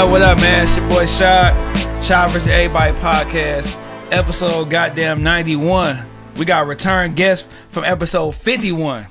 What up, what up, man? It's your boy Shot. Shot vs. Everybody podcast. Episode goddamn 91. We got a return guest from episode 51.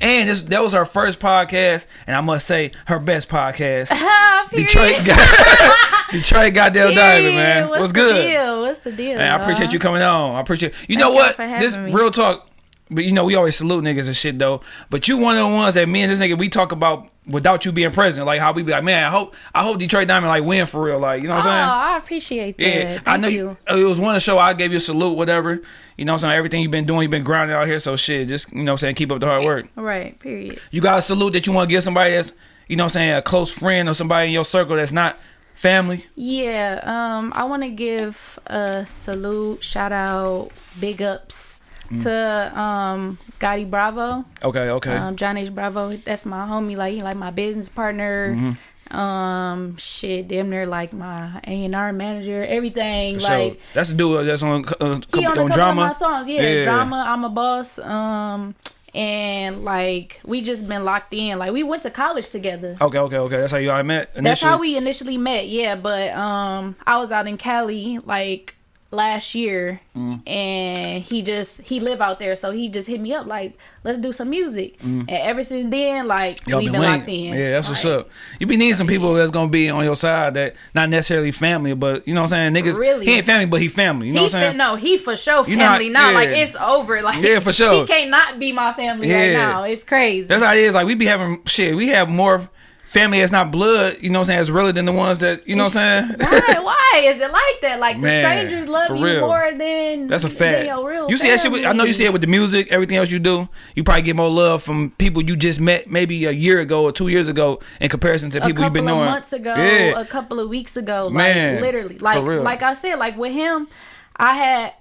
And this that was our first podcast, and I must say her best podcast. Detroit Detroit goddamn diamond, man. What's, What's the good? Deal? What's the deal? Man, I appreciate you coming on. I appreciate you know Thank what? This me. real talk. But you know, we always salute niggas and shit though. But you one of the ones that me and this nigga we talk about without you being present. Like how we be like, man, I hope I hope Detroit Diamond like win for real. Like, you know what Oh, I'm saying? I appreciate that. Yeah, Thank I know you. you. It was one show I gave you a salute, whatever. You know what I'm saying? Everything you've been doing, you've been grinding out here. So shit, just, you know what I'm saying? Keep up the hard work. Right. Period. You got a salute that you want to give somebody that's, you know what I'm saying, a close friend or somebody in your circle that's not family? Yeah. Um, I want to give a salute, shout out, big ups Mm. to um Gotti Bravo, Okay, okay. um John H Bravo. That's my homie. Like he like my business partner. Mm-hmm. Um, shit, damn near like my A and R manager. Everything For like. sure. That's the dude that's on, uh, on couple drama. of my songs. Yeah, Yeah. drama. I'm a boss. Um, and like we just been locked in. Like we went to college together. Okay, okay, okay. That's how you all met initially. That's how we initially met. Yeah, but um, I was out in Cali like last year, Mm. and he just he live out there, so he just hit me up like, let's do some music. And ever since then, like Mm. Y'all we been been locked in. Yeah, that's what's up. You be needing some people that's gonna be on your side that not necessarily family, but you know what I'm saying? Niggas Really? he ain't family, but he family. You know He what I'm saying? no, he for sure You know family now. Like it's over. Like Yeah, for sure. He can't not be my family right now. It's crazy. That's how it is. Like we be having shit. We have more family that's not blood. You know what I'm saying? It's really than the ones that you know what I'm saying. why? Why is it like that? Like the strangers love you real. more than That's a than fact. your real You see that shit. With, I know you see it with the music, everything else you do. You probably get more love from people you just met maybe a year ago or two years ago in comparison to a people you've been knowing. months ago, Yeah. a couple of weeks ago, Man, like literally, for like real. like I said, like with him, I had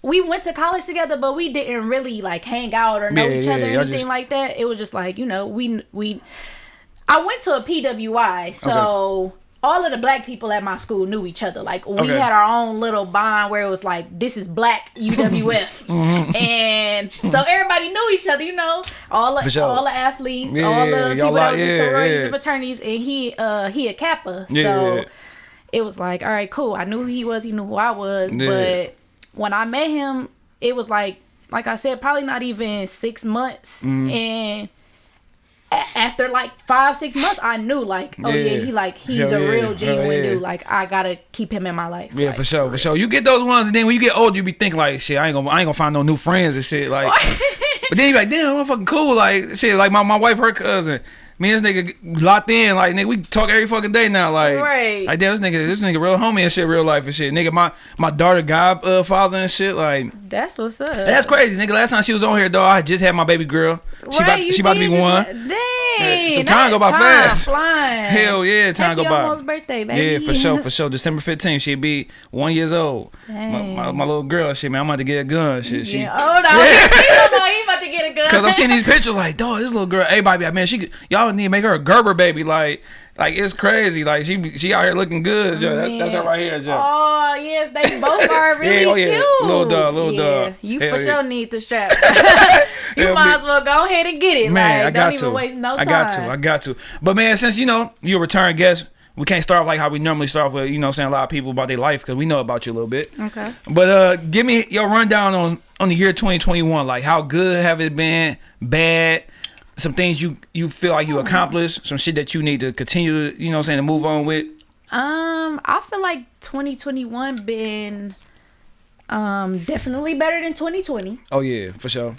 we went to college together, but we didn't really like hang out or know Yeah, each yeah, other or anything just- like that. It was just like you know we we. I went to a PWI, so. All of the black people at my school knew each other. Like we Okay. had our own little bond where it was like, "This is Black UWF," Mm-hmm. and so everybody knew each other. You know, all the sure. all the athletes, Yeah, all the people that was in yeah, sororities yeah. and fraternities, and he uh he a Kappa, so it was like, all right, cool. I knew who he was, he knew who I was, but when I met him, it was like, like I said, probably not even six months, Mm-hmm. and. After like five, six months, I knew like, oh yeah, Yeah. he like he's Hell a yeah. real genuine yeah. dude. Like I gotta keep him in my life. Yeah, Like, for sure, for sure. You get those ones, and then when you get older, you be thinking like, shit, I ain't gonna, I ain't gonna find no new friends and shit. Like, but then you be like, damn, I'm fucking cool. Like, shit, like my, my wife, her cousin, me and this nigga locked in. Like, nigga, we talk every fucking day now. Like, Right. like damn, this nigga, this nigga, real homie and shit, real life and shit. Nigga, my my daughter, godfather uh, father and shit. Like, That's what's up. that's crazy, nigga. Last time she was on here, though, I just had my baby girl. She Right, about, she about to be one. just- Dang. so time go by time fast. Flying. Hell yeah, time Happy go by. almost birthday, baby. Yeah, for sure, for sure. December 15th, she'll be one years old. My, my, my little girl, shit, man, I'm about to get a gun. Shit, she. Yeah. Oh no, yeah. He about to get a gun. Cause I'm seeing these pictures like, dog, this little girl, everybody, like, man, she, y'all need to make her a Gerber baby, like, like it's crazy, like she, she out here looking good, Joe. That, that's her right here, Joe. Oh yes, they both are really oh, yeah. cute. Little dog, little yeah. dog. You Hell for yeah. sure need the strap. you Hell might yeah. as well go ahead and get it. Man, like, I got don't to. even waste no I time. got to. I got to. But man, since you know you're a return guest, we can't start off like how we normally start off with, you know, saying a lot of people about their life because we know about you a little bit. Okay. But uh, give me your rundown on on the year 2021. Like, how good have it been? Bad? Some things you you feel like Hmm. you accomplished. Some shit that you need to continue to, you know, I'm saying to move on with. Um, I feel like 2021 been um definitely better than 2020, Oh yeah, for sure.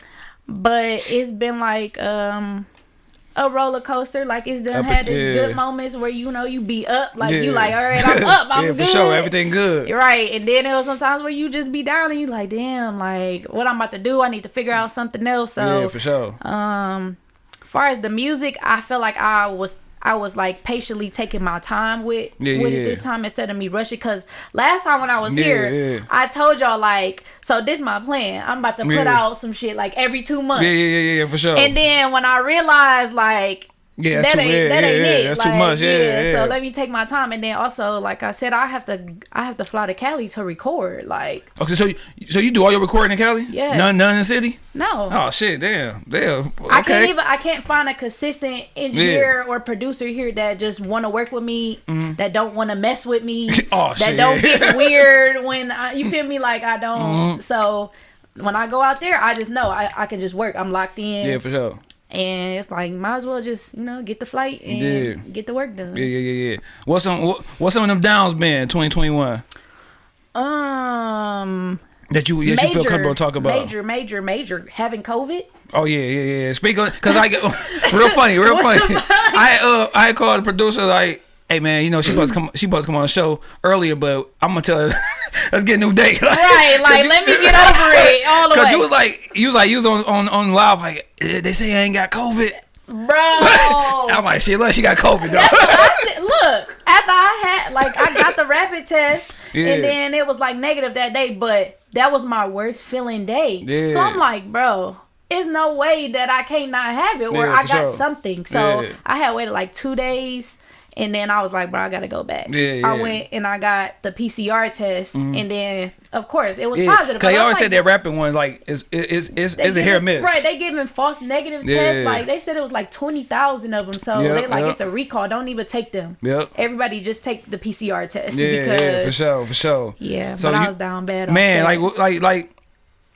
but it's been like um a roller coaster. Like it's done Up had its yeah. good moments where you know you be up, like you like, all right, I'm up, I'm yeah, good. for sure. Everything good. Right. And then there was sometimes where you just be down and you like, damn, like what I'm about to do, I need to figure out something else. So yeah, for sure. um far as the music, I feel like I was I was like patiently taking my time with Yeah, with yeah, it this time instead of me rushing. Cause last time when I was Yeah, here. I told y'all like, so this my plan. I'm about to put out some shit like every two months. Yeah, yeah, yeah, yeah, for sure. And then when I realized like Yeah, that's that ain't that yeah, ain't yeah, it. that's too much. Yeah. So let me take my time, and then also, like I said, I have to I have to fly to Cali to record. Like Okay, so you, so you do all your recording in Cali? Yeah. None, none in the city. no, Oh shit, damn, damn. Okay. I can't even I can't find a consistent engineer or producer here that just want to work with me, that don't want to mess with me. Oh, that shit. don't get weird when I, you feel me. Like I don't. Mm-hmm. So when I go out there, I just know I, I can just work. I'm locked in. Yeah, for sure. And it's like might as well just you know get the flight and Yeah. get the work done. Yeah, yeah, yeah, yeah. What's some what, what's some of them downs been 2021 Um, that you that you feel comfortable talking about? major, major, major having COVID. Oh yeah, yeah, yeah. Speak on because I get real funny, real funny. I uh I called the producer like, hey man, you know she to come she to come on the show earlier, but I'm gonna tell her let's get a new date. Right, like let me get over it all the Cause way, you was like you was like you was on on on live like eh, they say I ain't got COVID. bro. I'm like shit, look, she got COVID though. Look, after I had like I got the rapid test, Yeah. and then it was like negative that day, but that was my worst feeling day. Yeah. So I'm like, bro, it's no way that I can't not have it, or Yeah, I got sure. something. So. I had waited like two days. And then I was like, bro, I gotta go back. Yeah, yeah. I went and I got the PCR test, mm-hmm. and then of course it was Yeah, positive. cause they always like, said that rapping one like is is is is a hit miss. Right, they giving false negative tests. Like they said it was like twenty thousand of them. So Yep, they like yep. it's a recall. Don't even take them. Yep. Everybody just take the PCR test Yeah, because yeah, for sure, for sure. yeah. So but I was down bad. man, like like like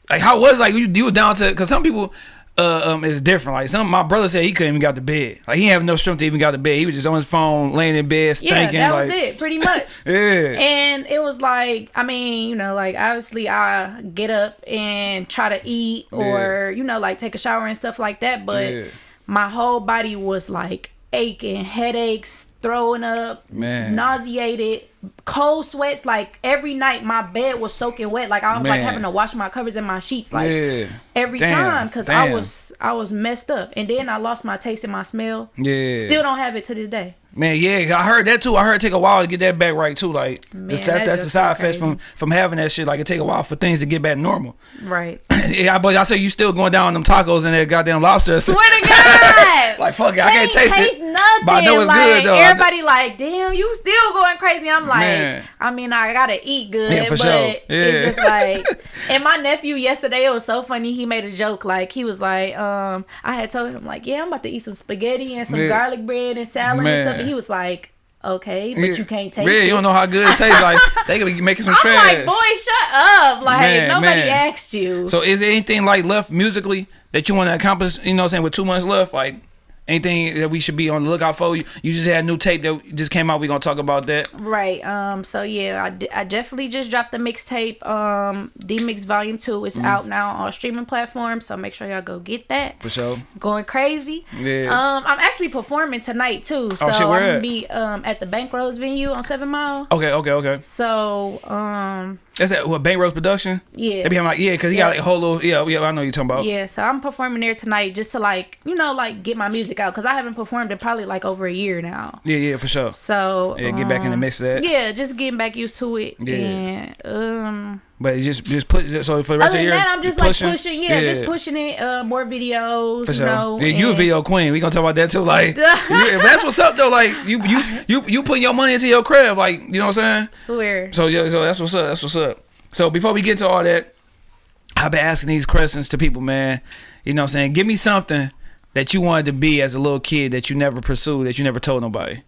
like how was like you, you was down to because some people uh um is different. Like some my brother said he couldn't even get out to bed. Like he didn't have no strength to even get out to bed. He was just on his phone, laying in bed, yeah, thinking that like was it, pretty much. yeah. And it was like, I mean, you know, like obviously I get up and try to eat or, you know, like take a shower and stuff like that. But Yeah. my whole body was like aching, headaches, throwing up, Man. nauseated, cold sweats. Like every night my bed was soaking wet. Like I was like having to wash my covers and my sheets like yeah. every Damn, time because I was I was messed up. And then I lost my taste and my smell. Yeah. Still don't have it to this day. Man, yeah, I heard that too. I heard it take a while to get that back right too. Like that's that's, that that's the side effects from from having that shit. Like it take a while for things to get back normal. Right. yeah, but I say you still going down on them tacos and that goddamn lobster. Swear to God. like fuck it, I can't taste, taste it. nothing. But I know it's like, good though. Everybody like, damn, you still going crazy. I'm like, Man. I mean, I gotta eat good, Yeah, for but sure. Yeah. it's just like. And my nephew yesterday, it was so funny. He made a joke. Like he was like, um, I had told him like, yeah, I'm about to eat some spaghetti and some Yeah. garlic bread and salad and stuff. And he was like, okay, but Yeah. you can't taste Yeah, it. you don't know how good it tastes. Like they could be making some I'm trash. like, boy, shut up! Like Man, nobody man. asked you. So is there anything like left musically that you want to accomplish? You know, what I'm saying with two months left, like anything that we should be on the lookout for? You, you just had a new tape that just came out. We gonna talk about that. Right. Um. So yeah, I, d- I definitely just dropped the mixtape. Um. D Mix Volume Two Mm. is out now on streaming platforms. So make sure y'all go get that. For sure. Going crazy. Yeah. Um. I'm actually performing tonight too. So Oh, shit, where I'm gonna at? be um at the Bankroads venue on Seven Mile. Okay, okay, okay. So um. That's that what Bank Rose production. Yeah. They be having like yeah, cause he Yeah. got like a whole little yeah, yeah. I know what you're talking about. Yeah, so I'm performing there tonight just to like, you know, like get my music out because I haven't performed in probably like over a year now. Yeah, yeah, for sure. So Yeah, get back in the um, mix of that. Yeah, just getting back used to it. Yeah. And um But just just put so for the rest Other of year. that, I'm you just like pushing, yeah, just pushing it. Uh, more videos, For you sure. know. yeah, you a video queen. We gonna talk about that too. Like, yeah, that's what's up though. Like, you you you you putting your money into your crib. Like, you know what I'm saying? Swear. So yeah, so that's what's up. That's what's up. So before we get to all that, I've been asking these questions to people, man. You know what I'm saying? Give me something that you wanted to be as a little kid that you never pursued, that you never told nobody.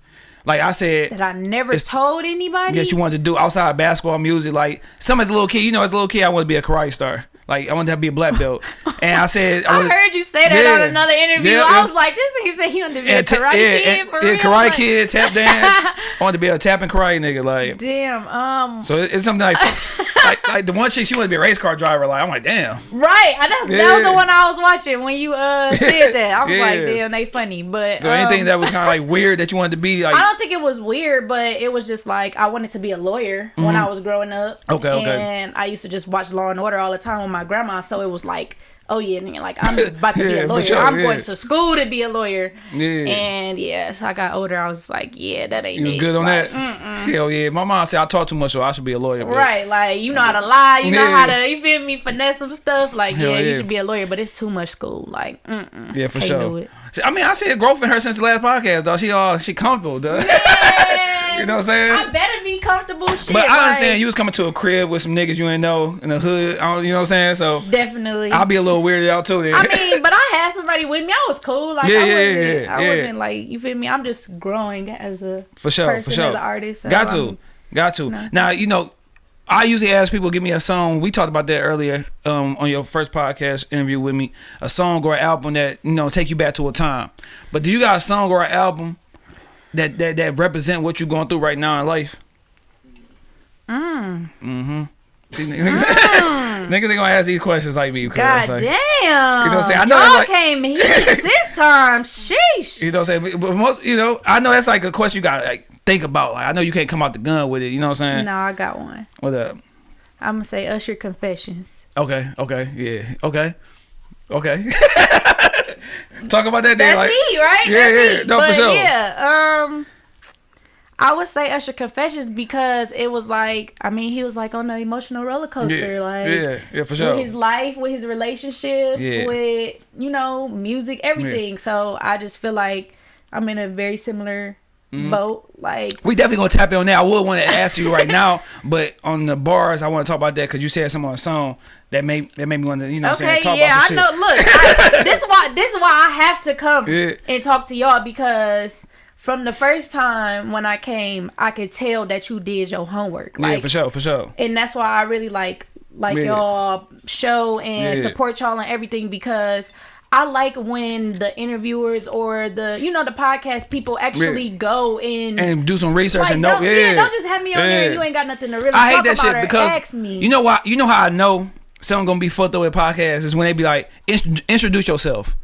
Like I said, That I never told anybody. that you wanted to do outside of basketball, music. Like some as a little kid, you know, as a little kid, I wanted to be a karate star. Like I wanted to be a black belt, and I said, I wanted- heard you say that on another interview. Yeah, I yeah. was like, this nigga said he wanted to be a karate yeah, kid and- for yeah, real. karate kid, tap dance. I wanted to be a tap and karate nigga. Like Damn. Um. so, it- it's something like, like like the one chick she wanted to be a race car driver. Like I'm like, damn. Right. I, that's, That was the one I was watching when you uh said that. I was like, damn, they funny. But So anything um, that was kind of like weird that you wanted to be like. I don't think it was weird, but it was just like I wanted to be a lawyer when I was growing up. Mm-hmm. Okay, okay. And I used to just watch Law and Order all the time my grandma, so it was like oh yeah, nigga, like I'm about to be a lawyer. sure, I'm yeah. going to school to be a lawyer. Yeah. And yeah, so I got older. I was like, yeah, that ain't You was it. good on Like, that. Hell yeah. My mom said I talk too much, so I should be a lawyer. but- Right, like you know how to lie, you know how to, you feel me, finesse some stuff. Like, yeah, you should be a lawyer, but it's too much school. Like, mm-mm. Yeah, for Can't sure. I mean, I see a growth in her since the last podcast, though. She all she comfortable, though. You know what I'm saying? I better be comfortable. Shit, But I understand like, you was coming to a crib with some niggas you ain't know in the hood. I don't, you know what I'm saying? So Definitely. I'll be a little weirded out too. Then. I mean, but I had somebody with me. I was cool. Like, Yeah, I yeah, wasn't, yeah, I yeah. wasn't like, you feel me? I'm just growing as a for sure, person, for sure. as an artist. so Got to, I'm- got to. Now you know, I usually ask people give me a song. We talked about that earlier um, on your first podcast interview with me. A song or an album that you know take you back to a time. But do you got a song or an album that that that represent what you're going through right now in life? Mm. Mm-hmm. See, niggas, niggas they gonna ask these questions like me. God like, damn. You know what I'm saying? I know Y'all that's like- came heat this time. Sheesh. You know what I'm saying? But most, you know, I know that's like a question you gotta like think about. Like, I know you can't come out the gun with it. You know what I'm saying? No, I got one. What up? I'm gonna say Usher Confessions. Okay, okay, yeah, okay, okay. Talk about that. Then, That's like, me, right? Yeah, That's yeah, me. no, for sure. Yeah, um, I would say Usher Confessions because it was like, I mean, he was like on an emotional roller coaster, Yeah, like yeah, yeah, for sure. with his life, with his relationships, Yeah. with you know music, everything. So I just feel like I'm in a very similar Mm-hmm. boat. Like, We definitely gonna tap in on that. I would want to ask you right now, but on the bars, I want to talk about that because you said something on a song that made that made me want to, you know, what I'm okay, saying, talk yeah, about I some know. Look, I, this is why this is why I have to come Yeah. and talk to y'all because. From the first time when I came, I could tell that you did your homework. yeah, Like, for sure, for sure. and that's why I really like like Yeah. y'all show and Yeah. support y'all and everything because I like when the interviewers or the you know the podcast people actually go in And do some research like, and know, don't, yeah, don't just have me on Yeah. and you ain't got nothing to really I hate that shit because ask me. you know why? You know how I know someone gonna be fucked up with podcasts is when they be like, introduce yourself.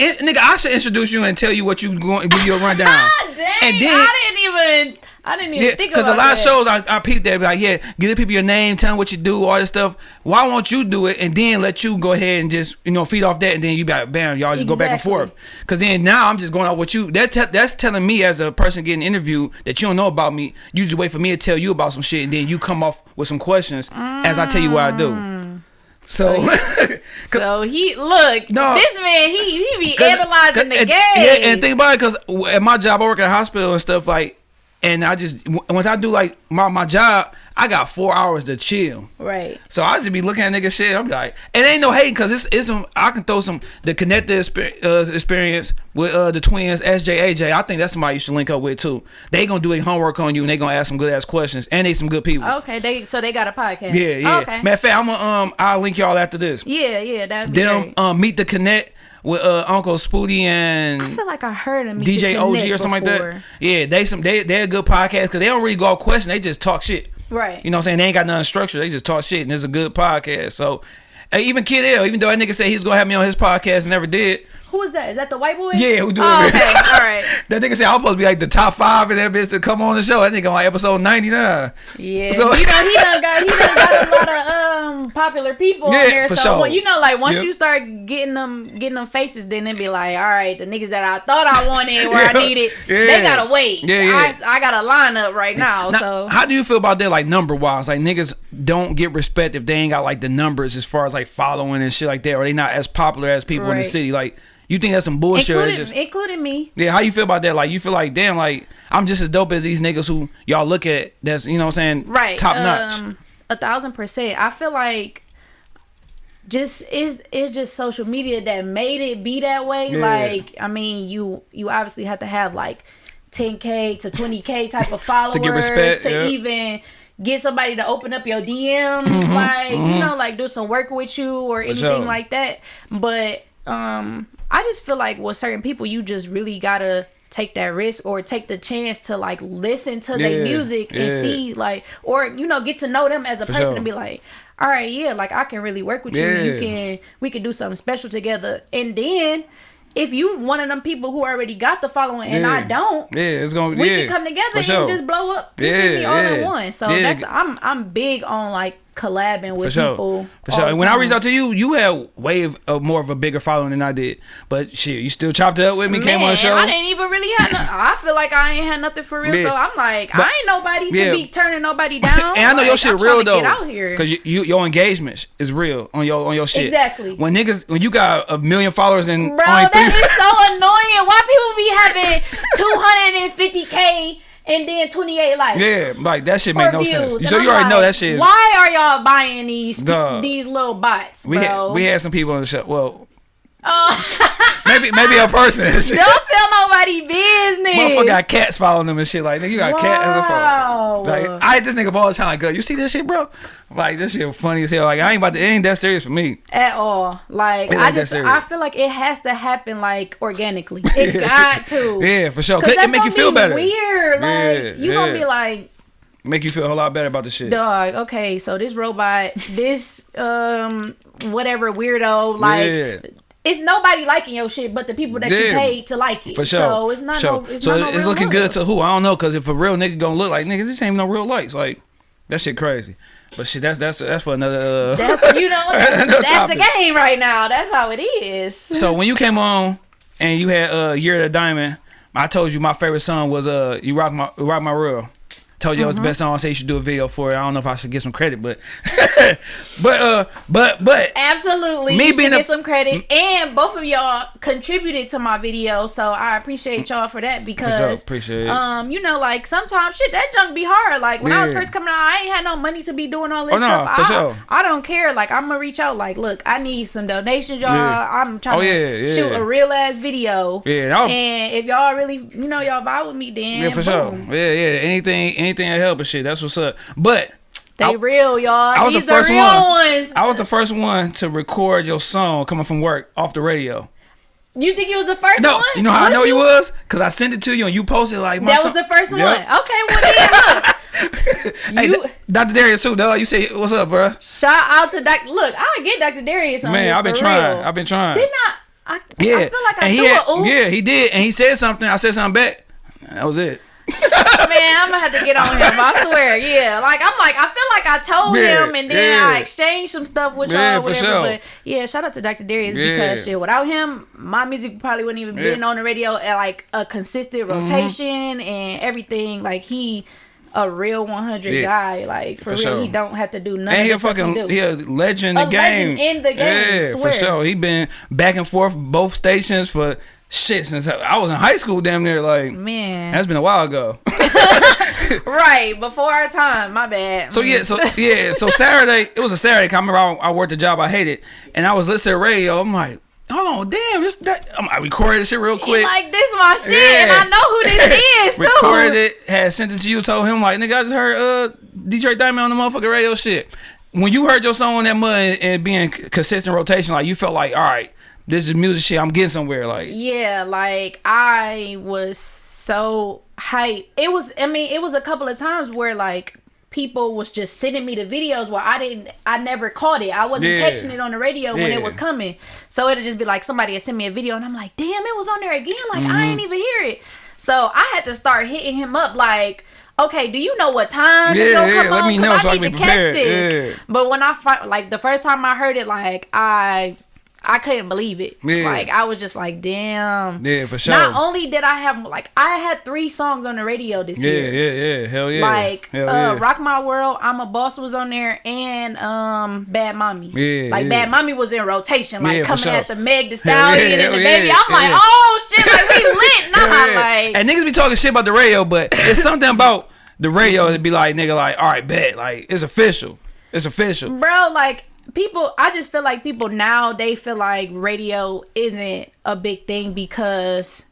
Nigga, I should introduce you and tell you what you going give you a rundown. God dang, and then I didn't even I didn't even yeah, think because about a lot that. of shows I, I peep that be like, yeah, give the people your name, tell them what you do, all this stuff. Why won't you do it and then let you go ahead and just you know feed off that and then you be like, bam, y'all just go back and forth. Because then now I'm just going off what you. That that's telling me as a person getting interviewed that you don't know about me. You just wait for me to tell you about some shit and then you come off with some questions as I tell you what I do. Mm. So, So he look No. this man he he be analyzing the and- game. Yeah, and think about it, cause at my job, I work at a hospital and stuff like, and I just once I do like my my job, I got four hours to chill. right. So I just be looking at nigga shit. I'm like, it ain't no hating, cause it's it's some. I can throw some the connected exper- uh, experience with uh, the twins SJ AJ. I think that's somebody you should link up with too. They gonna do their homework on you and they gonna ask some good ass questions and they some good people. Okay, they so they got a podcast. Yeah, yeah. Okay. Matter of fact, I'm gonna um I'll link y'all after this. Yeah, yeah, that'd Them great. um meet the connect with uh Uncle Spooty and I feel like I heard him DJ OG or something like that. Yeah, they some they they're a good podcast because they don't really go off question. They just talk shit. Right. You know what I'm saying? They ain't got nothing structured. They just talk shit, and it's a good podcast. So, even Kid L, even though that nigga said he was gonna have me on his podcast and never did. Who is that? Is that the white boy? Yeah, who do oh, it? Okay, all right. That nigga said I'm supposed to be like the top five in that bitch to come on the show. That nigga on like episode 99. Yeah, So- you know he done got he done got a lot of um popular people Yeah, there. for so sure. you know, like once Yep. you start getting them getting them faces, then it be like, all right, the niggas that I thought I wanted where I Yeah, needed, yeah. they gotta wait. Yeah, yeah. I, I got a lineup right now. Now, so how do you feel about that, like number wise? Like niggas don't get respect if they ain't got like the numbers as far as like following and shit like that, or they not as popular as people in the city. Like, you think that's some bullshit? including just, including me. Yeah, how you feel about that? Like you feel like damn, like I'm just as dope as these niggas who y'all look at. That's you know what I'm saying, right Top notch. um, a thousand percent i feel like just it's it's just social media that made it be that way Yeah. like i mean you you obviously have to have like 10k to 20k type of followers to, get respect, yeah. even get somebody to open up your DMs, like you know, like do some work with you or anything Mm-hmm, sure. like that. But um, I just feel like with certain people, you just really gotta take that risk or take the chance to like listen to their Yeah, music and see like or you know get to know them as a person sure. and be like all right yeah like i can really work with you you can we can do something special together and then if you one of them people who already got the following and I don't, Yeah, it's gonna we yeah, can come together for and just blow up Yeah, all in yeah. one. So Yeah. that's I'm I'm big on like collabing with sure. people. For sure. And when I reached out to you, you had way of, of more of a bigger following than I did. But shit, you still chopped it up with me, came on Man, the show. I didn't even really have. No, I feel like I ain't had nothing for real. Yeah. So I'm like, But- I ain't nobody to Yeah. be turning nobody down. and I know Like, your shit I'm real to though, Get out here. cause you, you your engagement is real on your on your shit. Exactly. When niggas when you got a million followers and Bro, that is so annoying. Why people be having 250k and then 28 likes? yeah, like that shit make no views. sense. And So I'm you already know that shit. Is, Why are y'all buying these Dog. these little bots, we bro? had we had some people on the show. Well, Uh, maybe maybe a person. don't tell nobody business. Motherfucker got cats following them and shit. Like, nigga, you got a cat as a Wow. Like, I hit this nigga all the time. Like, girl, you see this shit, bro? Like, this shit funny as hell. Like, I ain't about to, it ain't that serious for me. at all. Like I just. I feel like it has to happen like organically. It got to. Yeah, for sure. Cause It make you feel be better. Weird. Like Yeah, you gonna be like, Make you feel a whole lot better about the shit. dog, okay, so this robot, this um whatever weirdo, like Yeah. It's nobody liking your shit but the people that you Yeah. paid to like it. For sure. So it's not sure. no it's so not no it's looking good to who? I don't know. Because if a real nigga gonna look like, nigga, this ain't no real likes. Like, that shit crazy. But shit, that's that's that's for another. Uh, That's you know that's, that's the game right now. That's how it is. so when you came on and you had uh Year of the Diamond, I told you my favorite song was uh You Rock My Rock My World. Told you it was Mm-hmm. the best song. I said you should do a video for it. I don't know if I should get some credit, but but uh but but Absolutely. Me being get some credit. And both of y'all contributed to my video, so I appreciate y'all for that because appreciate it. um, you know, like sometimes shit that junk be hard. Like when I was first coming out, I ain't had no money to be doing all this Oh, no, stuff. for I, sure. I don't care. Like I'm gonna reach out, like, look, I need some donations, y'all. Yeah. I'm trying Oh, to yeah, yeah. shoot a real ass video. Yeah, was- and if y'all really you know y'all vibe with me then yeah for sure. Yeah, yeah. Anything anything that help and shit. That's what's up. But They I- real, y'all. I was These the first are real one. ones. I was the first one to record your song coming from work off the radio. you think it was the first No, one? you know how What I know you was? Cause I sent it to you and you posted like my That was the first Yep. one. Okay, well then look. Hey, You- Dr. Darius too, dog. You say what's up, bro? Shout out to Dr. Look, I get Dr. Darius on Man, here I've been trying. real. I've been trying. Didn't I? I, yeah, I feel like I and he had, a ooh. yeah, he did, and he said something. I said something back. That was it. Man, I'm gonna have to get on him. I swear. Yeah, like I'm like I feel like I told Yeah, him, and then I exchanged some stuff with Yeah, y'all, for whatever. sure. But yeah, shout out to Dr. Darius Yeah. because shit, without him, my music probably wouldn't even Yeah. Mm-hmm. been on the radio at like a consistent rotation and everything. Like he. A real 100 Yeah. guy, like for, For real, sure. he don't have to do nothing. And he a fucking he a legend in A the game. legend in the game, Yeah, swear. for sure. He been back and forth both stations for shit since I was in high school. Damn near like man. that's been a while ago. Right before our time. My bad. So yeah, so yeah, so Saturday it was a Saturday. I remember I, I worked a job I hated, and I was listening to radio. I'm like, hold on, damn, this that. I'm, I recorded this shit real He quick. like this my shit, and I know who this is too. recorded it, had sent it to you, told him like, nigga, I just heard uh DJ Diamond on the motherfucking radio shit. When you heard your song on that mud and, and being consistent rotation, like you felt like, all right, this is music shit. I'm getting somewhere. Like, Yeah, like I was so hyped. It was. I mean, it was a couple of times where like people was just sending me the videos where I didn't. I never caught it. I wasn't Yeah. catching it on the radio when it was coming. So it'd just be like somebody had sent me a video, and I'm like, damn, it was on there again. Like I Mm-hmm. ain't even hear it. So I had to start hitting him up like. Okay, do you know what time it's Yeah, gonna yeah, come let on? me know I so I need can to be catch prepared. this. Yeah. But when I fi- like the first time I heard it, like I I couldn't believe it. Yeah. Like I was just like, damn. yeah, for sure. Not only did I have like I had three songs on the radio this yeah, year. yeah, yeah, hell yeah. Like hell uh, yeah. Rock My World, I'm a Boss was on there, and um Bad Mommy. Yeah, like. Bad Mommy was in rotation, like coming sure. at the Meg the Stallion and the baby. I'm like, oh shit, like we lit, nah, like and niggas be talking shit about the radio, but it's something about the radio that be like, nigga, like, all right, bet, like, it's official. It's official. bro like people i just feel like people now they feel like radio isn't a big thing because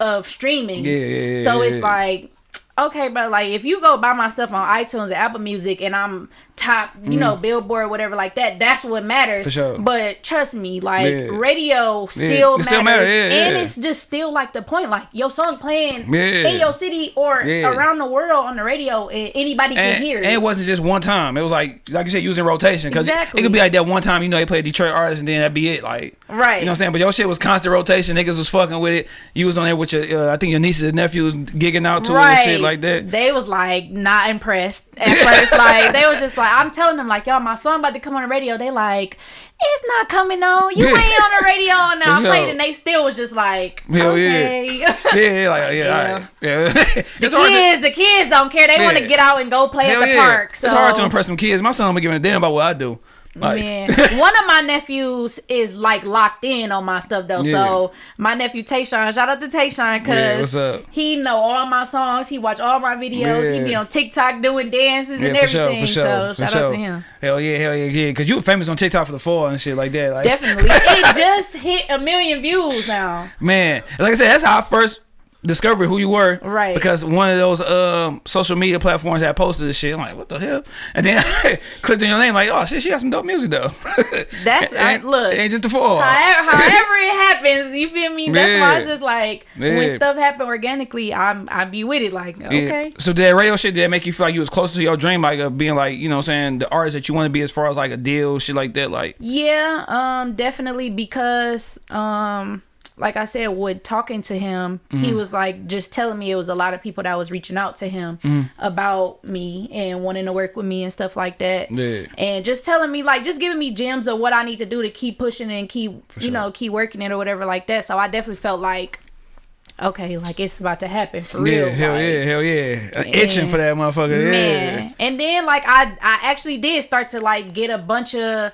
of streaming. Yeah, yeah, yeah, so it's like okay but like if you go buy my stuff on itunes and apple music and i'm top, you know, billboard, whatever like that. That's what matters. Mm. For sure. But trust me, like Yeah. radio still it matters, still matter, yeah, and yeah. it's just still like the point. Like your song playing Yeah. in your city or Yeah. around the world on the radio, and anybody can And, hear and it. it wasn't just one time. It was like, like you said, using rotation because Exactly. it, could be like that one time. You know, they play a Detroit artist and then that'd be it. Like, Right. You know what I'm saying? But your shit was constant rotation. Niggas was fucking with it. You was on there with your, uh, I think your nieces and nephews gigging out to it and shit like that. They was like not impressed at first. like they was just like, I'm telling them like, y'all, my song about to come on the radio. They like, it's not coming on. You ain't on the radio. And I played sure. it, and they still was just like, Hell okay. Yeah, yeah, like, yeah, right. yeah. it's hard to, kids, the kids don't care. They want to get out and go play hell at the yeah. park. So It's hard to impress some kids. My son be giving a damn about what I do. Like, Man, one of my nephews is like locked in on my stuff though. Yeah. So my nephew Tayshawn, shout out to Tayshawn Yeah, because up? he know all my songs. He watch all my videos. He be on TikTok doing dances and yeah, for sure, for sure, so for shout sure. out to him. Hell yeah, hell yeah, yeah. Cause you were famous on TikTok for the fall and shit like that. Like, Definitely, it just hit a million views now. Man, like I said, that's how I first discovered who you were. Right. Because one of those um social media platforms had posted this shit. I'm like, what the hell? And then I clicked on your name, like, oh shit, she got some dope music though. That's- I- Ain't- look. ain't just the fall. However, however it happens, you feel me? That's why Yeah. it's just like Yeah. when stuff happen organically, I'm I be with it. Like Yeah. okay, So did that radio shit did that make you feel like you was closer to your dream, like of being like, you know, what I'm saying the artist that you want to be as far as like a deal, shit like that, like. Yeah, um, definitely because um like I said, with talking to him, Mm-hmm. he was like just telling me it was a lot of people that was reaching out to him Mm-hmm. about me and wanting to work with me and stuff like that. Yeah. And just telling me like just giving me gems of what I need to do to keep pushing and keep you sure. know, keep working it or whatever like that. So I definitely felt like okay, like it's about to happen for Yeah, real. hell like, yeah, hell yeah. Itching for that motherfucker. Man. Yeah. And then like I I actually did start to like get a bunch of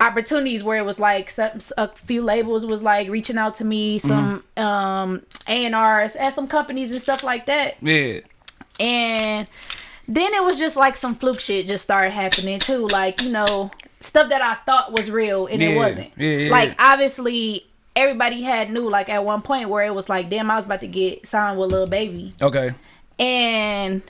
opportunities where it was like some a few labels was like reaching out to me, some um A&Rs at some companies and stuff like that. Yeah. And then it was just like some fluke shit just started happening too. Like, you know, stuff that I thought was real and it wasn't. Yeah, yeah, like yeah. obviously everybody had knew like at one point where it was like, damn, I was about to get signed with Lil Baby. Okay. And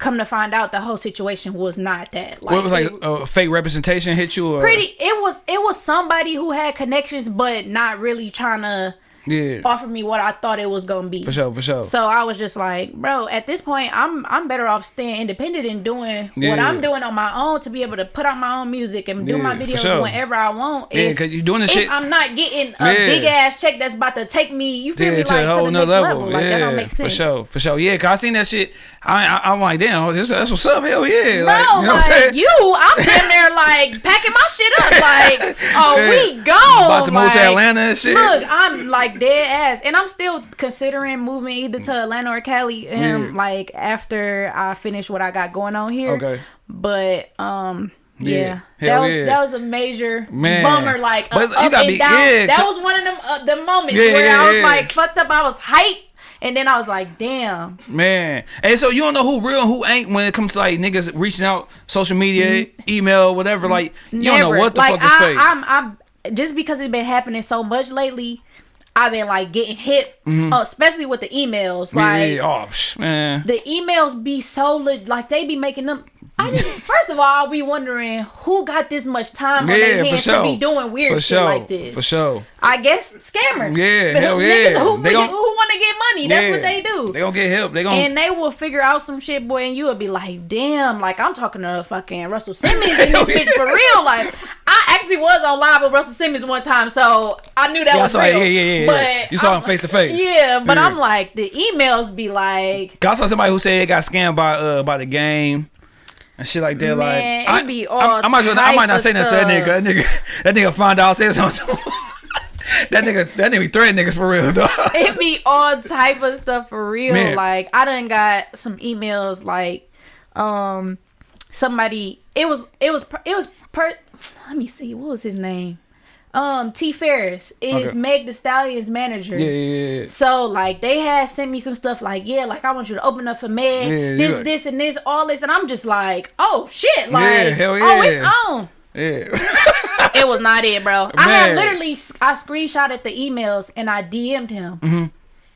come to find out the whole situation was not that. Like, What was like it- a fake representation hit you or pretty it was it was somebody who had connections but not really trying to Yeah. offer me what I thought it was gonna be. For sure, for sure. So I was just like, bro, at this point, I'm I'm better off staying independent and doing what I'm doing on my own to be able to put out my own music and do my Yeah, for videos sure. whenever I want. yeah, cause you're doing the if shit. I'm not getting a Yeah. big ass check that's about to take me, you feel Yeah, me, to like a whole to the nother next level. level. Like yeah, that don't make sense. for sure, for sure. Yeah, cause I seen that shit. I, I I'm like, damn, this, that's what's up. Hell yeah, Bro, like, you know I'm like you, I'm damn there like packing my shit up. Like, oh, Yeah. we gone. About to move to Atlanta and shit. Look, I'm like dead ass, and I'm still considering moving either to Atlanta or Cali, um, Yeah. like after I finish what I got going on here. Okay. But um. Yeah. Yeah, that was yeah. that was a major Man. bummer. Like But uh, you up and be- down. yeah, that was one of them uh, the moments where I was like fucked up. I was hyped, and then I was like, damn. Man, and so you don't know who real and who ain't when it comes to like niggas reaching out, social media, email, whatever. Like you don't know what the like, fuck is I, fake. I'm, I'm just because it's been happening so much lately. I've been like getting hit, uh, especially with the emails. Mm-hmm. Like yeah, oh man, the emails be so lit, like they be making them. I just first of all, I'll be wondering who got this much time on yeah, their for hands sure. to be doing weird for shit sure, like this. for sure. I guess scammers. Yeah, The hell niggas yeah. Who, They who, want to get money? That's yeah. what they do. They gonna get help. They gonna and they will figure out some shit, boy, and you will be like, damn, like I'm talking to fucking Russell Simmons in this bitch for real. Like, I actually was on live with Russell Simmons one time, so I knew that Yeah, I was saw real. Yeah, yeah, yeah, But yeah. You saw I'm- him face to face. Yeah, but Yeah. I'm like, the emails be like, I saw somebody who said they got scammed by uh by the game and shit like that. Man, like all I, I might I might not say nothing to that nigga. That nigga, that nigga find out say something. That nigga, that nigga be threatening niggas for real, dog. it be all type of stuff for real. Man. Like I done got some emails like um somebody it was it was per- it was per let me see what was his name um T Farris is Okay. Meg the Stallion's manager. Yeah, yeah, yeah. So like they had sent me some stuff like yeah like I want you to open up for Meg Yeah, this like- this and this all this and I'm just like oh shit like Yeah, hell oh it's on Yeah. it was not it, bro. I had literally I screenshotted the emails and I DM'd him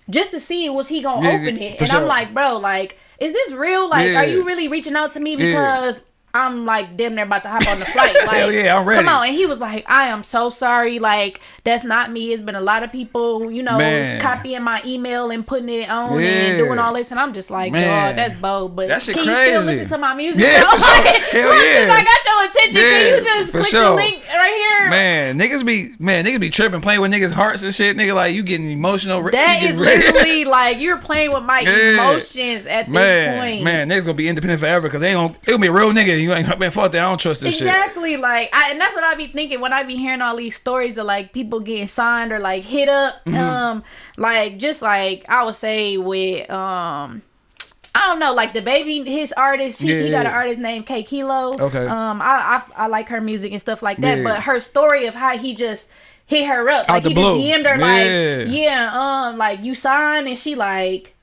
just to see was he gonna Mm-hmm. Yeah, open it, and I'm like, bro, like, is this real? Like, Yeah. are you really reaching out to me because I'm like damn near about to hop on the flight. Like, Hell yeah, I'm ready. Come on, and he was like, I am so sorry. Like that's not me. It's been a lot of people, you know, Man. copying my email and putting it on Yeah. and doing all this, and I'm just like, Man. dog, that's bold. But That shit can you still listen to my music? Yeah, though? for sure. Like, Hell look, yeah. since I got your attention. Yeah, can you just for click sure. the link right here? Man, niggas be man, niggas be tripping, playing with niggas' hearts and shit. Nigga, like you getting emotional. That you is literally like you're playing with my Yeah. emotions at this man, point. man, niggas gonna be independent forever because they ain't gonna. It gonna be a real nigga. You ain't man, fuck that. I don't trust this shit. Exactly, like, I, and that's what I be thinking when I be hearing all these stories of like people getting signed or like hit up. Mm-hmm. Um, like just like I would say with um, I don't know, like the baby, his artist, she, Yeah, he got an artist named K Kilo. Okay. Um, I, I I like her music and stuff like that, Yeah. but her story of how he just hit her up, like the he blue. just DM'd her, Yeah. like, yeah, um, like you signed, and she like.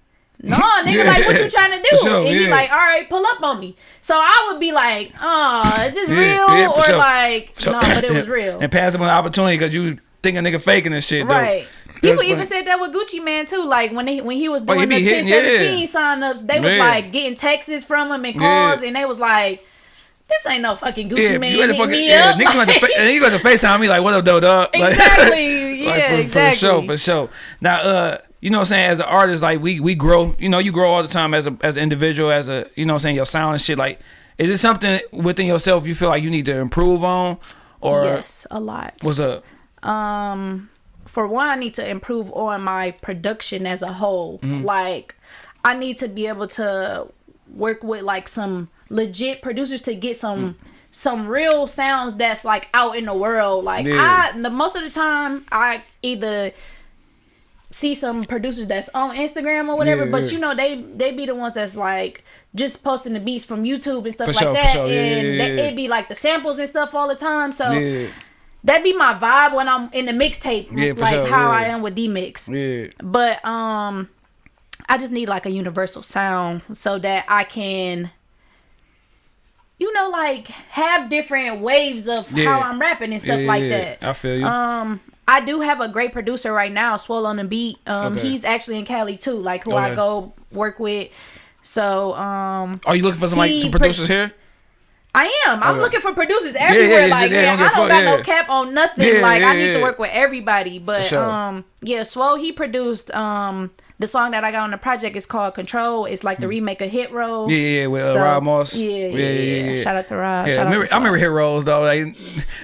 No, nigga, Yeah. like what you trying to do? Sure, and he like, all right, pull up on me. So I would be like, oh, is this Yeah, real? yeah, or sure. like, So- no, but it was real. and pass him an opportunity because you think a nigga faking this shit. though. Right. That's People even said that with Gucci Mane too. Like when he when he was Oh, he doing be the hitting, 1017 sign ups, they was like getting texts from him and Yeah. calls, and they was like, "This ain't no fucking Gucci Yeah, Man you fucking me yeah, up." niggas got to fa- and you got to FaceTime me like what up, though, dog? Like, exactly. like, yeah, for, exactly. For sure, for sure. Now, uh, you know what I'm saying? As an artist, like we we grow. You know, you grow all the time as a as an individual, as a you know what I'm saying, your sound and shit. Like, is it something within yourself you feel like you need to improve on, or yes, a lot. what's up? um for one i need to improve on my production as a whole Mm-hmm. like i need to be able to work with like some legit producers to get some some real sounds that's like out in the world like Yeah. i the most of the time i either see some producers that's on instagram or whatever Yeah, but yeah. you know they they be the ones that's like just posting the beats from youtube and stuff For like sure, that sure. And yeah, they- it be like the samples and stuff all the time so that be my vibe when I'm in the mixtape, Yeah, like sure, how. I am with D Mix. yeah, But um, I just need like a universal sound so that I can, you know, like have different waves of Yeah. how I'm rapping and stuff yeah, like yeah. that. I feel you. Um, I do have a great producer right now, Swole on the beat. Um, Okay. he's actually in Cali too, like who I go work with. So um, Are you looking for some like some pro- producers here? I am. I'm Okay. looking for producers yeah, everywhere. yeah, like, yeah, man, I don't fuck, got no cap on nothing. Yeah, like, I need yeah. to work with everybody. But sure. um, yeah, Swole he produced um the song that I got on the project is called Control. It's like the remake of Hit Roll. Hmm. Yeah, yeah, with uh, So, Rob Moss. Yeah, yeah, yeah, Shout out to Rob. Yeah, I remember, to I remember hit rolls though. Like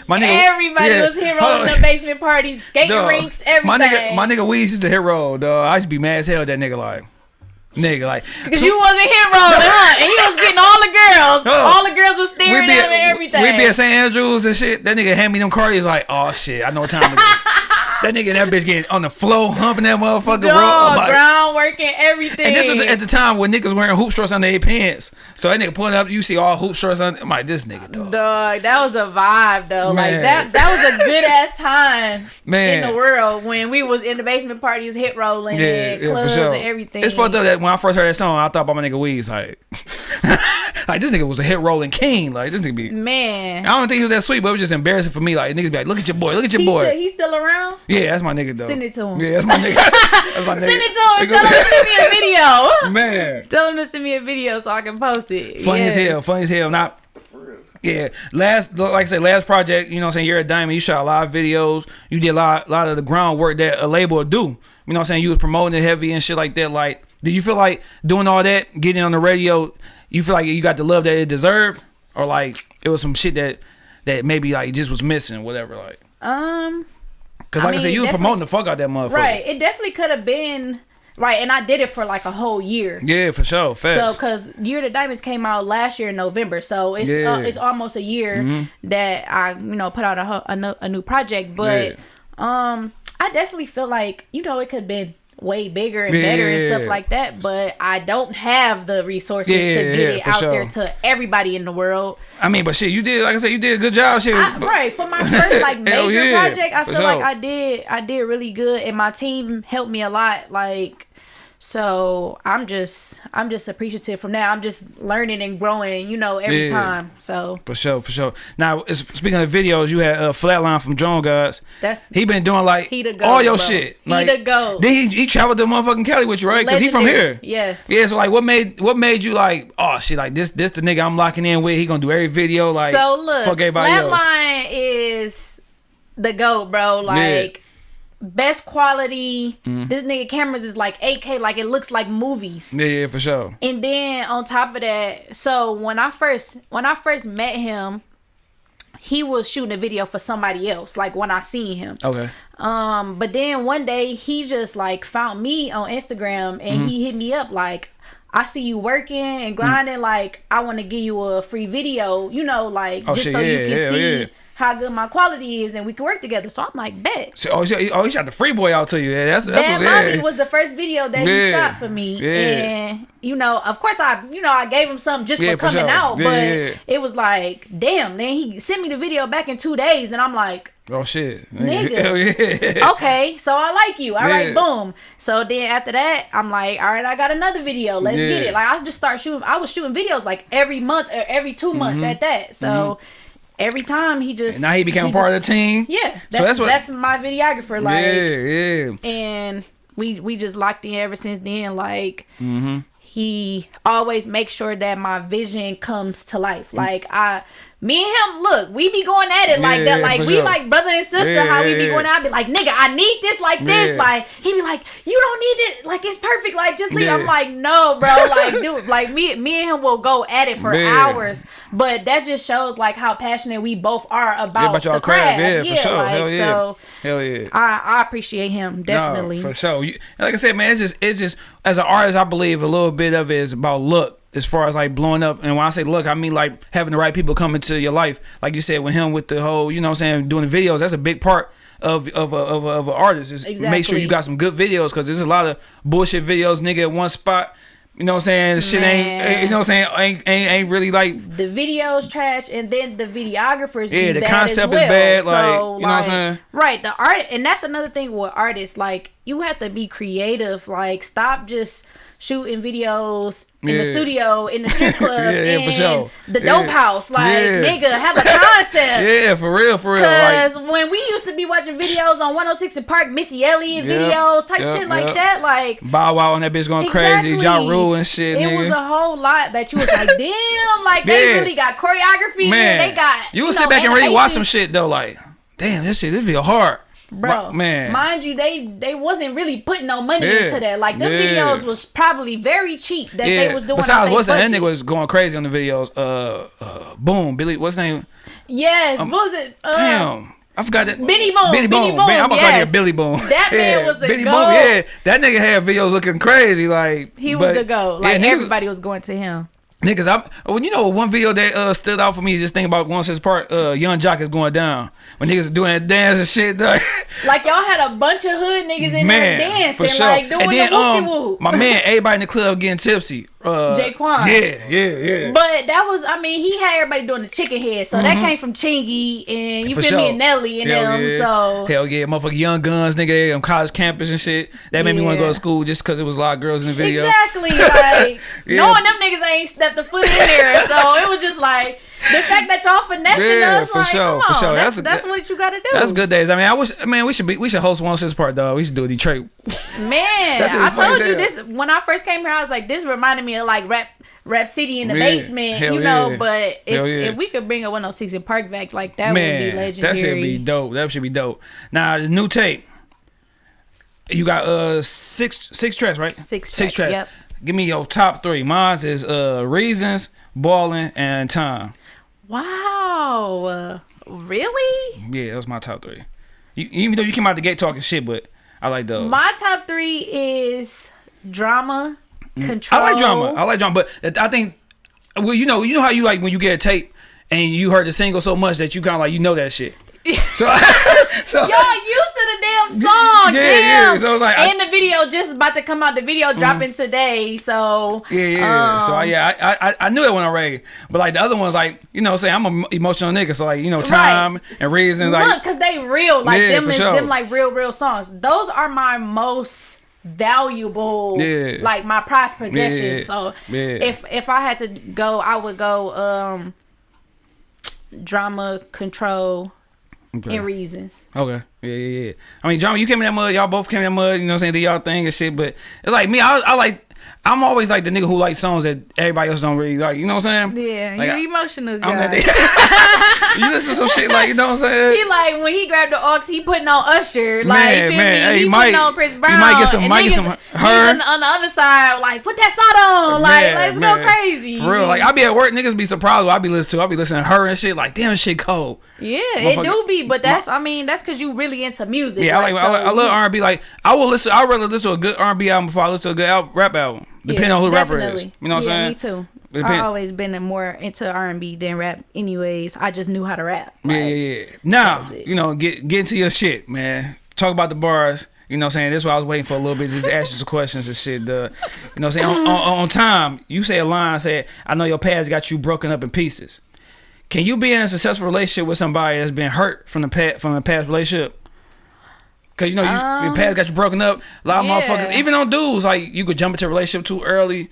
my nigga, Everybody yeah. was hit rolling on. the basement parties, skating Dog, rinks, everything. My nigga, my nigga Weez used to hit roll, dog. I used to be mad as hell at that nigga like, nigga like. Cause you wasn't hit rolling, huh? And he was getting all the girls. Oh. all the girls was staring at him everything. we be at St. Andrews and shit. That nigga hand me them cards. He's like, oh shit, I know what time it is. that nigga and that bitch getting on the floor, humping that motherfucker. Dog, like- ground working, everything. and this was at the time when niggas wearing hoop shorts under their pants. So that nigga pulling up, you see all hoop shorts on. I'm like, this nigga dog. Dog, that was a vibe though. Like that that was a good ass time Man. in the world when we was in the basement parties, hit rolling, Yeah, and yeah, for clubs sure. and everything. It's fucked up that when I first heard that song, I thought about my nigga Weez. Like, like this nigga was a hit rolling king. Like this nigga be. Man. I don't think he was that sweet, but it was just embarrassing for me. Like niggas be like, look at your boy, look at your He's boy. still, he's still around? yeah, that's my nigga though. Send it to him. Yeah, that's my nigga. that's my nigga. Send it to him. Tell him to send me a video. Man, Tell him to send me a video so I can post it. funny Yes. as hell. Funny as hell. Not. Yeah, last like I said, last project. You know, what I'm saying you're a diamond. You shot a lot of videos. You did a lot, lot of the groundwork that a label would do. You know, what I'm saying you was promoting it heavy and shit like that. Like, did you feel like doing all that, getting on the radio? You feel like you got the love that it deserved, or like it was some shit that that maybe like just was missing, whatever. Like, Um cause I like I, said, you was promoting the fuck out that motherfucker. right. It definitely could have been right, and I did it for like a whole year. Yeah, for sure. So, cause Year the Diamonds came out last year in November, so it's Yeah. Mm-hmm. uh, it's almost a year that I you know put out a, a, a new project. But um, I definitely feel like you know it could have been way bigger and better and Yeah. stuff like that. But I don't have the resources Yeah, to get yeah, it out sure. there to everybody in the world. I mean, but shit, you did like I said, you did a good job. Shit, I, right for my first like major yeah, project, I feel like. I did I did really good, and my team helped me a lot. Like So I'm just I'm just appreciative from now. I'm just learning and growing, you know, every Yeah. time. So For sure, for sure. Now, speaking of videos, you had uh, Flatline from Drone Gods. that's He been doing like He the goat, all your bro. shit. He the goat. Then he, he traveled to motherfucking Cali with you, right? Because he from here. Yes. Yeah, so like, what made what made you like, oh shit, like this this the nigga I'm locking in with. He gonna do every video like. so look, fuck everybody else. Flatline is the goat, bro. Like best quality. Mm-hmm. This nigga cameras is like 8K, like it looks like movies. Yeah, yeah, for sure. And then on top of that, so when I first when I first met him, he was shooting a video for somebody else. Like when I seen him. Okay. Um, but then one day he just like found me on Instagram and Mm-hmm. he hit me up like, I see you working and grinding. Like I want to give you a free video, you know, like Oh, just shit, so yeah, you can hell see yeah. How good my quality is and we can work together. So I'm like, bet. So, oh, he, oh, he shot the free boy out to you. Yeah, that's that's Bad. Mommy Yeah. was the first video that Yeah. he shot for me, Yeah. and you know, of course, I you know I gave him something just Yeah, for for coming sure. out, Yeah, but yeah, yeah. it was like, damn. Then he sent me the video back in two days, and I'm like, Oh shit. Nigga. Yeah. okay, so I like you. All right, Yeah. boom. So then after that, I'm like, all right, I got another video. Let's get it. Like I just start shooting. I was shooting videos like every month or every two months mm-hmm. at that. So mm-hmm. Every time he just. And now he became a part of the team. yeah. That's, So that's what. that's my videographer. Like yeah, yeah. and we we just locked in ever since then like Mm-hmm. he always makes sure that my vision comes to life Mm. like i me and him look we be going at it like Yeah, that like we sure. like brother and sister Yeah, how we be going out I be like nigga i need this like this Yeah. like he be like you don't need it like it's perfect like just leave i'm like no bro like dude like me me and him will go at it for hours but that just shows like how passionate we both are about, Yeah, about y'all the craft. craft Yeah, for sure. like, Hell yeah. so Hell yeah. I, I appreciate him definitely No, for sure. You, like I said, man, it's just it's just as an artist, I believe a little bit of it is about look. As far as like blowing up, and when I say look, I mean like having the right people come into your life. Like you said, with him with the whole, you know, what I'm saying doing the videos. That's a big part of of a, of a, of an artist. Is make sure you got some good videos because there's a lot of bullshit videos, nigga, at one spot. You know what I'm saying? The shit ain't, eh, you know what I'm saying? Ain't ain't, ain't really like the video's trash and then the videographers Yeah, be the concept as is bad, like, so, you know what I'm saying? right the art and that's another thing with artists like you have to be creative like stop just shooting videos in the studio in the strip club Yeah, yeah, for sure. the Yeah. dope house like Yeah. nigga have a concept yeah, for real, for real. Like, Cause when we used to be watching videos on 106 and Park, Missy Elliott videos, type shit like that, like Bow Wow and that bitch going crazy, Ja Exactly. Rule and shit, It nigga. was a whole lot that you was like, damn, like they Yeah. really got choreography. man, they got you will know, sit back and really watch some shit though. Like, damn, this shit, this video hard, bro. Man, mind you, they they wasn't really putting no money Yeah. into that. Like the Yeah. videos was probably very cheap that yeah. they was doing. Besides, what's that? That nigga was going crazy on the videos. Uh, uh, boom, Billy. What's his name? Yes, what was it? Uh, Damn. I forgot that. Benny Boom, Benny Benny Boom. Boom, Ben- I'm gonna call yes. you Billy Boom. That man was the Benny goat. Boom. Yeah, that nigga had videos looking crazy. Like He was but- the go. Like niggas- everybody was going to him. Niggas, I when you know one video that uh stood out for me, just think about once his part, uh, Yung Joc is going down when niggas doing that dance and shit. Dog. Like y'all had a bunch of hood niggas in man, there dancing, sure. like doing and then the um, my man, everybody in the club getting tipsy. Uh, J-Kwon. Yeah, yeah, yeah. But that was, I mean, he had everybody doing the chicken head, so that came from Chingy and you Mm-hmm. For feel sure. me and Nelly and Hell them. yeah. So Hell yeah, motherfucking young guns, nigga, on college campus and shit. That made me want to go to school just because it was a lot of girls in the video. exactly, like Yeah. knowing them niggas ain't stepped a foot in there, so it was just like the fact that y'all finessing Yeah, us, for like, sure, for sure. That's That's a that's, what you got to do. That's good days. I mean, I wish, man, we should be, we should host one six part, dog. We should do a Detroit. Man, I told you hell. this when I first came here. I was like, this reminded me like rap. Rap City in the Yeah, basement, hell you know, yeah. but if, yeah. if we could bring a 106 and Park back, like that man, would be legendary. that should be dope. That should be dope. Now the new tape, you got uh six six tracks, right? Six Six tracks, tracks. yep. Give me your top three. Mine is uh reasons, balling, and time. Wow. Uh, really? Yeah, that's my top three. You, even though you came out the gate talking shit, but I like those. My top three is drama, control. Mm. I like drama. I like drama, but I think, well, you know, you know how you like when you get a tape and you heard the single so much that you kind of like you know that shit. So, so Y'all used to the damn song. Yeah, damn. yeah, so like, I- Mm-hmm. and the video just about to come out. The video dropping today. So yeah, yeah. so I, um, yeah, I, I I knew that one already, but like the other ones, like you know, what I'm saying I'm an emotional nigga, so like you know, time and reasons, Like, Look, cause they real, like Yeah, them, is, sure. them like real, real songs. Those are my most valuable, Yeah. like my prized possession. Yeah. So Yeah. if if I had to go, I would go um drama control Okay. and reasons. Okay. Yeah, yeah, yeah. I mean, John, you came in that mud. Y'all both came in that mud. You know what I'm saying? Did y'all thing and shit. But it's like me. I, I like. I'm always like the nigga who likes songs that everybody else don't really like. You know what I'm saying? Yeah, Like, you're I- emotional guy. you listen to some shit like you know what I'm saying? He like when he grabbed the aux, he putting on Usher. Like Man, you man, hey, he might- putting on Chris Brown. might get some- might get some her. on, on the other side, like put that song on. Like Man, let's man. go crazy. For real, like I be at work, niggas be surprised what I be listening to. I be listening to her and shit. Like damn, shit cold. yeah, it do be, but that's I mean that's because you really into music. Yeah, I like, I, like, I so- love R and B. Like I will listen. I rather listen to a good R and B album before I listen to a good al- rap album, depending Yeah, on who the rapper is. definitely. You know what yeah, I'm saying? Me too. Depend- I've always been more into R and B than rap. Anyways, I just knew how to rap. Yeah, Like, yeah, yeah. Now, you know, get get into your shit, man. Talk about the bars. You know what I'm saying? This is why I was waiting for a little bit. Just ask you some questions and shit. Duh. You know what I'm saying? On, on, on time, you say a line, said, I know your past got you broken up in pieces. Can you be in a successful relationship with somebody that's been hurt from the past from the past relationship? Cause you know you, your Um, past got you broken up. A lot of yeah. motherfuckers, even on dudes, like you could jump into a relationship too early.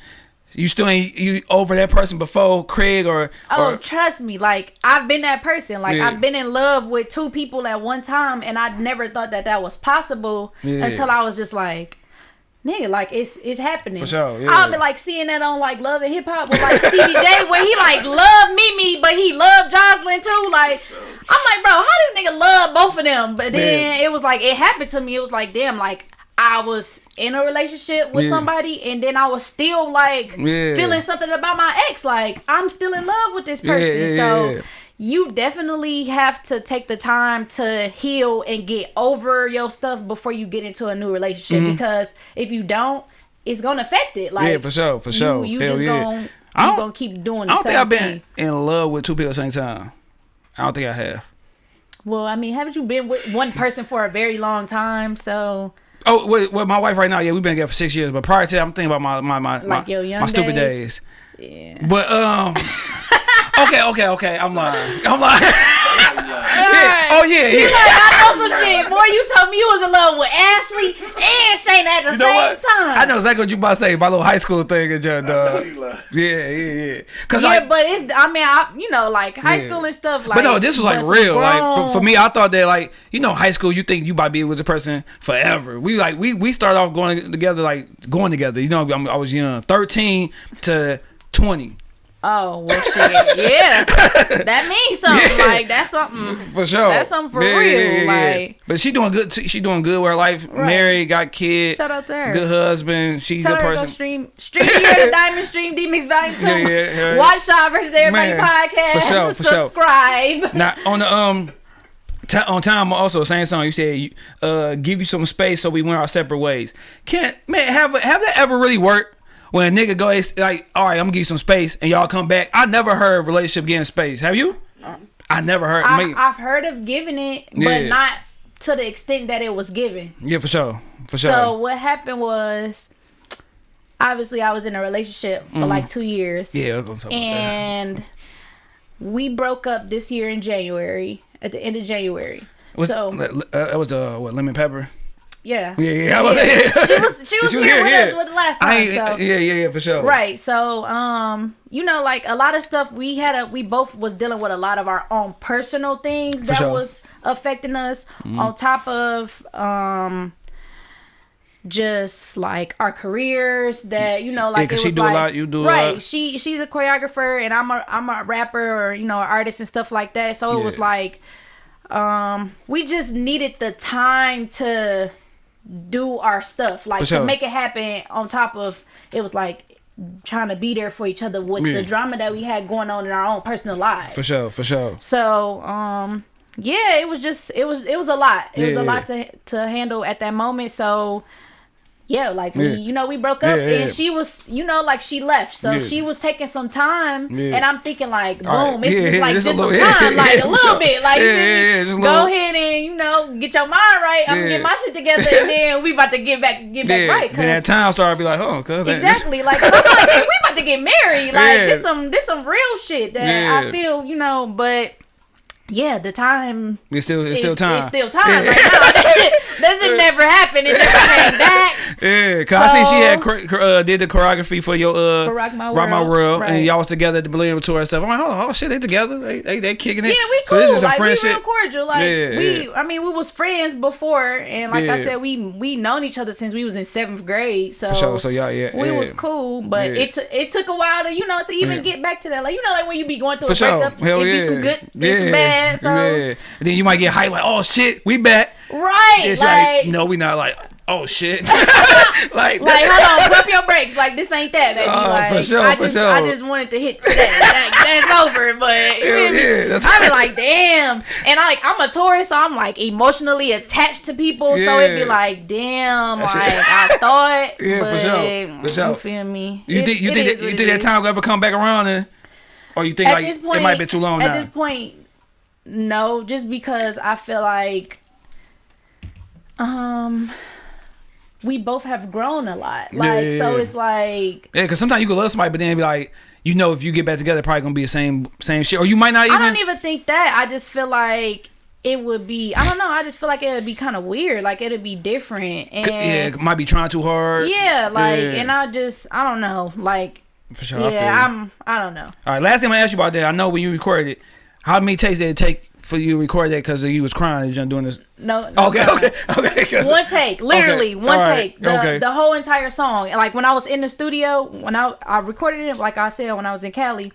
You still ain't you over that person before Craig or Oh, or trust me. Like I've been that person. Like Yeah. I've been in love with two people at one time, and I never thought that that was possible Yeah. until I was just like, nigga, like it's it's happening. For sure, yeah. I'll be like seeing that on like Love and Hip Hop with like Stevie J, where he like loved Mimi, but he loved Joseline too. Like I'm like, bro, how this nigga love both of them? But then it was like it happened to me. It was like, damn, like. I was in a relationship with Yeah. somebody, and then I was still like Yeah. feeling something about my ex. Like I'm still in love with this Yeah, person. yeah, so yeah. You definitely have to take the time to heal and get over your stuff before you get into a new relationship. Because if you don't, it's gonna affect it. Like Mm-hmm. yeah, for sure, for sure. You, you just yeah. gonna I don't- gonna keep doing. The I don't think I've been thing. in love with two people at the same time. I don't think I have. Well, I mean, haven't you been with one person for a very long time? So Oh, with, with my wife right now, yeah, we've been together for six years. But prior to that, I'm thinking about my my my Like my, my stupid days? days. yeah. But um, okay, okay, okay. I'm lying. I'm lying. yeah. Oh yeah, yeah. I know some shit. Boy, you told me you was in love with Ashley and Shane at the You know same what? time. I know exactly what you about to say. My little high school thing and just, know uh, yeah, yeah, yeah. Cause Yeah, like, but it's I mean I you know like high Yeah. school and stuff like. but no, this was like but real. Like for, for me, I thought that like you know, high school, you think you about to be with a person forever. We like we we started off going together, like going together. You know, I'm, I was young, thirteen to twenty. Oh well, shit. Yeah, that means something. Yeah. Like that's something. For sure, That's something for real, like- but she doing good. Too. She doing good with her life. Right. Married, got kid. Shout out to her. Good husband. She's Tell a her good to go person. stream stream here the Diamond Stream D Mix Volume Two. Yeah, yeah, yeah. Watch Shot versus Everybody Man, podcast. for sure, for sure. Subscribe. Now on the um. on time also same song you said uh give you some space so we went our separate ways can't man have have that ever really worked when a nigga go it's like all right i'm gonna give you some space and y'all come back i never heard of relationship getting space have you i never heard I, me- I've heard of giving it, but Yeah. not to the extent that it was given. yeah for sure for sure So what happened was, obviously, I was in a relationship for like two years. Yeah I was gonna talk about that. and we broke up this year in January at the end of January. Was, so uh, that was the what lemon pepper yeah, yeah yeah, I was, yeah. she was she was here with us with the last time. So. yeah yeah yeah for sure Right. So, um, you know, like a lot of stuff we had a we both was dealing with a lot of our own personal things that sure. Was affecting us on top of um just like our careers that you know like it she was do a like, lot, you do a right lot. she she's a choreographer and i'm a i'm a rapper or you know artist and stuff like that so it was like um we just needed the time to do our stuff like For to make it happen on top of it was like trying to be there for each other with Yeah. the drama that we had going on in our own personal lives. For sure for sure. So um yeah it was just it was it was a lot. It was Yeah, a lot to to handle at that moment. So yeah like we you know we broke up Yeah, yeah. and she was you know like she left so Yeah. she was taking some time Yeah. and i'm thinking like boom right. it's Yeah, just yeah, like just just, some little- time yeah, like yeah, a little bit like you Yeah, yeah, yeah, go little- ahead and you know get your mind right i'm gonna get my shit together and then we about to get back get back yeah right then that 'cause- time started to be like oh cause Exactly. Like I'm like, hey, we about to get married. Like Yeah. this some this some real shit that Yeah. I feel, you know, but yeah, the time It's still it's still time. It's still time right now. That shit, that shit never happened. It never came back. Yeah, cause I see she had uh, did the choreography for your uh Rock My Rock My World, World, right. and y'all was together at the Millennium Tour and stuff. I'm like, oh, oh shit, they together, they they, they kicking it. Yeah, we So cool. this is some like we friendship. real cordial. Like Yeah, we, yeah. I mean, we was friends before, and like I said, we we known each other since we was in seventh grade. So For sure. So y'all, yeah, we yeah. was cool, but Yeah. it t- it took a while to you know to even Yeah. get back to that. Like you know, like when you be going through For a breakup, Hell it yeah. be some good, yeah. it's bad. So yeah. And then you might get hyped like, oh shit, we back. right, It's like. like, no, we not like, oh shit. like, like, that's- hold on, pump your brakes. Like, this ain't that, baby. Oh, like, for sure, I for just, sure. I just wanted to hit. That, that's over, but feel yeah, I be like, damn. And I, like, I'm a Taurus, so I'm like emotionally attached to people. So it'd be like, damn. That Like, shit- I thought, Yeah, for sure, for sure. you feel me? you It- think you it think that, you think it time will ever come back around and or you think At like point, it might be too long At now? this point, no, just because I feel like, um. We both have grown a lot, like yeah, so. yeah. It's like Yeah, because sometimes you can love somebody, but then be like, you know, if you get back together, probably gonna be the same same shit, or you might not even. I don't even think that. I just feel like it would be. I don't know. I just feel like it would be kind of weird. Like it'd be different. And yeah, it might be trying too hard. yeah, like, and I just, I don't know. Like, for sure. I yeah, I'm. I don't know. All right, last time I asked you about that, I know when you recorded it, how many takes did it take for you to record that because you was crying and doing this? No. no Okay, no. okay, okay. One take, literally Okay, one alright, take. The, okay. the whole entire song. And, Like when I was in the studio, when I I recorded it, like I said, when I was in Cali,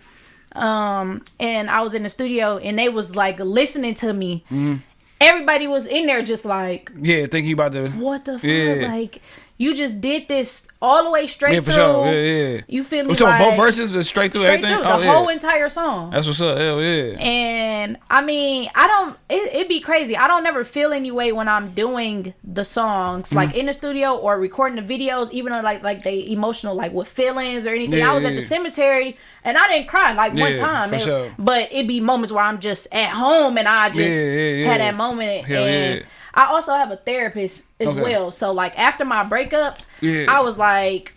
um, and I was in the studio, and they was like listening to me. Mm-hmm. Everybody was in there just like, Yeah, thinking about the. what the fuck? Yeah. Like you just did this all the way straight Yeah, for through. sure. Yeah, yeah. You feel me? We talking like, both verses, but straight through straight everything. through, oh the yeah, whole entire song. that's what's up. Hell yeah. And I mean, I don't. It, it'd be crazy. I don't never feel any way when I'm doing the songs, Mm-hmm. like in the studio or recording the videos, even though like like they emotional, like with feelings or anything. Yeah, I was at the cemetery and I didn't cry like one Yeah, time. for It- sure. But it'd be moments where I'm just at home and I just Yeah, yeah, yeah. had that moment. Hell and yeah. I also have a therapist as Okay. well. So like after my breakup, Yeah. I was like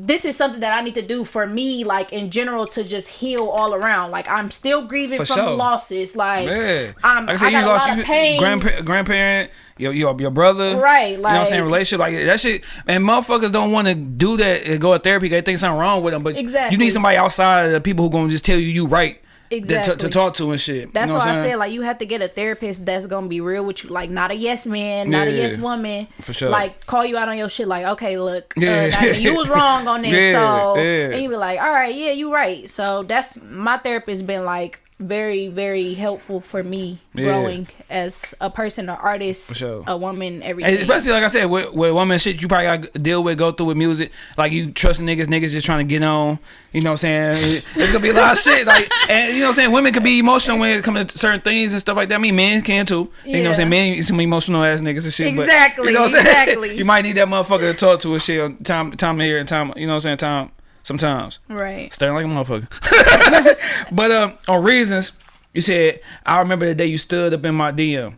this is something that I need to do for me, like in general, to just heal all around. Like I'm still grieving For from sure. losses. Like Yeah. I'm, like I I, got you a lost lot you, of pain. grandpa- grandparent, your, your your brother. Right, you know what I'm saying? Relationship, like that shit. And motherfuckers don't want to do that and go to therapy. They think something wrong with them. But exactly. you need somebody outside of the people who gonna just tell you you right. That- To, to talk to and shit. That's you know why what I said like you have to get a therapist that's gonna be real with you, like not a yes man, not a yes woman. For sure. Like call you out on your shit, like okay, look, Yeah. uh, you was wrong on this, Yeah, so yeah. and you be like, all right, yeah, you right. So that's my therapist been like very very helpful for me Yeah. growing as a person, an artist, sure. a woman, everything. And especially like I said, with, with woman shit, you probably got to deal with, go through with music. Like you trusting niggas, niggas just trying to get on. You know what I'm saying? It's gonna be a lot of shit. Like, and you know what I'm saying? Women can be emotional when it comes to certain things and stuff like that. I mean, men can too. You know what I'm saying? Yeah. Men, some emotional ass niggas and shit. but, Exactly, you know what I'm saying? exactly. you might need that motherfucker to talk to and shit. on Time, time here and time. You know what I'm saying? Time. Sometimes. right. Staring like a motherfucker. but um, on reasons, you said I remember the day you stood up in my DM.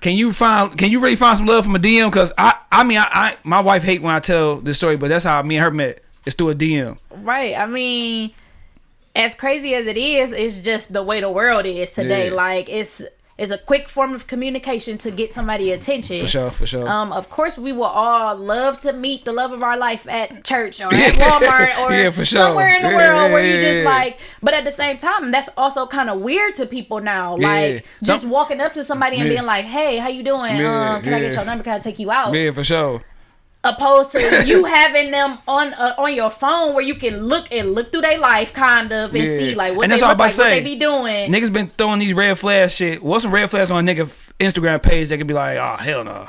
Can you find? Can you really find some love from a DM? Cause I, I mean, I, I, my wife hate when I tell this story, but that's how me and her met. It's through a DM. Right. I mean, as crazy as it is, it's just the way the world is today. Yeah. Like it's it's a quick form of communication to get somebody attention. For sure, for sure. Um, of course, we will all love to meet the love of our life at church or at Walmart or Yeah, for sure. somewhere in the Yeah, world where yeah, you just like. But at the same time, that's also kind of weird to people now. Like just Some- walking up to somebody and being like, "Hey, how you doing? Um, can I get your number? Can I take you out?" yeah, for sure. Opposed to you having them on uh, on your phone where you can look and look through their life kind of and Yeah. see like what And they all I'm like, about to what they be doing. Niggas been throwing these red flags shit. What's some red flags on a nigga Instagram page that could be like, oh hell no.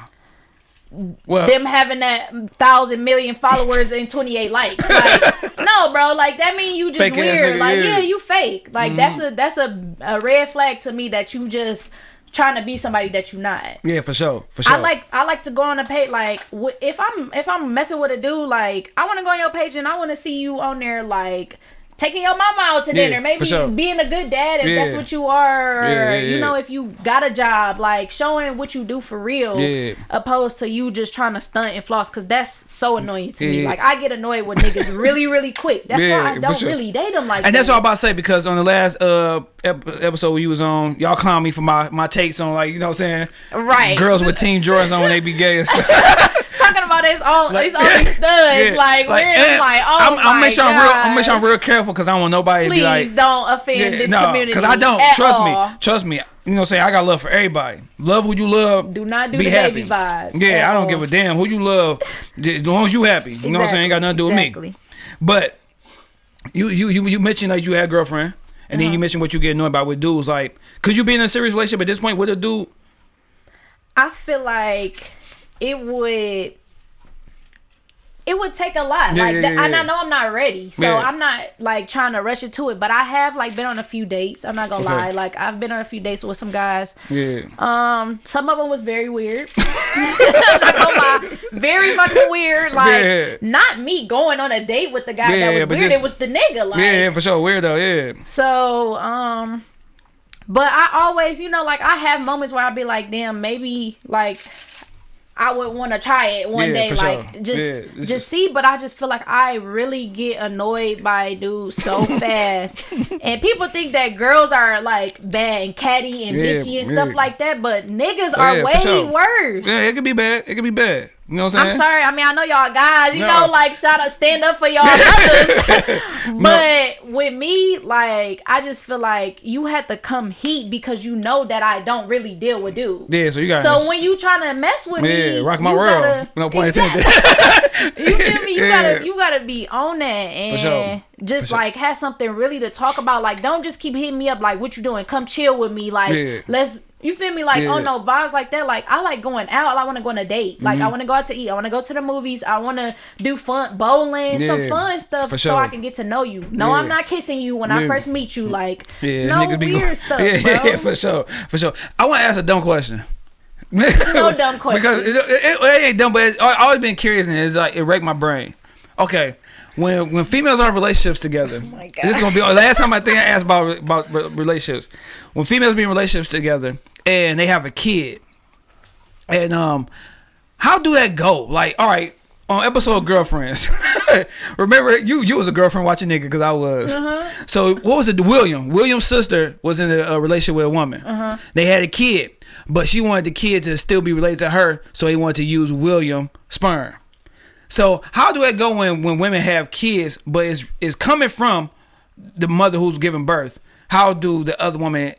Well, them having that thousand million followers and 28 likes like no bro like that mean you just Fake weird like yeah. yeah. you fake like that's a that's a, a red flag to me that you just trying to be somebody that you're not yeah, for sure, for sure. I like I like to go on a page like if I'm if I'm messing with a dude like I want to go on your page and I want to see you on there like taking your mama out to Yeah, dinner, maybe sure. being a good dad if that's what you are, Yeah, yeah, you know if you got a job, like showing what you do for real, Yeah. opposed to you just trying to stunt and floss, because that's so annoying to me. Like I get annoyed with niggas really, really quick. That's Yeah, why I don't sure. really date them like And that. that's all I'm about to say because on the last uh ep- episode you was on, y'all clown me for my my takes on like you know what I'm saying, right. girls with Team Jordans on when they be gay and stuff. talking about his own, Like- his own studs, Yeah, like, we're eh, like, oh I'm, my I'm make sure I'm real. I'm make sure I'm real careful because I don't want nobody to Please be like. don't offend Yeah, this no, community. because I don't. Trust all. me. Trust me. You know what I'm saying? I got love for everybody. Love who you love. Do not do be the happy. baby vibes. Yeah, I don't all. give a damn who you love. Just As long as you happy. You know what I'm saying? Ain't got nothing to do with me. But you you you you mentioned like you had a girlfriend, and Uh-huh. then you mentioned what you get annoyed about with dudes. Like, could you be in a serious relationship at this point with a dude? I feel like it would it would take a lot. Yeah, like yeah, yeah, and I know I'm not ready. So. I'm not like trying to rush into it. But I have like been on a few dates. I'm not gonna Okay. lie. Like I've been on a few dates with some guys. Yeah. Um, some of them was very weird. I'm not gonna lie, very fucking weird. Like not me going on a date with the guy Yeah, that was weird. just- it was the nigga. Like yeah, yeah, for sure. weird though. Yeah. so, um, but I always, you know, like I have moments where I'll be like, damn, maybe like I would want to try it one Yeah, day, like sure. just Yeah, just just- see. But I just feel like I really get annoyed by dudes so fast, and people think that girls are like bad and catty and Yeah, bitchy and stuff like that, but niggas are way sure. worse. Yeah, it could be bad. It could be bad. You know what I'm saying? I'm sorry. I mean, I know y'all guys. You No. know, like shout out, stand up for y'all brothers. but with me, like, I just feel like you had to come heat because you know that I don't really deal with dudes. Yeah, so you got. So when you trying to mess with me, yeah, rock my world. gotta- no point Exactly. You feel me? You Yeah. gotta you gotta be on that and sure. just sure. like have something really to talk about. Like don't just keep hitting me up like what you doing? Come chill with me. Like Yeah. let's you feel me? Like Yeah. oh no vibes like that. Like I like going out. I want to go on a date. Like Mm-hmm. I want to go out to eat. I want to go to the movies. I want to do fun bowling, some fun stuff, For so. I can get to know you. No, Yeah. I'm not kissing you when I first meet you. Like Yeah, no weird going- stuff, yeah, bro. yeah, for sure, for sure. I want to ask a dumb question. No dumb question. because it, it, it ain't dumb, but it's, I always been curious and it's like it wrecked my brain. Okay, when when females are in relationships together, Oh this is gonna be the last time I think I asked about about relationships. When females be in relationships together and they have a kid, and um, how do that go? Like, all right. On episode girlfriends, remember you you was a girlfriend watching nigga because I was. So what was it? William William's sister was in a, a relationship with a woman. They had a kid, but she wanted the kid to still be related to her, so he wanted to use William sperm. So how do that go when when women have kids, but it's it's coming from the mother who's giving birth? How do the other woman?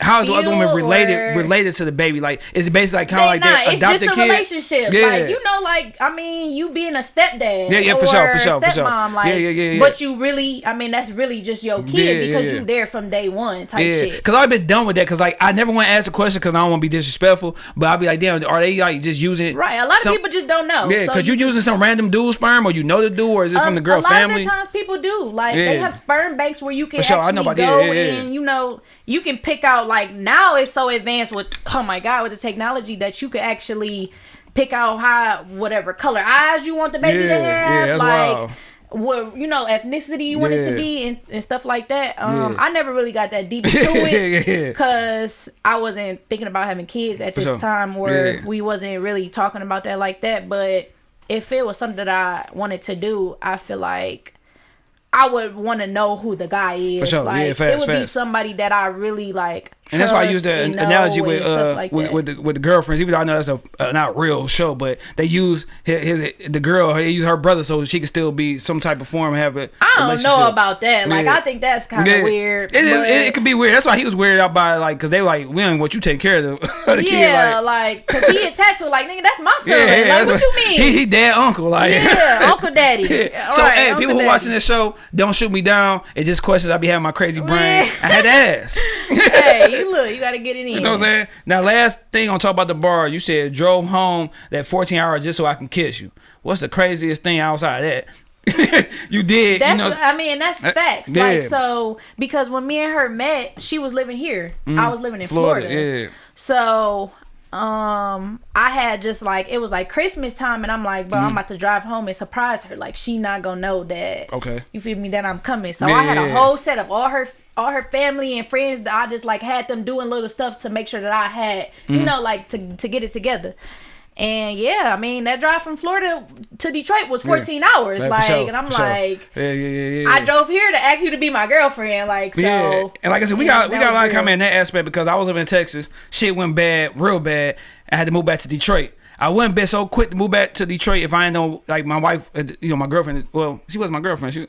How is the other woman related related to the baby? Like is it basically like kind of like not. their It's adopted just a kid? relationship. Yeah. Like you know, like I mean, you being a stepdad. Yeah, yeah, for sure, for sure, for sure. stepmom, Like, Yeah, yeah, yeah, yeah. But you really, I mean, that's really just your kid Yeah, because yeah. you there from day one type Yeah, shit. because I've been done with that. Because like I never want to ask a question because I don't want to be disrespectful. But I'll be like, damn, are they like just using Right. A lot some- of people just don't know. Yeah, So because you, using some random dude sperm or you know the dude or is it from um, the girl a lot family? of the times people do. Like they have sperm banks where you can For sure, I actually know about- yeah, go yeah, yeah. and you know you can pick out. Like now it's so advanced with oh my god with the technology that you could actually pick out how whatever color eyes you want the baby Yeah, to yeah, have. that's like wild. what you know ethnicity you want it to be and, and stuff like that. Um, Yeah. I never really got that deep into Yeah, it yeah, yeah. because I wasn't thinking about having kids at this time where Yeah. we wasn't really talking about that like that. But if it was something that I wanted to do, I feel like I would want to know who the guy is. For sure. Like Yeah, fast, it would be somebody that I really like. And that's why I trust use the analogy with uh like with, with the with the girlfriends. Even though I know that's a uh, not real show, but they use his, his the girl. They use her brother so she can still be some type of form and have I don't know about that. Like Yeah. I think that's kind of Yeah. weird. It, is, it, it could be weird. That's why he was weirded out by like because they were like, we don't want you taking care of the, the kid. yeah, Like, like because he attached to like nigga, that's my son. yeah, yeah, like that's what you mean? He, he dad uncle like. yeah, Uncle Daddy. Yeah. So Right, hey, Uncle people who Daddy. watching this show, don't shoot me down. It's just questions I be having my crazy brain. I had to ask. hey, look, you gotta get it in. You know what I'm saying? Now, last thing on talk about the bar, you said drove home that 14 hours just so I can kiss you. What's the craziest thing outside of that? you did, That's you know. I mean that's Uh, facts. yeah. Like so because when me and her met, she was living here. I was living in Florida. Mm, Yeah. So um I had just like it was like Christmas time and I'm like, bro, Mm-hmm. I'm about to drive home and surprise her. Like she not gonna know that Okay. you feel me that I'm coming. So Yeah, I had a whole set of all her all her family and friends that I just like had them doing little stuff to make sure that I had, Mm-hmm. you know, like to to get it together. And yeah, I mean that drive from Florida to Detroit was 14 hours. Yeah, for like, sure, and I'm for sure. like, yeah, yeah. I drove here to ask you to be my girlfriend. Like, so yeah, and like I said, we got we got a lot of comment in that aspect because I was up in Texas. Shit went bad, real bad. I had to move back to Detroit. I wouldn't been so quick to move back to Detroit if I didn't know like my wife, uh, you know, my girlfriend. Well, she was my girlfriend. She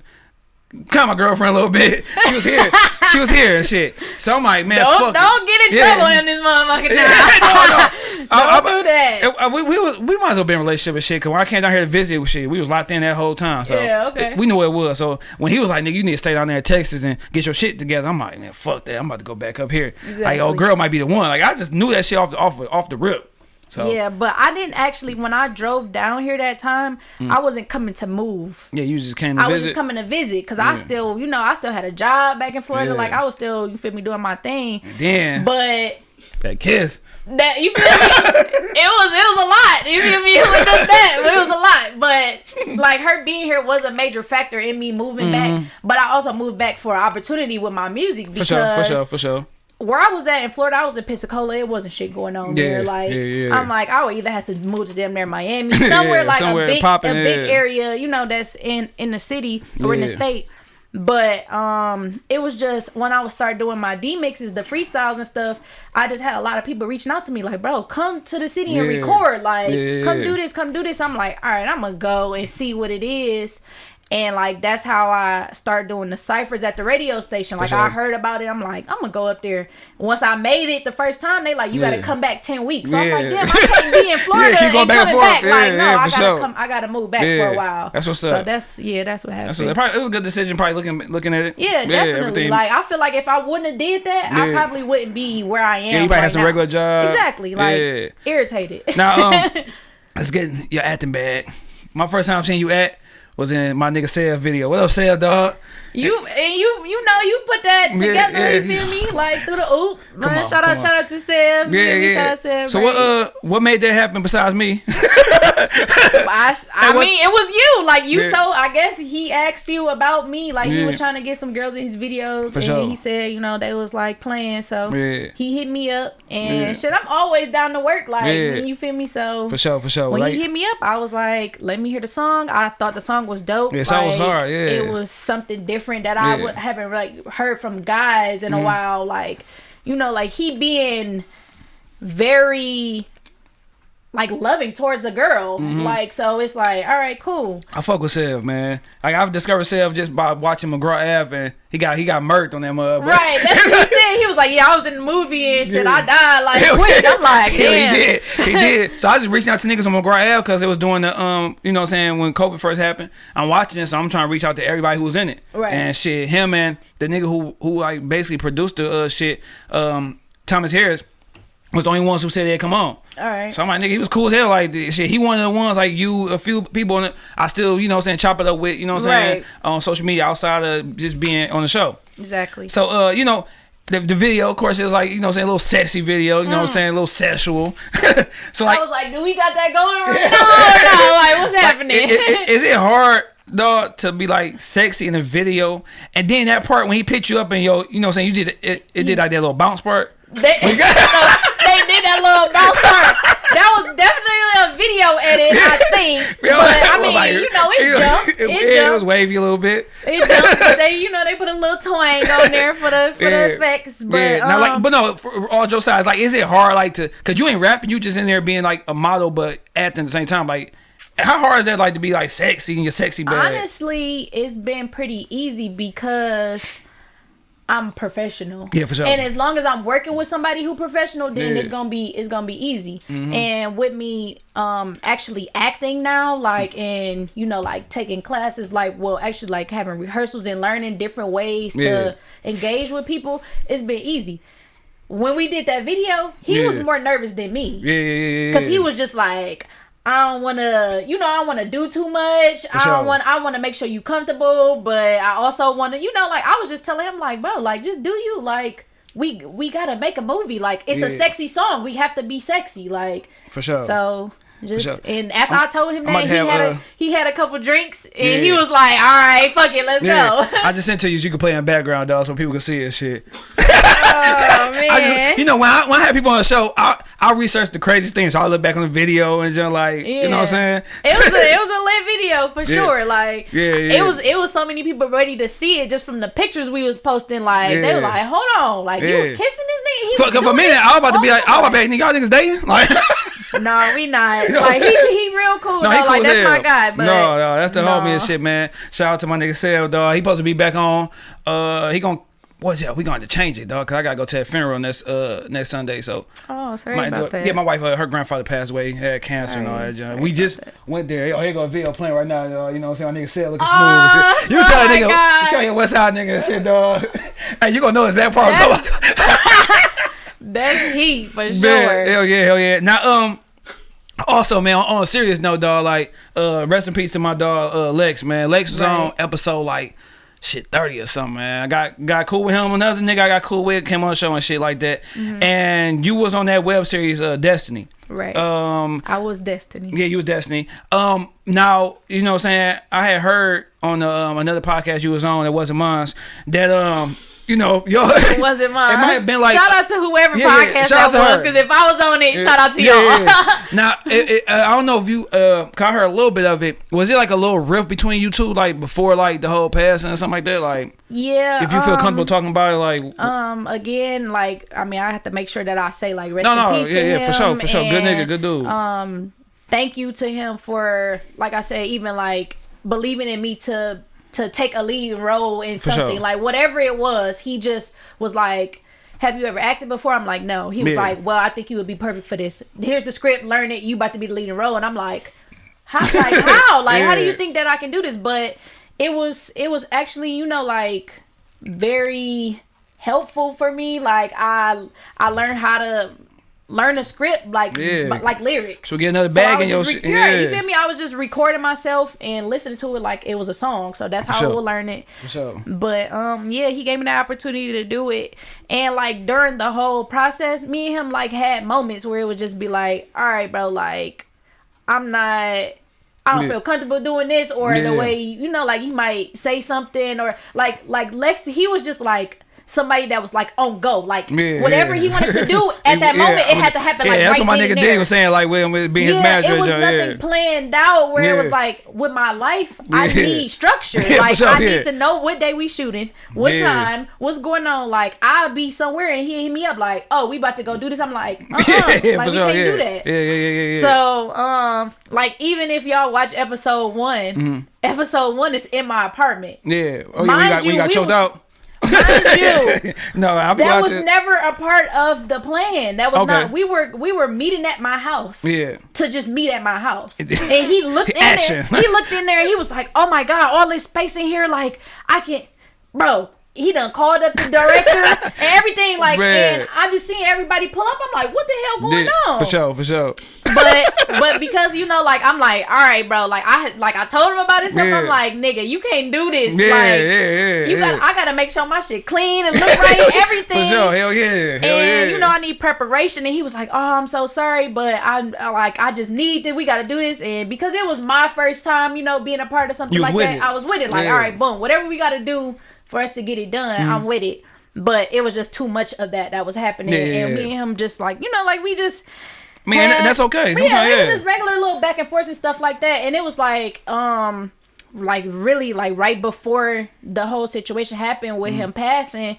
of my girlfriend a little bit. She was here. she was here and shit. So I'm like, man, Don't fuck don't get in Yeah. trouble in this motherfucker now. no, no. Don't I- I- do that. it- uh, we, we, was, we might as well be in a relationship with shit. Cause when I came down here to visit with shit, we was locked in that whole time. So Yeah, okay. it- we knew it was. So when he was like, "Nigga, you need to stay down there in Texas and get your shit together," I'm like, "Man, fuck that. I'm about to go back up here." Like, oh, Exactly. girl might be the one. Like I just knew that shit off the off off the rip. So yeah, Yeah, but I didn't actually when I drove down here that time, mm. I wasn't coming to move. Yeah, you just came to I was visit. just coming to visit because I still, you know, I still had a job back in Florida. Yeah. Like I was still, you feel me, doing my thing. Then But that kiss. that you feel me? it was it was a lot. You feel me? It was just that, but it was a lot. But like her being here was a major factor in me moving mm-hmm. back. But I also moved back for an opportunity with my music For sure, for sure, for sure. Where I was at in Florida, I was in Pensacola. It wasn't shit going on Yeah, there. Like yeah, yeah. I'm like, I would either have to move to damn near Miami, somewhere like somewhere a big, poppin', a big area, you know, that's in in the city or in the state. But um, it was just when I would start doing my D mixes, the freestyles and stuff. I just had a lot of people reaching out to me like, "Bro, come to the city and record. Like, come do this, come do this." I'm like, "All right, I'm gonna go and see what it is." And like that's how I start doing the ciphers at the radio station. Like sure. I heard about it, I'm like, I'm gonna go up there. Once I made it the first time, they like, you Yeah. gotta come back ten weeks. So I'm like, Yeah. damn, I can't be in Florida keep going and back coming back. Yeah, like, no, yeah, I gotta sure. come. I gotta move back for a while. That's what's up. So that's yeah, that's what happened. That's probably, it was a good decision. Probably looking looking at it. yeah, definitely. everything. Like I feel like if I wouldn't have did that, I probably wouldn't be where I am. yeah, you might right have some now. regular job. Exactly. Like yeah. irritated. Now, um, let's get your acting bag. My first time seeing you act was in my nigga Seb video. What up, Seb, dog? You and you you know you put that together. yeah. you feel me? Like through the oop. Man, on, shout out on. shout out to Sam. Yeah, Shout yeah. out to Sam, So what? Uh, what made that happen besides me? I, I mean, it was you. Like you Yeah. told. I guess he asked you about me. Like he was trying to get some girls in his videos, For and sure. he said, you know, they was like playing. So Yeah. he hit me up, and Yeah. shit, I'm always down to work. Like Yeah. you feel me? So for sure, for sure. when Like, he hit me up, I was like, "Let me hear the song." I thought the song was dope. Yeah, song was hard, yeah. it was something different that I Yeah. would, haven't like heard from guys in a Mm-hmm. while. Like, you know, like he being very like loving towards the girl. Mm-hmm. Like, so it's like, all right, cool. I fuck with Sev, man. Like I've discovered Sev just by watching McGraw Ave, and he got he got murked on that mug. Right, that's what he said. He was like, "Yeah, I was in the movie and shit. Yeah. I died like Hell quick." yeah. I'm like, "Damn." he did. He did. So I just reached out to niggas on McGraw Ave because it was doing the um, you know what I'm saying, when COVID first happened. I'm watching it, so I'm trying to reach out to everybody who was in it. Right. And shit, him and the nigga who who like basically produced the uh shit, um, Thomas Harris was the only ones who said they'd come on. All right. So I'm like, nigga, he was cool as hell. Like, this shit, he one of the ones like you, a few people on it. I still, you know, what I'm saying chop it up with, you know, what I'm saying Right. on social media outside of just being on the show. Exactly. So, uh, you know, the, the video, of course, it was like, you know, what I'm saying a little sexy video. You know, what I'm saying a little sexual. so, like, Mm. I was like, "Do we got that going right now? or no? Like, what's like, happening?" is it hard? Dog to be like sexy in a video, and then that part when he picked you up and yo, you know, what I'm saying you did it, it did like that little bounce part. They, they did that little part. That was definitely a video edit, I think. But I mean, like- you know, it it- jumped. It, It, it was wavy a little bit. It jumped. They, you know, they put a little twang on there for the for Yeah. the effects. But yeah, now, like, um, but no, for all jokes aside, like, is it hard, like, to, cause you ain't rapping, you just in there being like a model, but acting at the same time, like, how hard is that, like, to be like sexy in your sexy bag? honestly, it's been pretty easy because I'm professional. Yeah, for sure. And as long as I'm working with somebody who professional, then Yeah. Mm-hmm. it's gonna be it's gonna be easy. And with me um actually acting now, like and you know, like taking classes, like well, actually like having rehearsals and learning different ways to Yeah. engage with people, it's been easy. When we did that video, he was more nervous than me. yeah, yeah, yeah, yeah. Cause he was just like, I don't want to, you know, I don't want to do too much. I sure. don't want, I want to make sure you comfortable, but I also want to, you know, like I was just telling him, like, bro, like just do you, like, we we gotta make a movie. Like it's a sexy song. We have to be sexy. Like For sure. so. Just sure. and after i told him I'm that he have, had uh, a he had a couple drinks and he was like, "All right, fuck it, let's yeah, go." I just sent to you so you can play in background, dog, so people can see it. Shit. oh man, just, you know, when I, when I have people on the show, I I research the craziest things. So I look back on the video and just like, you know what I'm saying? It was a, it was a lit video for Yeah. sure. Like Yeah, yeah. it was it was so many people ready to see it just from the pictures we was posting. Like they were like, hold on, like you was kissing this nigga. He For, for a minute, I was about to be like, I was about to be like, nigga, y'all niggas dating? Like. No, we not. like he he real cool. no, though. he cool like as that's hell. my guy. But no, no, that's the homie and shit, man. Shout out to my nigga Sel, dog. He supposed to be back on. Uh, he gonna. What's that? We going to change it, dog. Cause I gotta go to a funeral next uh next Sunday. So Oh, sorry might about that. Yeah, my wife, uh, her grandfather passed away, had cancer and all that. junk. We just that. went there. Oh, here go a video playing right now. Dog. You know what I'm saying? My nigga Sel looking Oh, smooth. and shit. You tell oh that nigga, God. you tell your West Side nigga and shit, dog. hey, you gonna know exact part I'm talking about. That's heat for sure. Man, hell yeah, hell yeah. Now, um, also, man, on, a serious note, dog, like, uh, rest in peace to my dog, uh, Lex, man. Lex was on episode like shit thirty or something, man. I got got cool with him. Another nigga I got cool with came on the show and shit like that. Mm-hmm. And you was on that web series, uh, Destiny. Right. Um, I was Destiny. yeah, you was Destiny. Um, now you know what I'm saying. I had heard on the, um, another podcast you was on that wasn't mine that um, you know, yo, It wasn't mine. It might have been like shout out to whoever Yeah, yeah, podcast out that to was because if I was on it, shout out to Yeah, y'all. yeah, yeah. now, it, it, uh, I don't know if you, uh, 'cause I heard a little bit of it. Was it like a little rift between you two, like before, like the whole passing or something like that? Like, yeah. if you feel um, comfortable talking about it, like, Um, again, like I mean, I have to make sure that I say like rest no, in no, peace yeah, to yeah, for sure, for sure, good nigga, good dude. Um, thank you to him for like I said, even like believing in me to to take a lead role in For something sure. like whatever it was. He just was like. Have you ever acted before? I'm like, no. He was Yeah. like, well, I think you would be perfect for this. Here's the script, learn it. You about to be the leading role, and I'm like, how? Like, how? Like, how do you think that I can do this? But it was, it was actually, you know, like very helpful for me. Like I I learned how to learn a script like Yeah. li- like lyrics. So get another bag was in your just shit. yeah, you Yeah. feel me? I was just recording myself and listening to it like it was a song. So that's how sure. I would learn it. For sure. But um yeah, he gave me the opportunity to do it. And like during the whole process, me and him like had moments where it would just be like, All right, bro, like I'm not I don't Yeah. feel comfortable doing this or Yeah. the way you know, like he might say something or like like Lex he was just like somebody that was like on go. Like Yeah, whatever yeah. he wanted to do at that moment, it had to happen Yeah, like that's right what my nigga and D there. was saying, like, with, with being his yeah, manager. it was nothing yeah. planned out where it was like with my life, I need structure. Like sure, I need to know what day we shooting, what time, what's going on. Like I'll be somewhere and he hit me up like, "Oh, we about to go do this." I'm like, "Uh, uh yeah, like we sure, can't do that." Yeah, yeah, yeah, yeah. So, um, like even if y'all watch episode one, Mm-hmm. episode one is in my apartment. yeah. Oh, yeah, we Mind got, we you, got we choked was- out. Mind you, no, I'll be that was to. never a part of the plan. That was Okay. not. We were we were meeting at my house. Yeah. To just meet at my house, and he looked in Action. there. He looked in there. and He was like, "Oh my god, all this space in here! Like I can, bro." He done called up the director and everything. Like, Man. and I'm just seeing everybody pull up. I'm like, "What the hell going Yeah, on?" For sure, for sure. but but because you know, like I'm like, all right, bro. Like I had- like I told him about this stuff. Yeah. I'm like, nigga, you can't do this. Yeah, like, yeah, yeah. You yeah. got. I gotta make sure my shit clean and look right. Everything. For sure, hell yeah, hell And you know I need preparation, and he was like, "Oh, I'm so sorry, but I'm like I just need that. We got to do this." And because it was my first time, you know, being a part of something like that, it. I was with it. Like, all right, boom, whatever we got to do for us to get it done, I'm with it. But it was just too much of that that was happening, Yeah, and yeah. me and him just like you know, like we just Man, had- that's okay. but yeah, Sometimes, it was just regular little back and forth and stuff like that. And it was like, um, like really like right before the whole situation happened with Mm-hmm. him passing,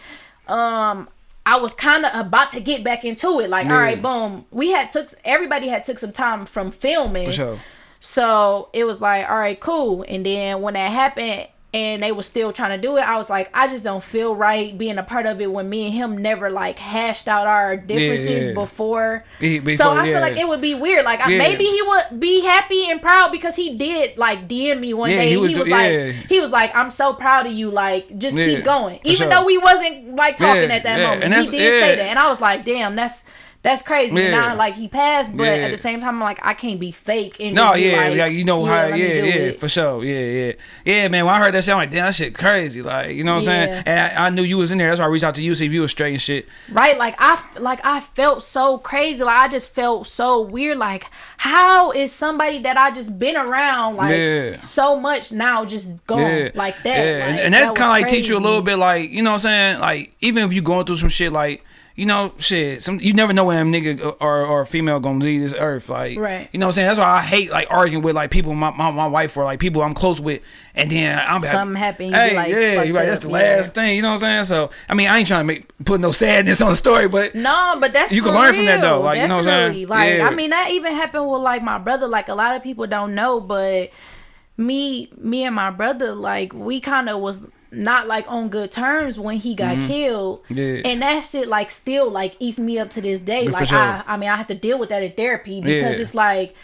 um, I was kind of about to get back into it. Like, Yeah. all right, boom. We had took everybody had took some time from filming. Sure. So it was like, all right, cool. And then when that happened and they were still trying to do it, I was like, I just don't feel right being a part of it when me and him never like hashed out our differences yeah. before. Be- so I yeah. feel like it would be weird. Like I maybe he would be happy and proud because he did like DM me one Yeah, day. he and was he was like, yeah. he was like, I'm so proud of you. Like just Yeah, keep going, even sure. though we wasn't like talking Yeah, at that yeah, moment. and he did say that, and I was like, damn, that's that's crazy. Yeah. Now, like he passed, but Yeah. at the same time, I'm like, I can't be fake. And No, yeah, like, like you know how, yeah, yeah, it. for sure, yeah, yeah, yeah, man. When I heard that shit, I'm like, damn, that shit crazy, like, you know what I'm Yeah. saying? And I, I knew you was in there, that's why I reached out to you see if you was straight and shit. right like i like i felt so crazy like i just felt so weird like how is somebody that i just been around like Yeah. so much now just gone Yeah, like that Yeah, and, Like, and that was kind of like teach you a little bit, like you know what I'm saying, like even if you going through some shit, like you know, shit, some you never know when a nigga uh, or or a female gonna leave this earth, like Right. You know what I'm saying? That's why I hate like arguing with like people, my my, my wife or like people I'm close with, and then I'm Something happen, you Hey, like, yeah, you right. That's the yeah. last thing. You know what I'm saying? So I mean, I ain't trying to make put no sadness on the story, but No, but that's You can learn from that, though, real, like, you know what I'm saying? Like Yeah. I mean, that even happened with like my brother. Like a lot of people don't know, but me, me and my brother, like we kind of was not like on good terms when he got killed. Mm-hmm. Yeah. And that shit like still like eats me up to this day. For like sure. I, I mean, I have to deal with that in therapy because Yeah. it's like.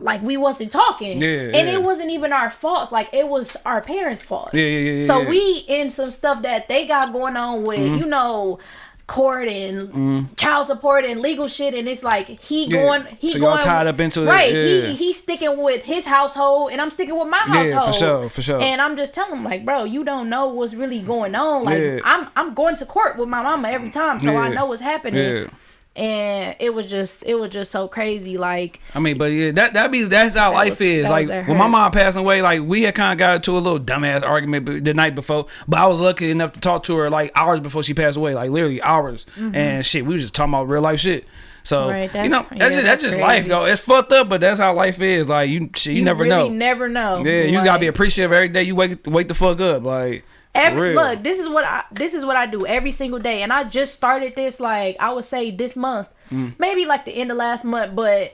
Like we wasn't talking, Yeah, and it wasn't even our faults. Like it was our parents' fault. Yeah, yeah, yeah, So we in some stuff that they got going on with, Mm-hmm. you know, court and mm. child support and legal shit, and it's like he Yeah. going, he So going tied up into right. yeah. He he's sticking with his household, and I'm sticking with my household Yeah, for sure, for sure. And I'm just telling him like, bro, you don't know what's really going on. Like Yeah. I'm I'm going to court with my mama every time, so I know what's happening. Yeah. And it was just it was just so crazy. Like I mean, but yeah, that that be that's how life was- is. Like when my mom passed away, like we had kind of got into a little dumbass argument the night before. But I was lucky enough to talk to her like hours before she passed away, like literally hours. Mm-hmm. And shit, we was just talking about real life shit. So. Right, you that's- know, yeah, that's just that's that's just life, though. It's fucked up, but that's how life is. Like you, shit, you, never really know. never know. yeah, you just gotta be appreciative every day. You wake wake the fuck up, like. Every look, this is what I this is what I do every single day, and I just started this like I would say this month, Mm. maybe like the end of last month, but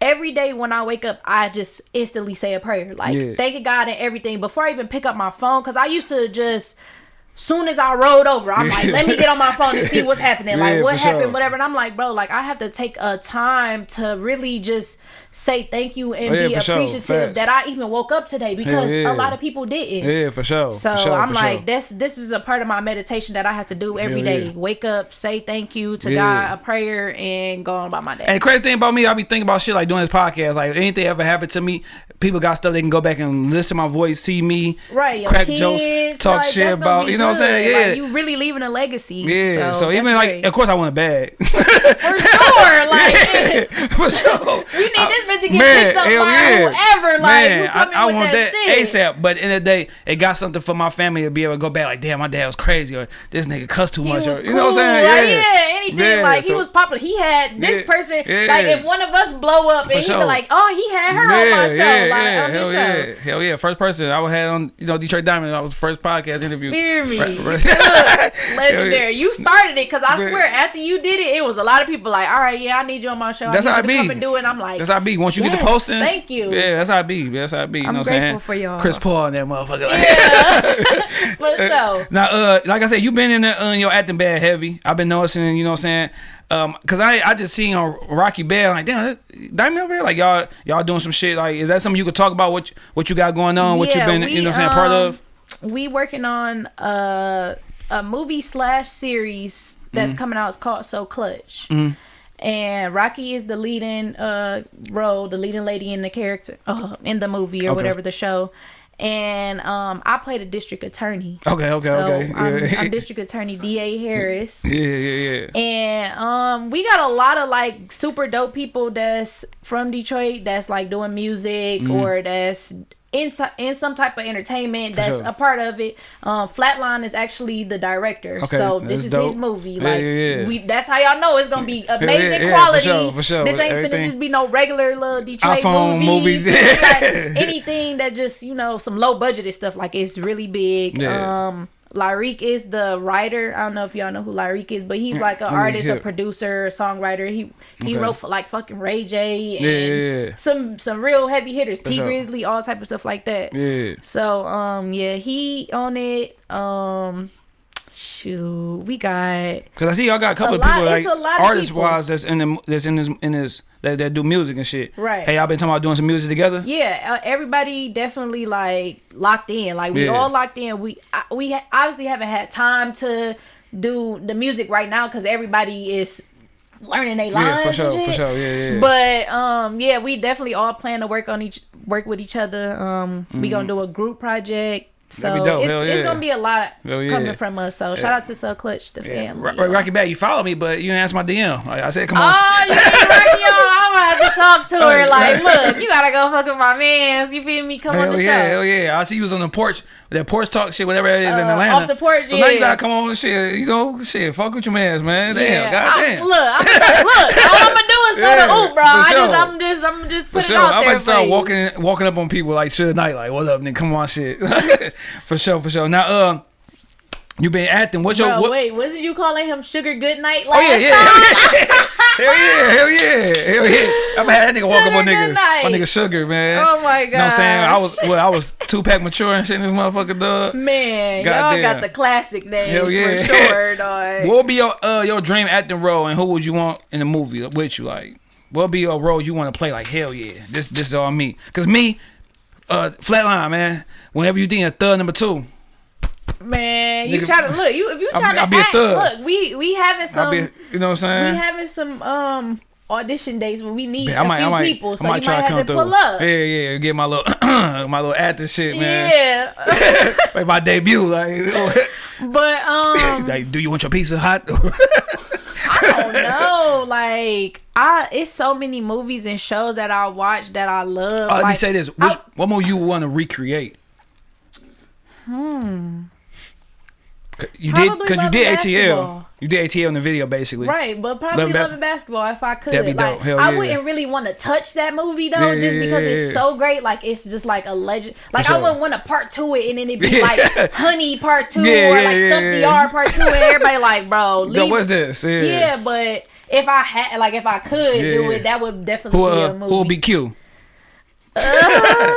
every day when I wake up, I just instantly say a prayer, like Yeah. thanking God and everything before I even pick up my phone, because I used to just. Soon as I rolled over, I'm like, let me get on my phone and see what's happening. Yeah, Like, what happened, sure. whatever. And I'm like, bro, like, I have to take a time to really just say thank you and Oh, yeah, be for sure. appreciative that I even woke up today because yeah. a lot of people didn't. Yeah, for sure. So for sure, I'm like, sure. this this is a part of my meditation that I have to do every day. yeah. Wake up, say thank you to Yeah. God, a prayer, and go on about my day. And the crazy thing about me, I be thinking about shit like doing this podcast. Like anything ever happened to me, people got stuff they can go back and listen to my voice, see me, right, crack kids, jokes, talk like, shit about. You know what I'm saying? Yeah. like, you really leaving a legacy. yeah. So, that's even like, of course, I want a bag. for sure, like. Yeah, for sure. We need this bitch to get Man, picked up by yeah. whoever. Like, Man, I, I want that, that. ASAP. But in the day, it got something for my family to be able to go back. Like, damn, my dad was crazy, or this nigga cussed too He much, or you know what I'm saying? like, yeah, anything. Yeah, like so- he was popular. He had this Yeah, person. yeah. Like if one of us blow up, and he sure. be like, "Oh, he had her on my Yeah, show." yeah, like, yeah, hell show. yeah, hell yeah. First person I would have had on, you know, Detroit Diamond. I was the first podcast interview. Hear me. Right, right. Look, Hell legendary. You started it because I swear after you did it, it was a lot of people like, all right, yeah, I need you on my show. That's how it be. come and do it. I'm like, That's how I be. Once you get the posting, thank you. Yeah, that's how I be. That's how I be. You I'm know what I'm saying? grateful for y'all. Chris Paul and that motherfucker. Yeah, for sure. Now, uh, like I said, you been in the, uh, your acting bad heavy. I've been noticing, you know what I'm saying? Um, cause I I just seen on Rocky Badd, like damn, that, Diamond over here, like y'all y'all doing some shit. Like, is that something you could talk about? What you- what you got going on? what you Yeah, been, we, you know, what I'm saying, part um, of? We working on a a movie slash series that's Mm-hmm. coming out. It's called So Clutch. And Rocky is the leading uh role, the leading lady in the character uh, in the movie or Okay. whatever the show. And um, I played a district attorney. Okay, okay, So okay. I'm, I'm District Attorney D.A. Harris. yeah, yeah, yeah. And um, we got a lot of like super dope people that's from Detroit that's like doing music Mm-hmm. or that's in in some type of entertainment that's sure. a part of it. Um, Flatline is actually the director, Okay, so this is dope. his movie. Yeah, Like yeah, yeah. we, that's how y'all know it's gonna be amazing yeah, for quality. sure, for sure. This ain't Everything- finna just be no regular little Detroit iPhone movies. movies. Like anything that just you know some low budgeted stuff. Like it's really big. Yeah. Um. Lyrique is the writer. I don't know if y'all know who Lyrique is, but he's like an me artist, a hear. producer, songwriter. He he Okay. wrote for like fucking Ray J and Yeah, yeah, yeah. some some real heavy hitters, T. Grizzly, all type of stuff like that. Yeah. So um yeah, he on it. Um shoot, we got Cause I see y'all got a couple A of people like a lot artist people. wise that's in the that's in this in this that, that do music and shit. Right. Hey, y'all been talking about doing some music together? yeah, uh, everybody definitely like locked in. Like we Yeah. all locked in. We I, we ha- obviously haven't had time to do the music right now because everybody is learning their lines. Yeah, for sure, for sure. Yeah, yeah. But um, yeah, we definitely all plan to work on each work with each other. Um, we gonna do a group project. So. That'd be dope. it's, Hell it's gonna be a lot yeah. coming from us. So shout out to Soul Clutch, the yeah. family. Ro- Rocky Badd, you follow me, but you didn't answer my DM. Like I said, come on. Oh, you ain't yo. I'm gonna have to talk to her. Like, look, you gotta go fuck with my mans. You feel me? Come on Hell the yeah, show. hell yeah! I see you was on the porch, that porch talk shit, whatever it is in Uh, Atlanta. off the porch, So now you gotta come on and shit, you know, shit, fuck with your mans, man. Damn, Yeah. Goddamn. look, I'm look, all I'm gonna do is go Yeah, to oop, bro. I sure. just, I'm just, I'm just putting sure, it out I'm there. about to start walking, walking up on people like Suge Knight, like, "What up, nigga? Come on, shit." for sure, for sure. Now, um, you been acting. What's your what? wait, wasn't you calling him Sugar Goodnight last Oh yeah, yeah, time? hell yeah, hell yeah, hell yeah. I'm had that nigga walk up on niggas, my nigga Sugar, man. Oh my god. You know what I'm saying? I was, well, I was Tupac mature and shit in this motherfucker, dog. Man, Goddamn. y'all got the classic names Hell yeah. for sure, dog. What would be your uh your dream acting role, and who would you want in the movie with you? Like, what would be your role you want to play? Like, hell yeah, this this is all me. Cause me, uh, flatline, man. Whenever you think a third number two, Man, you Nigga- try to look. You if you I'll try to I'll be a act, thug. look, we we having some be, you know what I'm saying? we having some um audition days where we need Yeah, a few people, so you might have to pull up. Yeah, yeah, get my little my little acting shit, man. Yeah, Like my debut, like, but um, like, do you want your pizza hot? I don't know. Like, I it's so many movies and shows that I watch that I love. Uh, let me say this: Which, I- what more you want to recreate? Hmm. You did because you did and ATL. You did ATL in the video, basically. Right, but probably Loving loving basketball if I could. That'd be like, dope. Hell I yeah. wouldn't really want to touch that movie though, Yeah, just because yeah, it's so great. Like it's just like a legend. Like sure. I wouldn't want to part two it and then it'd be like Honey part two or like Stomp the Yard part two, and everybody like, bro, leave. No, what's this? Yeah. yeah, but if I had like if I could do it, that would definitely Who be uh, a movie. who will be Q? Uh,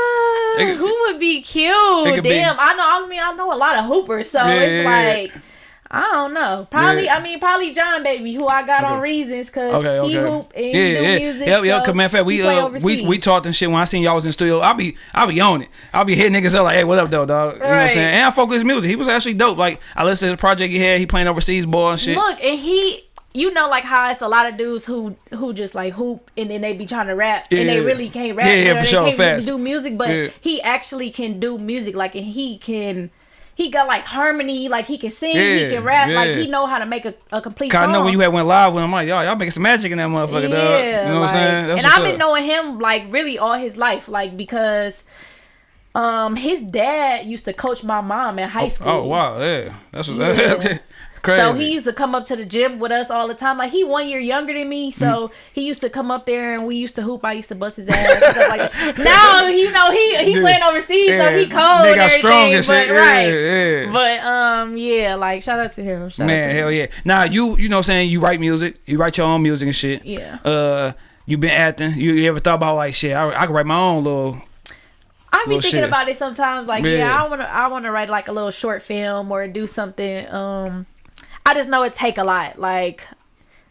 It who would be cute? could be- Damn, I know. I mean, I know a lot of hoopers, so Yeah, it's like I don't know. Probably, Yeah. I mean, probably John Baby, who I got on reasons because Okay, he okay. hoop and yeah, do yeah, music. yep, yep. so Cause matter of fact, we uh, we we talked and shit when I seen y'all was in the studio. I'll be I'll be on it. I'll be hitting niggas up like, hey, what up, though, dog? You know what I'm saying? And I his music. He was actually dope. Like I listened to the project he had. He playing overseas ball and shit. Look, and he, you know, like how it's a lot of dudes who who just like hoop and then they be trying to rap and they really can't rap. Yeah, yeah, for they sure, can't really do music, but Yeah. he actually can do music. Like, and he can. He got like harmony, like he can sing, Yeah, he can rap, like he know how to make a, a complete Cause I know when you had went live with him, like, y'all, y'all making some magic in that motherfucker, dog. You know what I'm saying? That's and I've been up. knowing him like really all his life, like because um his dad used to coach my mom in high school. Oh wow, yeah, that's what, Yeah. Crazy. So he used to come up to the gym with us all the time. Like he one year younger than me, so Mm. he used to come up there and we used to hoop. I used to bust his ass. and stuff like that. Now you know he he Yeah. playing overseas, Yeah. so he cold. They got strong and shit. but, right. Yeah, yeah. But um yeah, like shout out to him. Shout Man, out to hell him. yeah. Now you you know what I'm saying you write music, you write your own music and shit. Yeah. Uh, you been acting. You, you ever thought about like shit? I, I could write my own little. I be thinking shit. about it sometimes. Like, yeah, Yeah. I want to, I want to write like a little short film or do something. Um, I just know it take a lot, like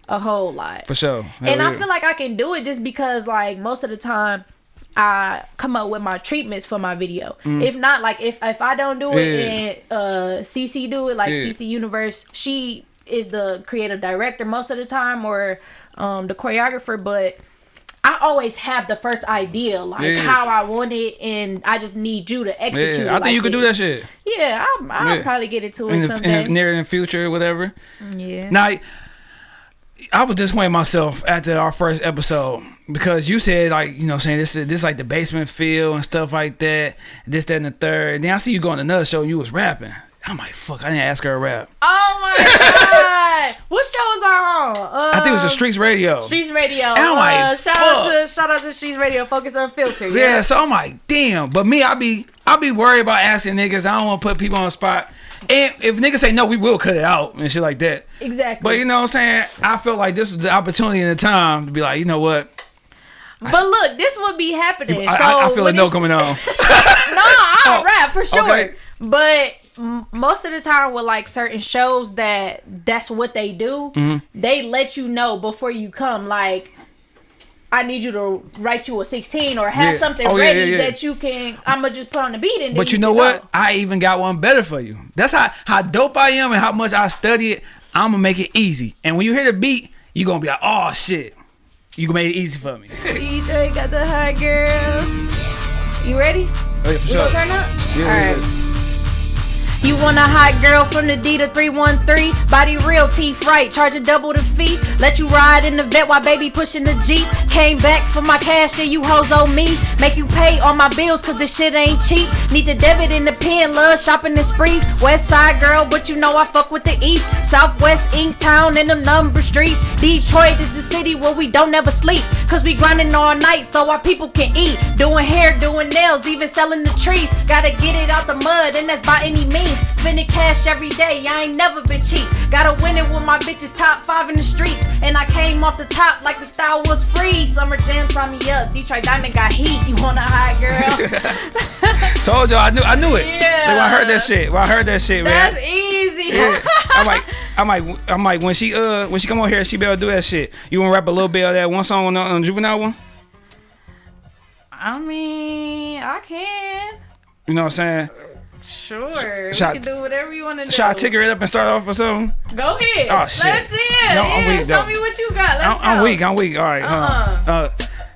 a whole lot. For sure. Hell and I feel like I can do it just because, like, most of the time. I come up with my treatments for my video. If not, like if if I don't do it Mm. Yeah. and uh CC do it, like Yeah. CC Universe, she is the creative director most of the time or um the choreographer, but I always have the first idea, like Yeah. how I want it, and I just need you to execute. Yeah, I think you like could do that shit Yeah, I'll, I'll Yeah. probably get into in it the, someday. in near in the future, whatever. Mm, yeah. Now, I was disappointed myself after our first episode because you said like you know saying this is this like the basement feel and stuff like that, this that and the third. And then I see you go on another show and you was rapping. I'm like fuck, I didn't ask her a rap. Oh my god! what show was I on? Um, I think it was the Streets Radio. Streets Radio. And I'm like, uh, shout out fuck. to shout out to Streets Radio. Focus on Unfiltered. Yeah, so I'm like, damn. But me, I be I be worried about asking niggas. I don't want to put people on the spot. And if niggas say no, we will cut it out and shit like that. exactly. But you know what I'm saying? I felt like this was the opportunity and the time to be like, you know what? But look, this would be happening. I, so I, I feel a no coming on. No, I'll Oh, rap for sure. okay. But most of the time with like certain shows that that's what they do, Mm-hmm. they let you know before you come. Like, I need you to write you a sixteen or have Yeah. something Oh, ready yeah, yeah. that you can. I'm gonna just put on the beat and. But you know what? go. I even got one better for you. That's how how dope I am and how much I study it. I'm gonna make it easy. And when you hear the beat, you gonna be like, oh shit. You made it easy for me. DJ got the high girl. You ready? Oh, yeah, for We sure. gonna turn up? All right. You want a hot girl from the D to 313? Body real, teeth right, charging double the fee. Let you ride in the vet while baby pushing the Jeep. Came back for my cash, yeah, you hoes owe me. Make you pay all my bills, cause this shit ain't cheap. Need the debit in the pen, love shopping the sprees. West side girl, but you know I fuck with the east. Southwest Ink Town and them number streets. Detroit is the city where we don't ever sleep. Cause we grinding all night so our people can eat. Doing hair, doing nails, even selling the trees. Gotta get it out the mud, and that's by any means. Spending cash every day, I ain't never been cheap. Gotta win it with my bitches top five in the streets. And I came off the top like the style was free. Summer Jam sign me up. Detroit Diamond got heat. You want a high girl? Told y'all I knew I knew it. Yeah. Like, I heard that shit. When I heard that shit, man. that's easy. Yeah. I'm like, I'm like, I'm like, when she uh, when she come on here, she be able to do that shit. You wanna rap a little bit of that one song on the on juvenile one? I mean, I can. You know what I'm saying? Sure. Shot- we can do whatever you want to do. Should I ticker it up and start off with something? Go ahead. Oh, shit. Let's see it. No, I'm yeah, weak, show though. me what you got. Let's I'm, I'm weak. I'm weak. All right. Uh-uh. Uh, uh,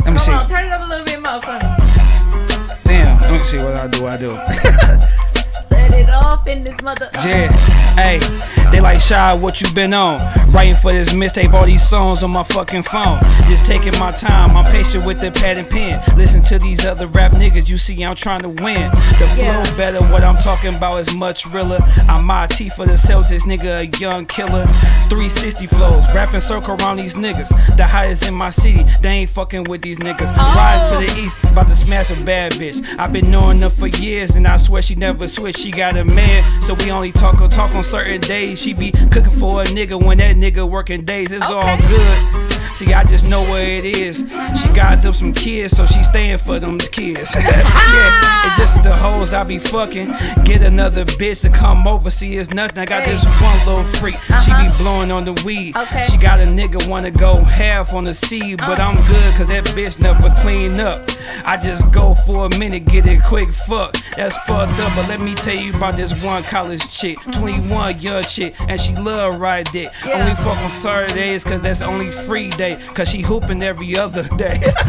let me see. Come on, turn it up a little bit more for me. Damn. Let me see what I do. I do. Set it off in this mother. Uh. Yeah, hey, they like shy, what you been on? Writing for this mixtape, all these songs on my fucking phone. Just taking my time, I'm patient with the pad and pen. Listen to these other rap niggas, you see I'm trying to win. The flow Yeah. better, what I'm talking about is much realer. I'm my T for the Celtics, nigga, a young killer. 360 flows, rapping circle around these niggas. The highest in my city, they ain't fucking with these niggas. Riding to the oh. east, about to smash a bad bitch. I've been knowing her for years, and I swear she never switch. She got a man, so we only talk on talk on certain days. She be cooking for a nigga when that nigga working days. It's all good. See, I just know where it is. She got them some kids, so she staying for them kids. yeah, it's just the hoes I be fucking. Get another bitch to come over. See, it's nothing. I got Hey. this one little freak. She be uh-huh. blowing on the weed. Okay. She got a nigga wanna go half on the seed, but uh. I'm good cause that bitch never clean up. I just go for a minute, get it quick. Fuck, that's fucked up. But let me tell you about this one college chick, 21 young chick, and she love ride dick. Yeah. Only fuck on Saturdays cause that's only free day. Cause she hooping every other day.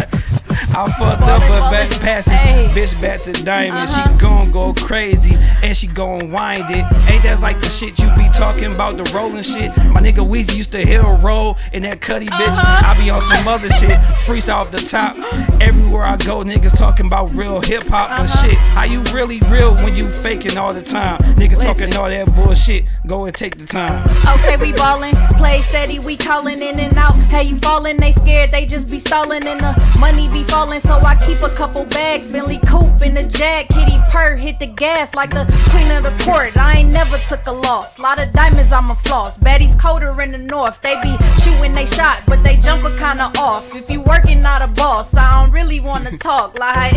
I fucked up, but back Hey. bitch back to diamond. Uh-huh. She gon' go crazy and she gon' wind it. Ain't that like the shit you be talking about, the rolling shit? My nigga Weezy used to hill roll in that cutty bitch. Uh-huh. I be on some other shit, freestyle off the top. Everywhere I go, niggas talking about real hip hop, but Uh-huh. shit, how you really real when you faking all the time? Niggas talking all that bullshit. Go and take the time. Okay, we ballin', play steady, we callin' in and out. Hey, you fallin', they scared, they just be stallin' and the money be fallin'. So I keep a couple bags, Bentley coupe in the jag, kitty purr, hit the gas like the queen of the court. I ain't never took a loss. Lot of diamonds, I'm floss. Baddies colder in the north, they be shooting they shot, but they jumpin' kinda off. If you working, not a boss, I don't really wanna talk like.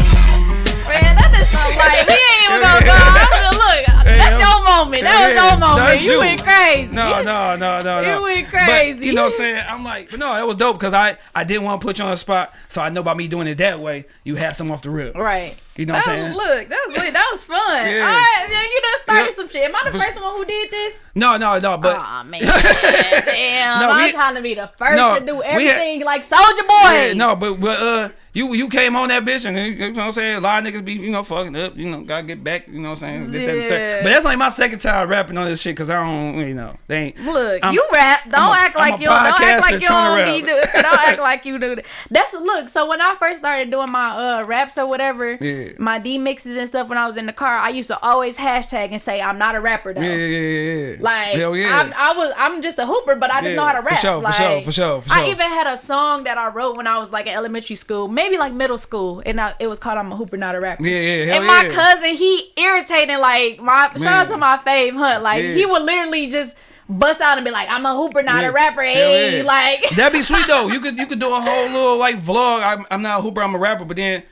Man, that just sound like we ain't even gonna go. I'm just look. Hey, that's I'm- your moment. That was your moment. You you. went crazy. No, no, no, no, no. You went But, crazy. you know what I'm saying? I'm like, but no, it was dope because I, I didn't want to put you on the spot. So I know by me doing it that way, you had some off the rip. Right. You know what I'm was, saying? look, that was lit. That was fun. Yeah. All right, man, you done started some shit. Am I the first one who did this? No, no, no, but Aw, man. Damn. No, I'm we- trying to be the first No, to do we had- everything like Soulja Boy. yeah, no, but but uh, you you came on that bitch and you know what I'm saying. A lot of niggas be you know fucking up. You know, gotta get back. You know what I'm saying. This, that, and third. Yeah. But that's like my second time rapping on this shit because I don't you know they ain't. Look, I'm- you rap. Don't a- act like you. Don't act like you don't to be do. Don't act like you do. that. That's look. So when I first started doing my uh raps or whatever, Yeah. My D mixes and stuff when I was in the car, I used to always hashtag and say I'm not a rapper though. Yeah, yeah, yeah, yeah. Like Hell yeah. I'm, I was, I'm just a hooper, but I just Yeah, know how to rap. for sure, for sure, for sure, for I even had a song that I wrote when I was like in elementary school, maybe like middle school, and I, it was called "I'm a Hooper, Not a Rapper." Yeah, yeah, hell and my yeah. cousin, he irritating like my shout out to my fave Hunt, like he would literally just bust out and be like, "I'm a Hooper, not Yeah, a rapper." Hey, yeah. like That'd be sweet though. You could you could do a whole little like vlog. I'm, I'm not a hooper. I'm a rapper. But then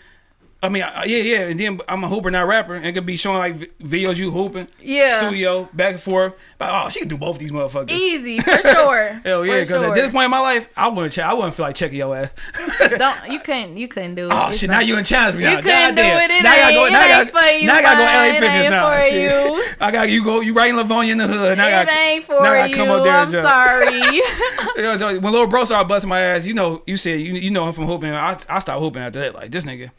I mean, yeah, yeah, and then I'm a hooper, not rapper, and it could be showing like videos you hooping, Yeah. studio, back and forth. But oh, she can do both these motherfuckers. Easy for sure. Hell yeah, because at this point in my life, I wouldn't check. I wouldn't feel like checking your ass. Don't you couldn't you couldn't do it. oh It's shit! not- Now you in challenge me. You now. couldn't do Goddamn. it. It now I gotta go. Now I gotta, ain't for you, now I gotta go. LA Fitness now. Shit. you. I got you go. You right in Livonia in the hood. Now I It got, ain't for now I gotta you. come up there and I'm jump. sorry. When little bro started busting my ass, you know, you said you you know him from hooping. I I stopped hooping after that. Like this nigga,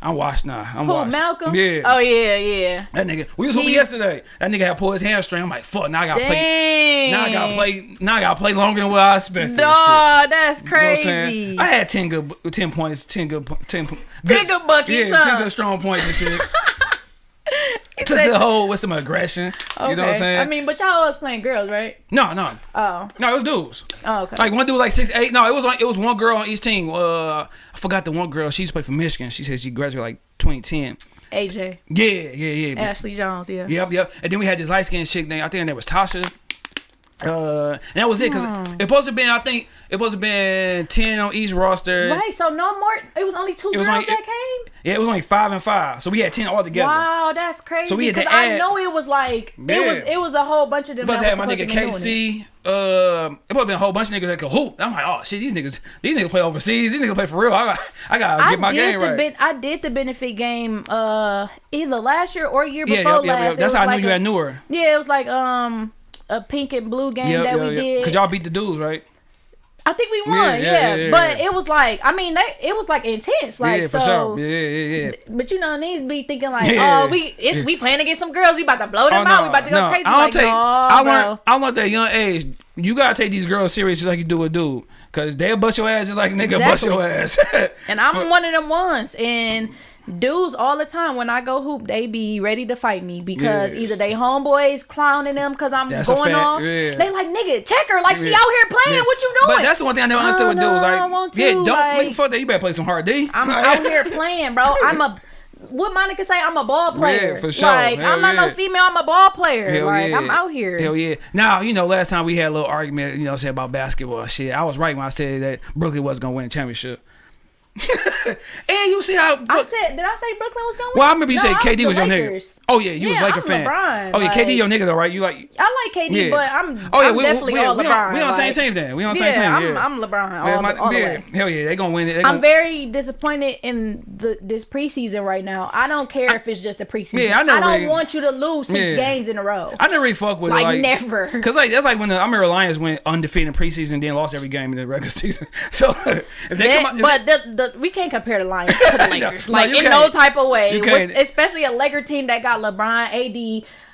I'm washed now. I'm Who, washed. Malcolm? Yeah. Oh yeah, yeah. That nigga. We was hooping yesterday. That nigga had pulled his hamstring. I'm like, fuck. Now I gotta play. Now I gotta play. Now I gotta play longer than what I expected. Dog, that's You know what I'm crazy. I had ten good, ten points, ten good, po- ten, 10 good buckets, Yeah, huh? ten good strong points and shit. Took the whole with some aggression. You know what I'm saying? I mean, but y'all was playing girls, right? no, no, Oh, no. It was dudes. oh, okay. Like one dude, was like six, eight. No, it was on, it was one girl on each team. Uh, I forgot the one girl. She used to play for Michigan. She said she graduated like 2010. AJ, Yeah, yeah, yeah. Ashley Jones, yeah. Yep, yep. And then we had this light skinned chick name. I think her name was Tasha. Uh, and that was it because Hmm. it supposed to been. I think it supposed to been ten on each roster. Right, so no more. It was only two It was girls only- that it- came. Yeah, it was only five and five, so we had ten all together. Wow, that's crazy. So we had to because I know it was like Yeah. it was it was a whole bunch of them. Plus had my nigga supposed to be doing it. KC. Uh, it probably been a whole bunch of niggas that could hoop. I'm like, oh shit, these niggas, these niggas play overseas. These niggas play for real. I got, I gotta I get my did game the right. ben- I did the benefit game uh either last year or year yeah, before yep, last. It That's how I knew like you a- had knew her. Yeah, it was like um a pink and blue game Yep, that yep, we yep. did. Cause y'all beat the dudes, right? I think we won. Yeah, Yeah, yeah, but it was like I mean that it was like intense. Like yeah, for so. sure. Yeah, yeah, yeah. But you know, these be thinking like, oh, we it's we playing against some girls. We about to blow them Oh, out. We about to go no. crazy. I don't like, take. no, I learned. I learned at a young age. You gotta take these girls serious just like you do a dude. Cause they'll bust your ass just like nigga bust your ass. And I'm one of them ones. And dudes all the time when I go hoop, they be ready to fight me because Yeah. either they homeboys clowning them because I'm That's going off. yeah. They like nigga, check her like she out here playing. Yeah. What you doing? But that's the one thing I never understood Oh, with dudes. no, Like, want yeah, don't like- make fuck that. You better play some hard D. I'm out here playing, bro. I'm a what Monica say. I'm a ball player. for sure. Like Hell I'm not yeah. no female. I'm a ball player. Hell like yeah. I'm out here. Hell yeah. Now, you know, last time we had a little argument, you know, say about basketball shit. I was right when I said that Brooklyn was gonna win a championship. and you see how I said, did I say Brooklyn was going? to well, I remember you said KD was your nigga. Oh yeah, you was Yeah, Laker I'm fan. LeBron, oh yeah, KD your nigga though, right? You like I like KD, Yeah. but I'm Oh yeah, I'm we, definitely we, all we, LeBron. on, we on the same like- team then. We on the yeah, same team. I'm. I'm LeBron all, my- the, all the yeah. Hell yeah, they gonna win it. They I'm gonna, very disappointed in the this preseason right now. I don't care if it's just a preseason. Yeah, I never don't really- want you to lose six Yeah. games in a row. I never really fuck with Like, it. Like never. Cause like that's like when the I remember Lions went undefeated in preseason, and then lost every game in the regular season. So if they That- come out, but the, the, we can't compare the Lions to the Lakers, no, like in no type of way. You With- can't. especially a Laker team that got LeBron, AD,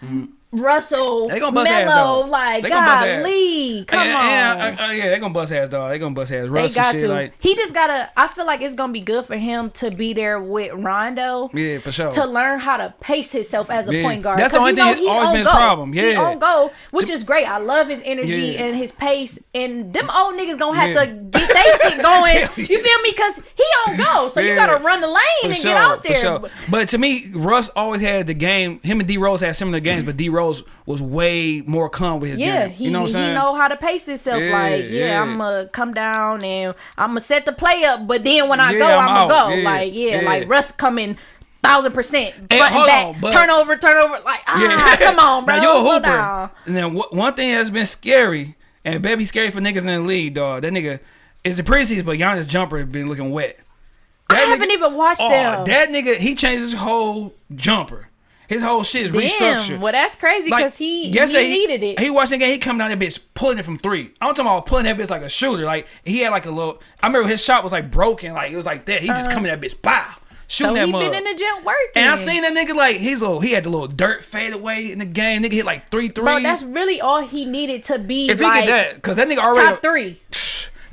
mm-hmm. Russell, They gonna bust ass, Melo. Like, They gonna bust golly, come yeah, on. yeah, uh, uh, yeah, they gonna bust ass, dog. They gonna bust ass. They Russ got and shit, to. like he just gotta. I feel like it's gonna be good for him to be there with Rondo. yeah, for sure. To learn how to pace himself as a Yeah. point guard. That's the only thing know always been his problem. Yeah, He on go, which is great. I love his energy Yeah. and his pace. And them old niggas gonna have Yeah. to get they shit going. You feel me? Cause he on go, so you gotta run the lane For and sure, get out for there. sure. But to me, Russ always had the game. Him and D Rose had similar games, but D Rose was way more calm with his Yeah, game. he, you know what I'm he saying? know how to pace himself. Yeah, like, yeah, yeah. I'm gonna come down and I'm gonna set the play up, but then when I go, I'm I'm, gonna go. Like, yeah, like Russ coming thousand percent front Hey, and back, on, but- turnover, turnover. Like, ah, come on, bro. now, you're a hooper. And then one thing that's been scary, and baby scary for niggas in the league, dog. That nigga is the preseason, but Giannis jumper has been looking wet. I That haven't nigga- even watched Oh, them. that nigga, he changed his whole jumper. His whole shit is restructured. Well that's crazy Like, because he yesterday, he needed it. He watched the game. He come down that bitch pulling it from three. I'm talking about pulling that bitch like a shooter. Like he had like a little. I remember his shot was like broken. Like it was like that. He just coming that bitch, bow, shooting Uh-huh. so that he mug. been in the gym working. and I seen that nigga like his little. He had the little dirt fade away in the game. Nigga hit like three threes. Bro, that's really all he needed to be if he get that, because that nigga already top three.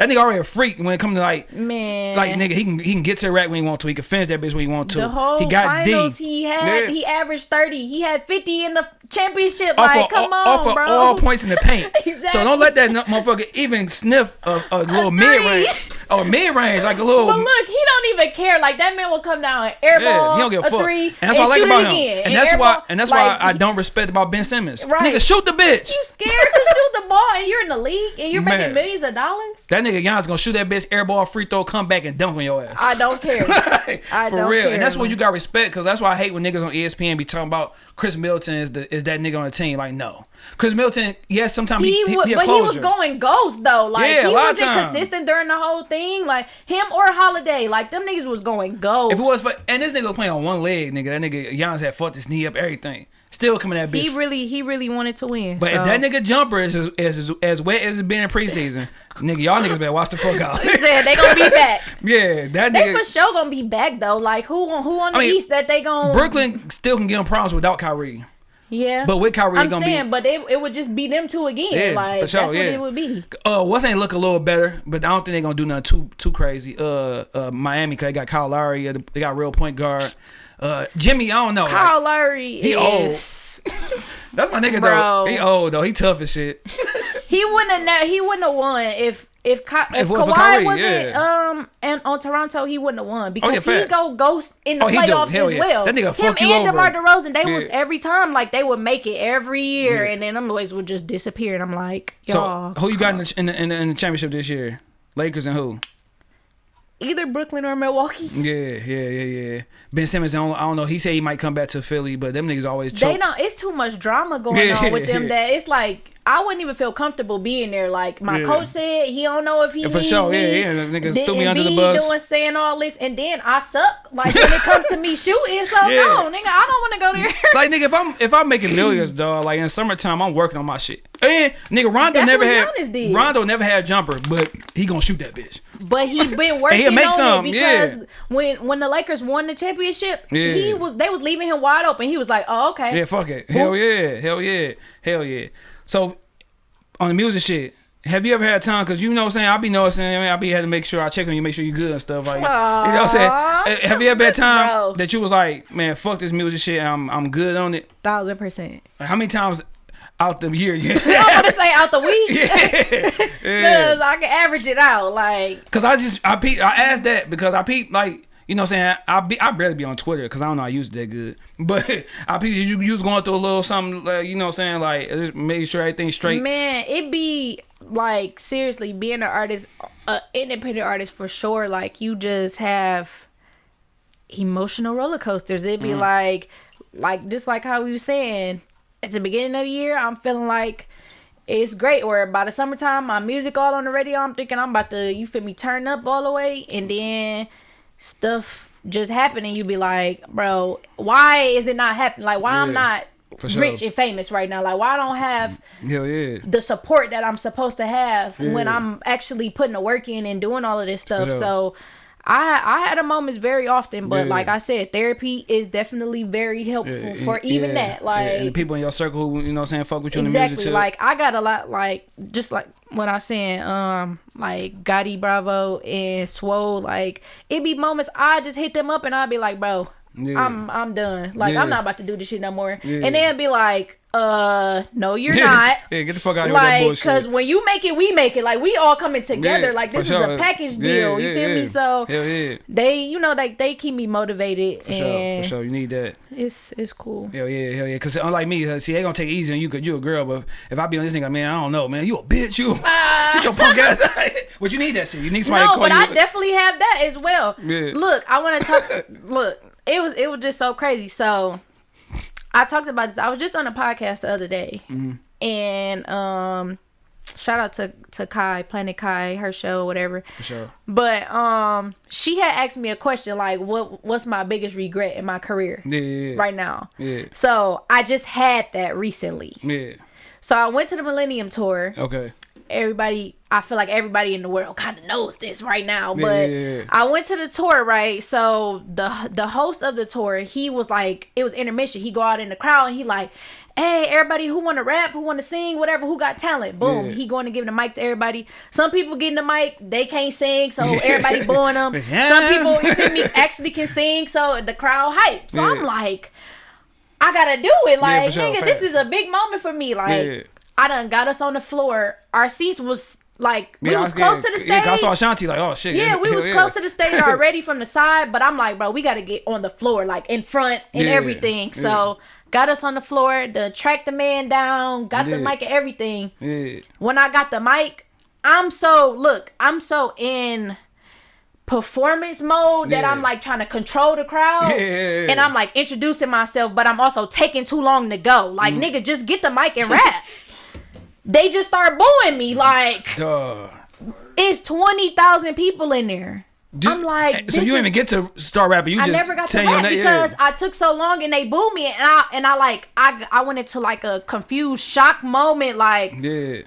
That nigga already a freak when it comes to like. Man, Like nigga, he can he can get to the rack when he want to. He can finish that bitch when he want to. the whole he got finals D. he had Yeah. he averaged 30 he had 50 in the championship off like of, come on off of all points in the paint. Exactly. So don't let that motherfucker even sniff a, a little mid range. Oh, mid range, like a little. but look he don't even care like that man will come down and airball yeah, he don't give a, a fuck. three and that's what I like about him. again, And that's why and that's Like, why I don't respect about Ben Simmons. Right. Nigga, shoot the bitch. you scared to shoot the ball and you're in the league and you're Man. making millions of dollars. That nigga Giannis gonna shoot that bitch airball free throw, come back and dunk on your ass. I don't care. I For don't real, care. and that's what you got respect because that's why I hate when niggas on ESPN be talking about Khris Middleton is the is that nigga on the team. Like no, Khris Middleton, yes, sometimes he, He, he, wa- be a but he was going ghost though. Like Yeah, a he lot of wasn't times. consistent during the whole thing. Like him or Holiday, like them niggas was going ghost. If it was for and this nigga was playing on one leg, nigga, that nigga Giannis had fucked his knee up, everything. Still coming at bitch. he really, he really wanted to win. but so. if that nigga jumper is as, as, as wet as it been in preseason, nigga, y'all niggas better watch the fuck out. He said they gonna be back. yeah, that They nigga. for sure gonna be back though. Like who on who on the I mean, East that they gonna Brooklyn still can get him problems without Kyrie. Yeah, But with Kyrie, I'm gonna saying, be but it, it would just be them two again. Yeah, like for sure, that's yeah. what it would be. uh what's ain't look a little better, but I don't think they're gonna do nothing too too crazy. Uh uh Miami cause they got Kyle Lowry, uh, they got real point guard. Uh Jimmy, I don't know. like, Kyle Lowry he is. that's my nigga Bro. though. He old though. He tough as shit. He wouldn't have. He wouldn't have won if if, Ky- if, If it was for Kawhi Kyrie, wasn't yeah. um and on Toronto he wouldn't have won because yeah, he go ghost in the Oh, playoffs as yeah. well. That nigga Him and over. DeMar DeRozan, they was every time like they would make it every year, and then them boys would just disappear. And I'm like, y'all, who you got in the, in the in the in the championship this year? Lakers and who? either Brooklyn or Milwaukee. Yeah, yeah, yeah, yeah. Ben Simmons, I don't, I don't know. He said he might come back to Philly, but them niggas always They choke. don't. It's too much drama going on with them that it's like I wouldn't even feel comfortable being there. Like my Yeah. coach said, he don't know if he Yeah, for sure, yeah, me. yeah, niggas Then threw me under the bus. Doing saying all this, and then I suck. Like when it comes to me shooting, so Yeah. no, nigga, I don't want to go there. Like nigga, if I'm if I'm making millions, dog, like in summertime, I'm working on my shit. And nigga, Rondo That's never had Giannis did. Rondo never had a jumper, but he gonna shoot that bitch. But he's been working he'll make on some, it yeah. because when when the Lakers won the championship, Yeah. he was they was leaving him wide open. He was like, oh okay, Yeah, fuck it. Hell yeah, hell yeah, hell yeah. So on the music shit. Have you ever had time? Cause you know what I'm saying. I be noticing. I mean, I be had to make sure I check on you, make sure you're good and stuff like. You know what I'm saying. Eh, Have you ever had time Bro. that you was like, man, fuck this music shit. I'm I'm good on it. thousand percent. Like, how many times out the year you? I'm gonna say out the week yeah. because yeah. I can average it out. Like Cause I just I peep I asked that because I peep like you know what I'm saying I be I barely be on Twitter because I don't know I use it that good but I peep you you was going through a little something like you know what I'm saying like just make sure everything's straight Man, it be like seriously being an artist, an independent artist for sure. Like you just have emotional roller coasters. It'd be Mm. like, like just like how we were saying at the beginning of the year, I'm feeling like it's great. Where by the summertime, my music all on the radio. I'm thinking I'm about to, you feel me, turn up all the way, and then stuff just happen, and you be like, bro, why is it not happening? Like why I'm not. sure. Rich and famous right now. Like, why I don't have hell yeah the support that I'm supposed to have when I'm actually putting the work in and doing all of this stuff. sure. So I I had a moments very often, but Yeah. like I said, therapy is definitely very helpful Yeah, for even yeah, that. Like and the people in your circle who you know what I'm saying fuck with you in the exactly music too like I got a lot like just like when I saying um like Gotti Bravo and Swole like it be moments I just hit them up and I'd be like bro. I'm I'm done like. I'm not about to do this shit no more and they'd be like uh no you're not yeah get the fuck out of here like bullshit because when you make it we make it like we all coming together Yeah, like this sure. is a package Yeah, deal you yeah, feel yeah. me so hell yeah they you know like they keep me motivated for sure for sure you need that it's it's cool Hell yeah, hell yeah. Cause unlike me, uh, see, they gonna take it easy on you cause you a girl. But if I be on this nigga, man, I don't know, man. You a bitch, you. Get your punk ass. but you need that shit. You need somebody no to call but you. i definitely have that as well Yeah. look i want to talk look it was it was just so crazy so i talked about this i was just on a podcast the other day Mm-hmm. and um shout out to to kai planet kai her show whatever for sure. but um she had asked me a question like what what's my biggest regret in my career Yeah, yeah, yeah. right now Yeah, so i just had that recently yeah. so i went to the millennium tour Okay. Everybody i feel like everybody in the world kind of knows this right now but yeah, yeah. i went to the tour right so the the host of the tour he was like it was intermission he go out in the crowd and he like hey everybody who want to rap who want to sing whatever who got talent boom Yeah. he going to give the mic to everybody some people getting the mic they can't sing so everybody booing them Yeah. some people you feel me actually can sing so the crowd hype so Yeah. i'm like I gotta do it. Like, for sure, nigga, this is a big moment for me. Like, Yeah. I done got us on the floor. Our seats was like we Yeah, was close yeah, to the stage. Yeah, I saw Ashanti like, oh shit. Yeah, we was yeah. close to the stage already from the side, but I'm like, bro, we got to get on the floor, like in front and Yeah, everything. So got us on the floor, to track the man down, got the mic and everything. Yeah. When I got the mic, I'm so look, I'm so in performance mode that. I'm like trying to control the crowd. Yeah, yeah, yeah. And I'm like introducing myself, but I'm also taking too long to go. Like, Mm. nigga, just get the mic and rap. they just start booing me. Like, Duh. it's 20,000 people in there. Just- I'm like, eh, so you didn't even get to start rapping. You I just never got to rap na- yeah. because I took so long and they booed me and I and I like I I went into like a confused shock moment like yeah.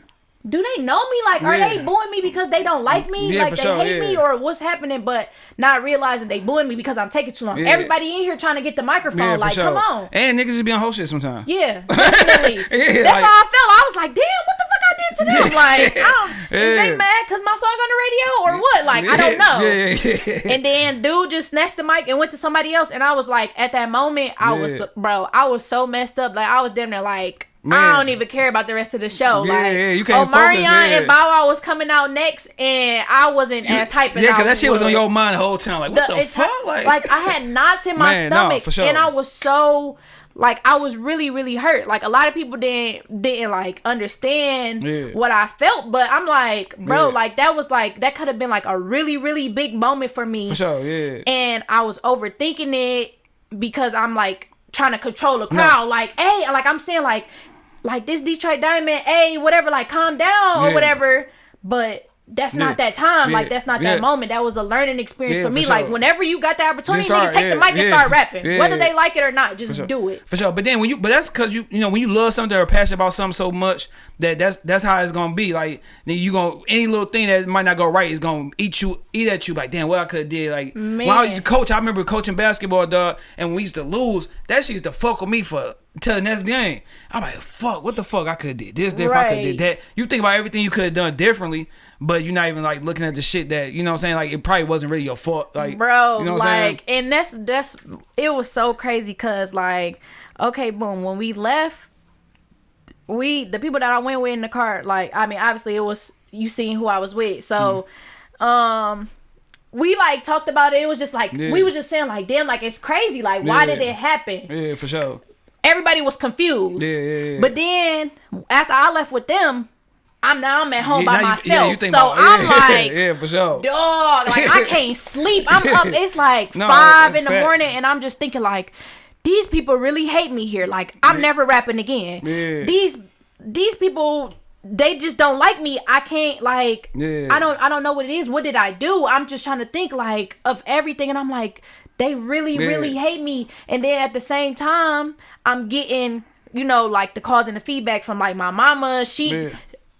Do they know me like are Yeah. they booing me because they don't like me Yeah, like they sure, hate me or what's happening but not realizing they booing me because I'm taking too long Yeah. everybody in here trying to get the microphone Yeah, like sure. come on And niggas just be on whole shit sometimes. yeah definitely Yeah, that's like- how I felt I was like damn what the fuck I did to them like I don't, is they mad because my song on the radio or what like I don't know Yeah, yeah, yeah. and then dude just snatched the mic and went to somebody else, and I was like, at that moment, I was bro, I was so messed up. Like I was damn near like. Man. I don't even care about the rest of the show. Yeah, like, yeah, you can't Omarion focus, yeah. and Bow Wow was coming out next, and I wasn't as hype as yeah, because that shit was on your mind the whole time. Like, what the, enti- fuck? Like, I had knots in my Man, no, stomach, for sure. and I was so like I was really really hurt. Like a lot of people didn't didn't like understand Yeah. what I felt, but I'm like, bro, Yeah. like that was like that could have been like a really really big moment for me for sure, yeah. and I was overthinking it because I'm like trying to control the crowd. Like, hey, like I'm saying, like, like this Detroit Diamond, hey, whatever, like calm down or whatever. But that's not Yeah. that time. Like that's not Yeah. that moment. That was a learning experience Yeah, for for me. sure. Like whenever you got the opportunity, start, nigga, take yeah, the mic and start rapping, Yeah, whether they like it or not. Just sure. do it. For sure. But then when you but that's cause you you know, when you love something or passionate about something so much that that's that's how it's gonna be. Like then you gonna any little thing that might not go right is gonna eat you eat at you like damn what I could have did. Like when I Man. used to coach, I remember coaching basketball dog and when we used to lose, that shit used to fuck with me for till the next game. I'm like, fuck, what the fuck I could have did this, different, I could have did that. You think about everything you could have done differently, but you're not even like looking at the shit that you know what I'm saying, like it probably wasn't really your fault. Like bro you know what I'm saying? like and that's that's it was so crazy because like okay boom when we left we the people that i went with in the car like i mean obviously it was you seen who i was with so um we like talked about it it was just like Yeah. we was just saying like damn like it's crazy like why did it happen Yeah, for sure. everybody was confused Yeah, yeah, yeah. but then after i left with them i'm now i'm at home Yeah, by you- myself yeah, you think so about- i'm yeah, like yeah, for sure. dog. Like I can't sleep. I'm up. It's like No, five in the facts. morning, and I'm just thinking like, these people really hate me here. Like I'm never rapping again. Yeah. These these people. They just don't like me. I can't like. Yeah. I don't. I don't know what it is. What did I do? I'm just trying to think like of everything, and I'm like, they really, Yeah. really hate me. And then at the same time, I'm getting, you know, like the calls and the feedback from like my mama. She Yeah.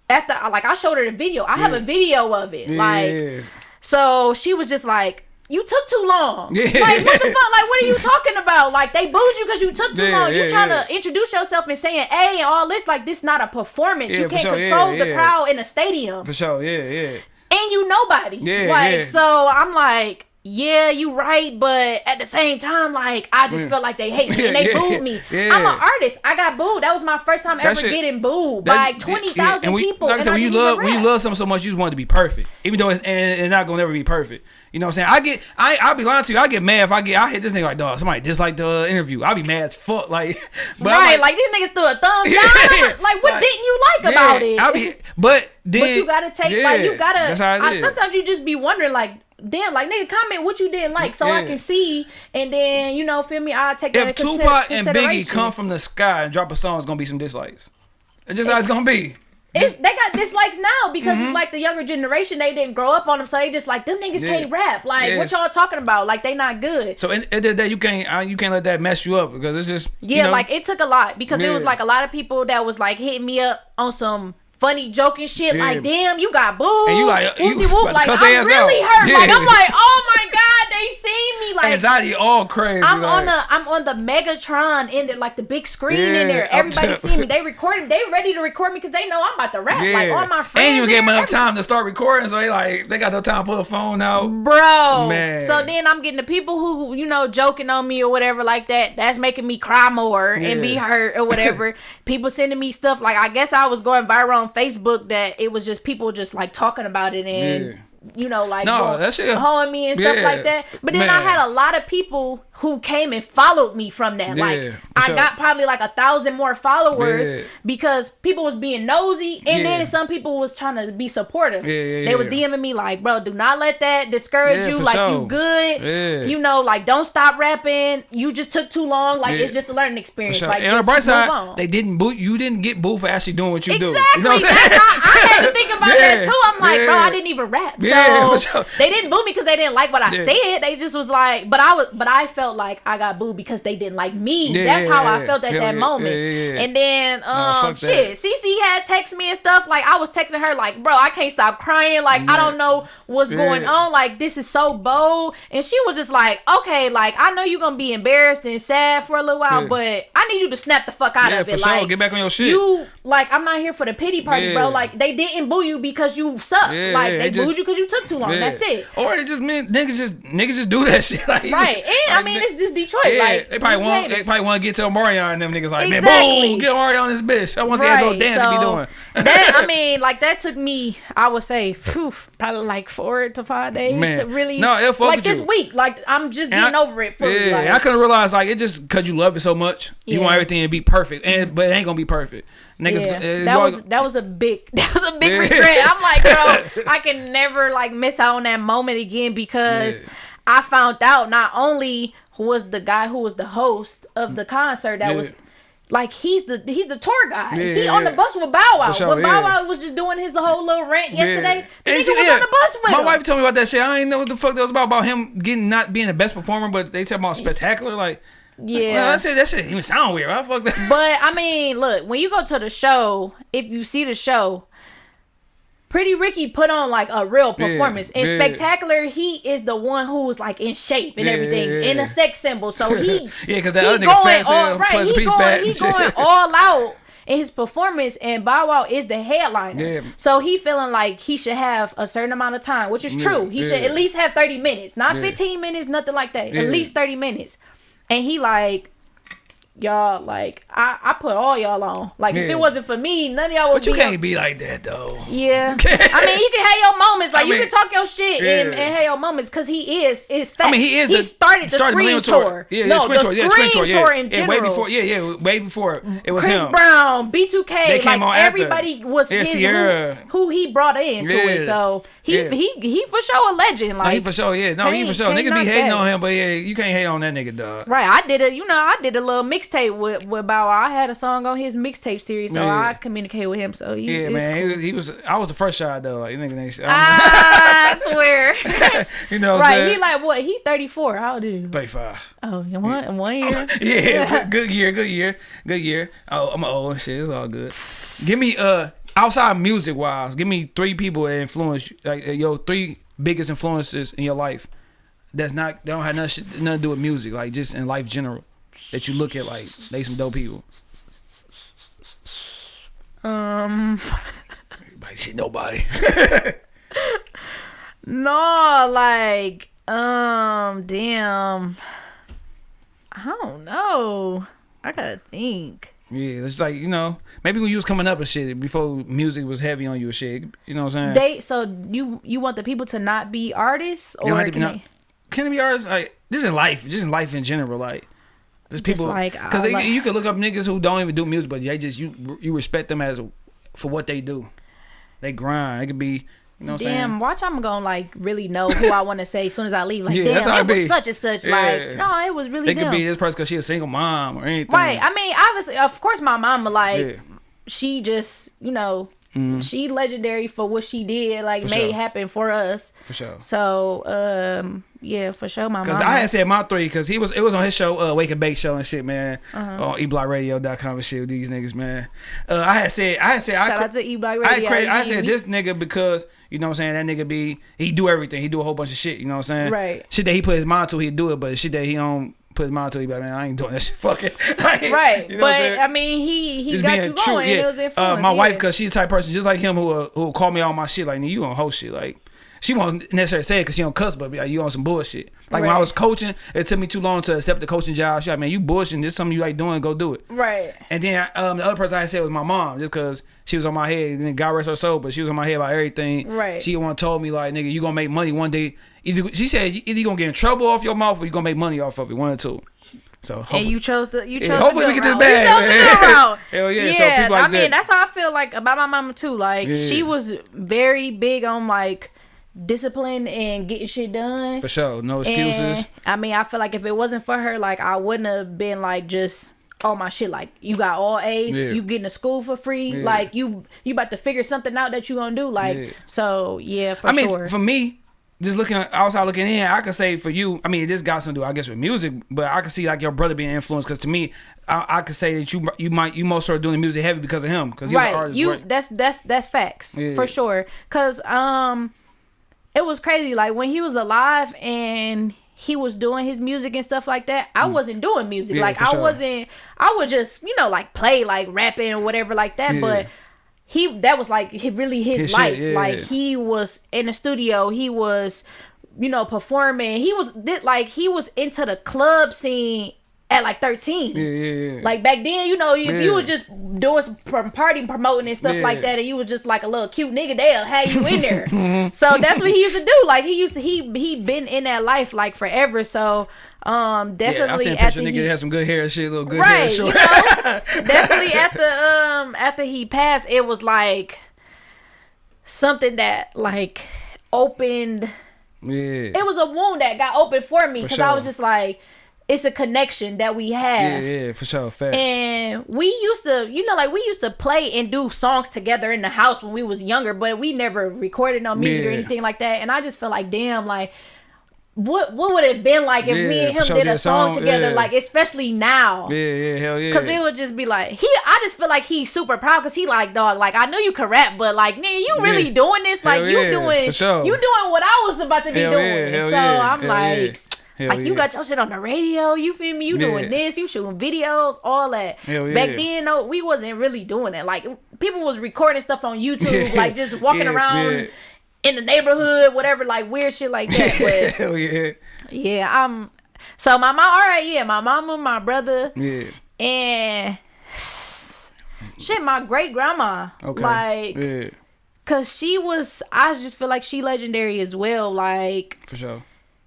After like I showed her the video. I have a video of it. Like so she was just like, "You took too long." Yeah. Like what the fuck? Like what are you talking about? Like they booed you because you took too Yeah, long. You yeah, trying yeah. to introduce yourself and saying "a" and all this. Like this not a performance. Yeah, you can't sure. Yeah, control the yeah. crowd in a stadium, For sure, yeah, yeah. and you nobody. Yeah, like yeah. so, I'm like. Yeah, you right, but at the same time, like I just Yeah. feel like they hate me and they Yeah, booed me. yeah. I'm an artist. I got booed. That was my first time ever shit- getting booed by twenty yeah, we- people. Like I and said, when you love when you love something so much, you just want it to be perfect, even though it's and it's not gonna never be perfect. You know what I'm saying? I get, I, I'll be lying to you. I get mad if I get, I hit this nigga like, dog, somebody dislike the interview. I'll be mad as fuck. Like, but right, like, these niggas threw a thumbs Yeah. down. Like, what Like, didn't you like about it? I'll be, but then, but you gotta take like you gotta. That's how it I, sometimes you just be wondering like, damn, like nigga, comment what you didn't like so I can see, and then you know, feel me? I will take that if Tupac and Biggie come from the sky and drop a song, it's gonna be some dislikes. It's just how it's gonna be. It's, they got dislikes now because Mm-hmm. it's like the younger generation. They didn't grow up on them, so they just like them niggas Yeah. can't rap. Like, Yeah, what y'all talking about? Like, they not good. So in, at the end of the day, you can't, uh, you can't let that mess you up because it's just, Yeah, you know, like it took a lot because it was like a lot of people that was like hitting me up on some funny joking shit. Yeah. Like, damn, you got booed. And you like, you whoop. Like, I'm really out. hurt. Like, I'm like, oh my god, they seen me. Like, anxiety all crazy. I'm like, on the I'm on the Megatron in there, like the big screen in there. Everybody tell- see me. They recording. They ready to record me because they know I'm about to rap. Like all my friends. and you gave them there, enough time to start recording, so they like they got no time to pull a phone out. Bro, Man. so then I'm getting the people who you know joking on me or whatever like that. That's making me cry more and be hurt or whatever. people sending me stuff like I guess I was going viral on Facebook that it was just people just like talking about it and you know, like No, that shit- hoeing me and stuff like that. But then I had a lot of people who came and followed me from that. Yeah, like I sure. got probably like a thousand more followers Yeah. because people was being nosy, and Yeah. then some people was trying to be supportive. They were. DMing me like, "Bro, do not let that discourage you. Like sure. you good. You know, like don't stop rapping. You just took too long. Like it's just a learning experience. Sure. Like and on the bright side, they didn't boot you. Didn't get booed for actually doing what you Exactly. do. You know what I'm saying? I had to think about that too. I'm like, bro, I didn't even rap. Yeah, so sure. they didn't boo me because they didn't like what I Yeah. said. They just was like, but I was, but I felt like I got booed because they didn't like me. Yeah, That's how I felt at that moment. And then, um, that. shit, Cece had text me and stuff. Like I was texting her, like, bro, I can't stop crying. Like I don't know what's going on. Like this is so bold. And she was just like, okay, like I know you're gonna be embarrassed and sad for a little while, but I need you to snap the fuck out of for it. sure. Like Get back on your shit. You like I'm not here for the pity party, bro. Like they didn't boo you because you suck. Like they just- booed you because you took too long. Yeah. That's it. Or it just mean niggas just niggas just do that shit. Like, Right. And I mean it's just Detroit. Yeah, like they probably want they probably want to get to Mario and them niggas like man, boom, get Mario on this bitch. I want to see that little dance he be doing. that I mean, like that took me, I would say, phew, probably like four to five days Man. to really. No, it'll like this you. week. Like I'm just And getting I- over it. Fully, Yeah, like, I couldn't realize like it just because you love it so much. You want everything to be perfect, and but it ain't gonna be perfect. Niggas, yeah, uh, that was that was a big that was a big Yeah. regret. I'm like, bro, I can never like miss out on that moment again because Yeah. I found out not only who was the guy who was the host of the concert that Yeah. was like he's the he's the tour guy. Yeah, he on the bus with Bow Wow. Sure, when Bow yeah. Wow was just doing his whole little rant yesterday, the nigga was yeah, on the bus with My him. wife told me about that shit. I ain't know what the fuck that was about. About him getting not being the best performer, but they said about spectacular. Like, yeah. well, I said that shit even sound weird. I fuck that. But I mean, look, when you go to the show, if you see the show, Pretty Ricky put on like a real Yeah, performance. and yeah. Spectacular, he is the one who was like in shape and Yeah, everything, yeah, in yeah. a sex symbol. So he Yeah, 'cause that he other nigga going fat as hell, all right. Pleasure He going, fat he and shit. going all out in his performance, and Bow Wow is the headliner. Yeah. So he feeling like he should have a certain amount of time, which is true. He should at least have thirty minutes, not Yeah. fifteen minutes, nothing like that. Yeah. At least thirty minutes. And he like y'all like I, I put all y'all on. Like if it wasn't for me, none of y'all would But you be can't be like that though. Yeah. I mean you can have your moments. Like I you mean, can talk your shit and, yeah. and have your moments because he is is fact. I mean, he is. he the, started the started screen Millennium tour. Yeah, no, yeah, screen the tour. Yeah, screen tour. tour in yeah, general. way before. Yeah, yeah, way before it was Chris him. Brown, B2K, They came like on after. everybody was Yeah, his who, who he brought into it. So he Yeah. he he for sure a legend. No, Like he for sure. Yeah, no, he for sure. can't be hating on him, but yeah, you can't hate on that nigga, dog. Right, I did a you know I did a little mixtape with with Bow. I had a song on his mixtape series, so Yeah. I communicated with him. So he, Yeah, man, cool. he, was, he was. I was the first shot though. Like, nigga, ain't- Ah, I swear. you know, what I'm right, he like what? He thirty four. How old is he? thirty-five. Oh, in one in one year. Yeah, good, good year, good year, good year. Oh, I'm old and shit. It's all good. Give me uh outside music wise, give me three people that influence you, like uh, yo three biggest influences in your life. That's not they don't have nothing, nothing to do with music, like just in life general. That you look at like they some dope people. Um, Like shit, nobody. no, like um, damn. I don't know. I gotta think. yeah, it's like you know maybe when you was coming up and shit before music was heavy on you and shit. You know what I'm saying? They so you you want the people to not be artists You don't or have to be can not- they? can it be artists like just in life, just in life in general, like there's people like, because uh, like- you can look up niggas who don't even do music, but they just you you respect them as for what they do. They grind. It could be you know what I'm Damn, saying. watch! I'm gonna like really know who I want to say as soon as I leave. Like, Yeah, damn, that's how it it was such and such. Yeah. Like, no, it was really It could be this person because she a single mom or anything. Right. I mean, obviously, of course, my mama like Yeah. She just you know she legendary for what she did, like. For made sure. happen for us. for sure. So um yeah, for sure, my Cause. I had said my three, cause he was it was on his show, uh, Wake and Bake show and shit, man, Uh-huh. on eblockradio.com and shit with these niggas, man. Uh, I had said, I had said, I, Shout cra- out to E Block I, Radio. cra- I said this nigga because you know what I'm saying that nigga be he do everything, he do a whole bunch of shit, you know what I'm saying? Right. Shit that he put his mind to, he do it, but shit that he don't put my mind to, like, man, I ain't doing this shit. Fuck it. Right, you know but? I mean, he he Just got being you true, going. yeah. It was uh, my wife, cause she's the type of person just like him who uh, who will call me all my shit. Like, you on whole shit. Like, she won't necessarily say it because she don't cuss, but be like, you on some bullshit. Like when I was coaching, it took me too long to accept the coaching job. She like, man, you bullshitting. This is something you like doing. Go do it. Right. And then um, the other person I said was my mom, just because she was on my head. And then God rest her soul, but she was on my head about everything. Right. She one told me like, nigga, you gonna make money one day. Either she said either you gonna get in trouble off your mouth or you gonna make money off of it. One or two. So And you chose the you chose Yeah, the hopefully we get this bag, You chose the man. good. Hell yeah, Yeah, people like I mean that- that's how I feel like about my mama too. Like Yeah. she was very big on like discipline and getting shit done. for sure, no excuses. And, I mean, I feel like if it wasn't for her, like I wouldn't have been like just all my shit. Like you got all A's, Yeah. you getting to school for free. Yeah. Like you you about to figure something out that you gonna do. Like Yeah. so, yeah, for I mean, sure. for me, just looking outside looking in, I could say for you, I mean, this got something to do, I guess, with music, but I could see like your brother being influenced because to me, I, I could say that you you might you most started doing the music heavy because of him because he was right, an artist. you right? that's that's that's facts Yeah. for sure. Cause um, it was crazy. Like when he was alive and he was doing his music and stuff like that. I wasn't doing music. Mm. Yeah, like I sure. wasn't. I would just you know like play like rapping or whatever like that. Yeah. But he that was like really his, His shit, life. yeah. Like he was in the studio. He was you know performing. He was like he was into the club scene at like thirteen. yeah, yeah, yeah. Like back then, you know, if Yeah. you was just doing some party promoting and stuff Yeah. like that, and you was just like a little cute nigga, they'll have you in there. so that's what he used to do. Like he used to, he he been in that life like forever. So um, definitely yeah, I seen a picture after nigga he, that had some good hair and shit, little good hair. right, Short. you know, definitely after um after he passed, it was like something that like opened yeah, it was a wound that got opened for me because I was just like, it's a connection that we have. yeah, yeah, for sure, facts. And we used to, you know, like we used to play and do songs together in the house when we was younger, but we never recorded no music or anything like that. And I just felt like, damn, like what what would it have been like if me and him sure, did a song, song, together, yeah. like especially now. yeah, yeah, hell yeah. Cause it would just be like he. I just feel like he's super proud. Cause he like dog. Like I know you can rap, but like nigga, you really Yeah. doing this? Like Hell you yeah, doing? sure. You doing what I was about to be Hell doing? yeah, so yeah, I'm hell like, yeah. Hell like you got your shit on the radio. You feel me? You doing this? You shooting videos? All that. Hell Back yeah. then, no, we wasn't really doing it. Like people was recording stuff on YouTube, like just walking Yeah, around. In the neighborhood, whatever, like weird shit like that. But hell yeah, yeah, I'm. So my mom, all right, yeah, my mama, my brother, yeah. and shit, my great grandma, Okay, like, yeah, cause she was, I just feel like she legendary as well. Like, for sure.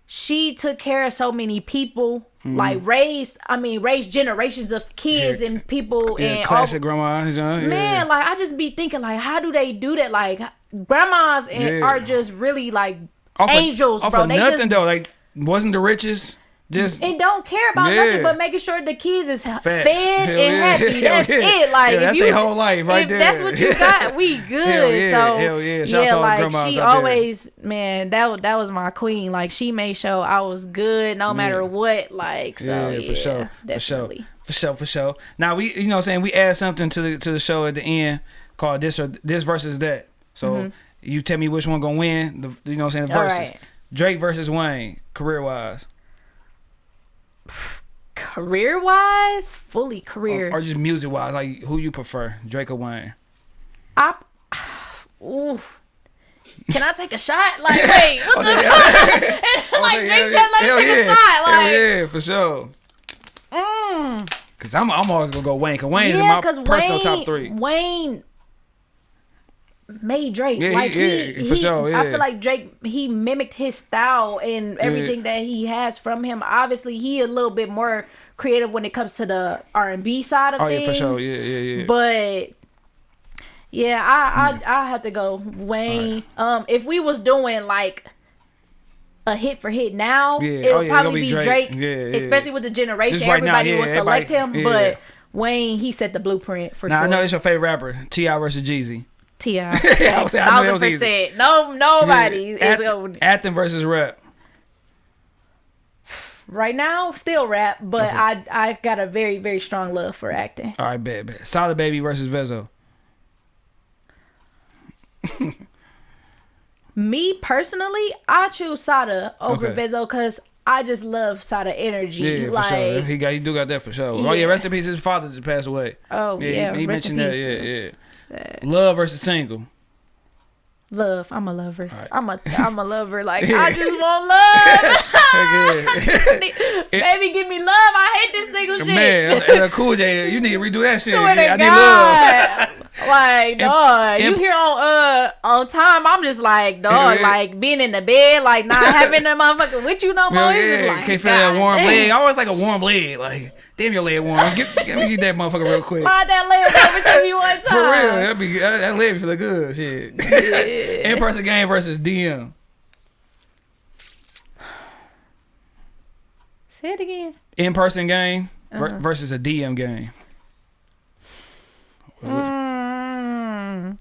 She took care of so many people, Mm-hmm. like raised, I mean, raised generations of kids Yeah. and people Yeah, and classic all. grandma. You know, yeah. Man, like I just be thinking, like, how do they do that? Like, grandmas and are just really like off angels, of, off bro. Of they nothing just though, like wasn't the richest. Just and don't care about Yeah. nothing but making sure the kids is Facts. fed Hell and yeah. happy. Hell That's yeah. it. Like Yeah, if that's you, their whole life right if there. That's what you got. We good. Hell yeah. So Hell yeah. Shout out to all the like she out there. always, man, that that was my queen. Like she made sure I was good no matter what. Like so, yeah, yeah, for sure, for sure, for sure, for sure. Now we, you know, what I'm saying we add something to the to the show at the end called this or this versus that. So mm-hmm. you tell me which one gonna win. The, you know, what I'm saying the. Versus right. Drake versus Wayne, career wise, Career wise, fully career. or, or just music wise, like who you prefer, Drake or Wayne? I, ooh. Can I take a shot? Like, wait, what the yeah. fuck? like, Drake just let me take yeah. a shot. Like, Hell yeah, for sure. mm. Cause I'm I'm always gonna go Wayne. Cause Wayne's in my personal Wayne, top three. Wayne made Drake. Yeah, he- like he, yeah, for he- sure, I feel like Drake he mimicked his style and everything that he has from him. Obviously, he a little bit more creative when it comes to the R and B side of Oh things. yeah, for sure. Yeah, yeah, yeah. But yeah, I I I have to go Wayne. Um, if we was doing like a hit for hit now, Yeah, it oh, would yeah, probably be be Drake. Drake, Yeah, yeah, especially with the generation. Just right now, everybody yeah, would select everybody- him, yeah. but Wayne he set the blueprint for now I know it's your favorite rapper, T.I. versus Jeezy. T.I., I was saying, I know that thousand percent. No, nobody Yeah. is going Anthem versus rap. right now. Still rap, but I I got a very very strong love for acting. All right, bet, bet. Sada Baby versus Vezzo. Me personally, I choose Sada over Okay. Vezzo because I just love Sada energy. Yeah, like, for sure. He got, he do got that for sure. Oh yeah, Yeah. rest in peace. His father just passed away. oh Yeah, yeah, he, he mentioned that. Yeah, yeah. Sad. Love versus single. Love. I'm a lover. right. I'm a I'm a lover. Like I just want love. Baby, give me love. I hate this single shit. Man, Cool J, you need to redo that shit. Yeah, I need love. God. Like, dog, you here on uh on time. I'm just like, dog, Yeah. like being in the bed, like not having the motherfucker with you no more. Yeah, like, can't feel that warm leg. I always like a warm leg. Like, damn your leg warm. Get, let me get that motherfucker real quick. Slide that leg over to me one time. For real, that be that, leg be feeling good. Shit. In person game versus DM. Say it again. In person game Uh-huh. versus a DM game. Mm.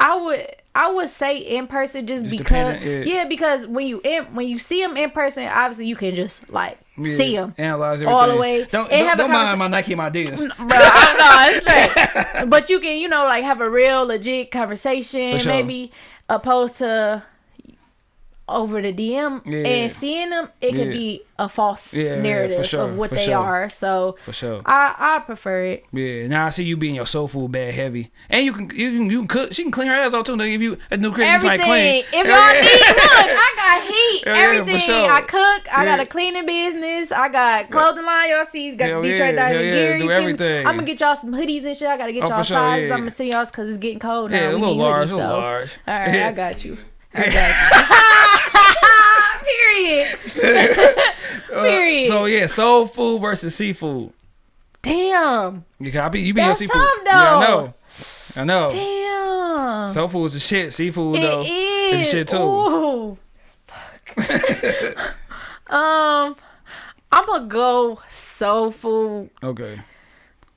I would I would say in person just, Just because yeah. because when you in when you see them in person obviously you can just like Yeah, see them Analyze everything. all the way Don't, and don't, have don't mind my Nike my Adidas. bro I know it's but you can you know like have a real legit conversation sure. maybe opposed to over the DM Yeah. and seeing them it Yeah. can be a false Yeah, narrative sure, of what for they sure. are so For sure. I I prefer it Yeah, now I see you being your soul food bad heavy, and you can you can you can cook. She can clean her ass out too. They give you a new Christmas might everything. clean. If y'all need, look, I got heat. Yeah, everything. sure. I cook. I got a cleaning business. I got clothing line. Y'all see, got Hell yeah, Detroit hell Diamond yeah, gear. do you feel me? everything. I'm gonna get y'all some hoodies and shit. I gotta get Oh, y'all sizes. yeah. I'm gonna send y'all because it's getting cold now. Yeah, a little large, hoodies, a little so- large. All right, Yeah. I got you. I got. Period. Period. So yeah, soul food versus seafood. Damn. Yeah, I be you be your That's seafood. tough, Yeah, I know. I know. Damn. Soul food is the shit. Seafood It though is. the shit too. Ooh. um, I'm gonna go soul food. Okay.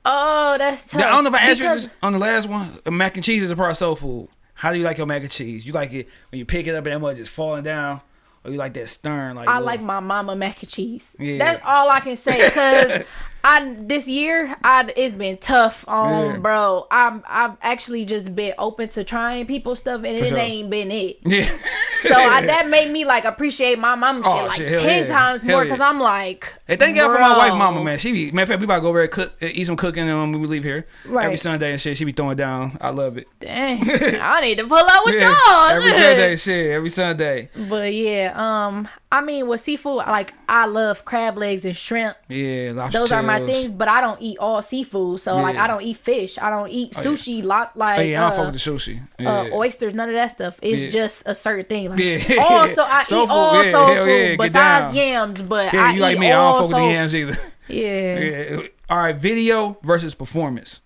Oh, that's tough. Now, I don't know if I asked you this on the last one. Uh, Mac and cheese is a part of soul food. How do you like your mac and cheese? You like it when you pick it up and that much just falling down, or you like that stern? Like I little- like my mama mac and cheese. Yeah. That's all I can say. Cause I this year I it's been tough on Yeah. bro. I'm I've actually just been open to trying people stuff and it sure. ain't been it. Yeah. So I, that made me like appreciate my mama shit Oh, like shit, hell ten yeah. times Hell more yeah. because I'm like. Hey, thank God for my wife, mama, man. She be matter of fact, we about to go over there cook, uh, eat some cooking um, when we leave here Right. every Sunday and shit. She be throwing down. I love it. Dang, I need to pull up with Yeah, y'all. every. Sunday, shit. Every Sunday. But yeah, um, I mean, with seafood, like I love crab legs and shrimp. Yeah, Those are my things, but I don't eat all seafood. So like, I don't eat fish. I don't eat Oh, yeah. sushi. Lot like Oh yeah, I don't uh, fuck with the sushi. Yeah. uh, oysters, none of that stuff. It's Yeah. just a certain thing. Like, Yeah. Also, I Soul eat food, all yeah, soul hell food yeah, besides yams. But yeah, I you like me? I don't fuck with the yams either. Yeah. Yeah. All right, video versus performance.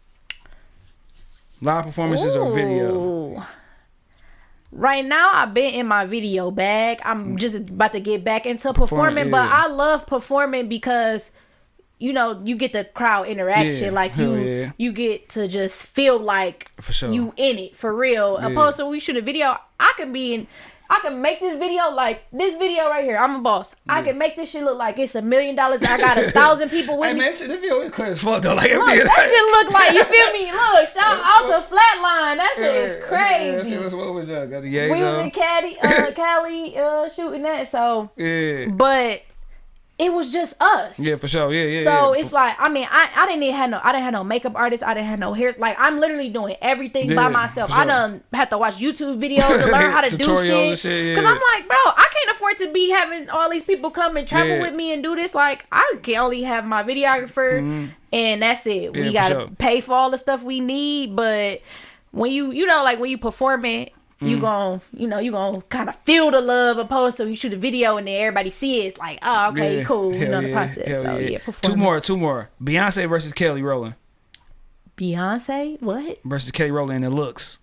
Live performances or video? Right now, I've been in my video bag. I'm just about to get back into performing, but Mm. yeah. I love performing because you know you get the crowd interaction. Yeah, Like you, yeah. you get to just feel like For sure. you in it for real. Opposed to we shoot a video, I can be in. I can make this video like this video right here. I'm a boss. I can make this shit look like it's a million dollars. I got a thousand people with Hey me. man, shit, this video is clear as fuck though. Like Look, that shit look like you feel me. Look, shout out to Flatline. That shit is Yeah, crazy. shit, what with y'all? Got the we yays was in. Cali, uh, Cali, uh, shooting that. So, Yeah. but it was just us. Yeah, for sure. Yeah, yeah. So yeah. it's like I mean I, I didn't even have no I didn't have no makeup artist I didn't have no hair like I'm literally doing everything Yeah, by myself for I sure. done had to watch YouTube videos to learn how to do shit yeah. I'm like bro I can't afford to be having all these people come and travel with me and do this like I can only have my videographer and that's it Mm-hmm. We gotta sure. pay for all the stuff we need but when you you know like when you performing Mm. you gon' you know you gonna kind of feel the love opposed to you shoot a video and then everybody see it it's like oh okay Yeah. cool you Hell know the process hell so yeah. yeah, Two more, two more. Beyonce versus Kelly Rowland Beyonce? What? versus Kelly Rowland in looks.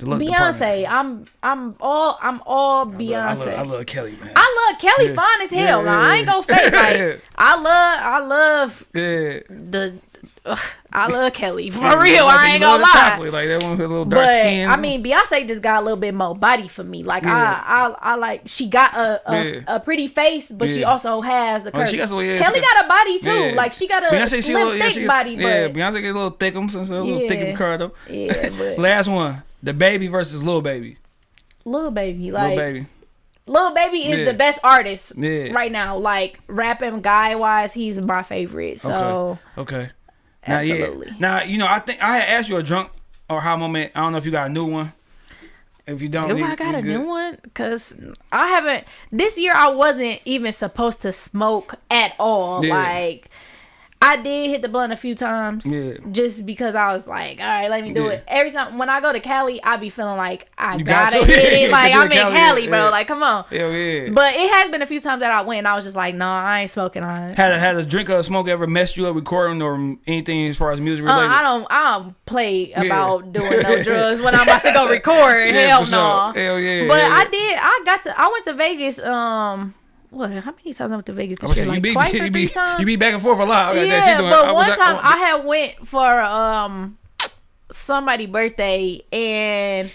Beyonce. department. I'm I'm all I'm all I love, Beyonce. I love, I love Kelly, man. I love Kelly Yeah. fine as hell. Yeah, now. I ain't yeah, gonna fake yeah. like I love I love yeah. the ugh, I love Kelly for Yeah, real. I ain't gonna lie. Chocolate, like that one with a little dark But skin. I mean, Beyonce just got a little bit more body for me. Like Yeah. I, I, I like she got a a, Yeah. a pretty face, but she also has the Oh, she got some- Kelly got- a body too. Like she got a Beyonce, she a little, yeah, thick she body, yeah, but Beyonce get a little thick, so a little thick Yeah. and curved up. yeah, but Last one, DaBaby versus Lil Baby. little baby, Lil like Baby. Lil Baby is Yeah. the best artist Yeah. right now. Like rapping guy wise, he's my favorite. So Okay. Okay. Now, Absolutely. yeah. Now, you know, I think I had asked you a drunk or how moment? I don't know if you got a new one. If you don't, Do we- I got a good. new one? Cause I haven't. This year I wasn't even supposed to smoke at all. Yeah. Like I did hit the blunt a few times. Yeah. Just because I was like, all right, let me do Yeah. it. Every time when I go to Cali, I be feeling like I You got gotta to. hit it. Like I'm in Cali, Cali, bro. yeah. Like come on. Hell yeah. But it has been a few times that I went. and I was just like, no, I ain't smoking on it. had a, had a drink or a smoke ever messed you up recording or anything as far as music Uh, related? I don't. I don't play about doing no drugs when I'm about to go record. Yeah, Hell no. sure. Hell yeah. But I did. I got to. I went to Vegas. Um, what? How many times I went to Vegas this year? Like you be, twice or you three times. you be back and forth a lot. Okay, yeah, doing, but I one time like, I had went for um somebody's birthday and.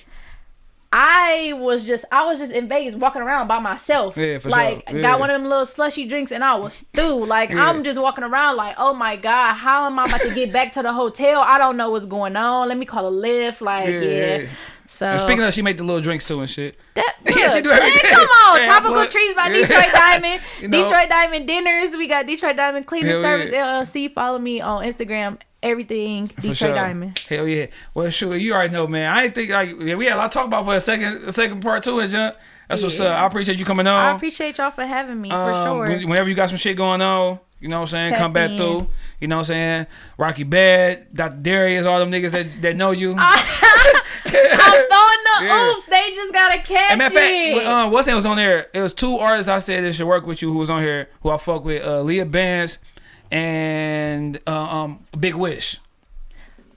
I was just I was just in Vegas walking around by myself. Yeah, for like sure. Yeah. got one of them little slushy drinks and I was through. Like Yeah. I'm just walking around like, oh my god, how am I about to get back to the hotel? I don't know what's going on. Let me call a Lyft. Like yeah. So And speaking of, she make the little drinks too and shit. that, Yeah, she do everything. man, come on, Yeah, Tropical Trees by Detroit Diamond, You know. Detroit Diamond dinners. We got Detroit Diamond Cleaning Service yeah. LLC. Follow me on Instagram. Everything For Detroit sure. Diamond. Hell yeah. Well, sure, you already know, man. I ain't think like yeah, we had a lot to talk about for a second, a second part two, and John. That's what's up. I appreciate you coming on. I appreciate y'all for having me for Um, sure. Whenever you got some shit going on, you know what I'm saying, Tap come back in. through. You know what I'm saying? Rocky Badd, Dr. Darius, all them niggas that, that know you. I'm throwing the Yeah. oops. They just gotta catch And matter of fact, it. um, what's name was on there? It was two artists I said that should work with you who was on here who I fuck with, uh, Leah Benz and uh, um Big Wish.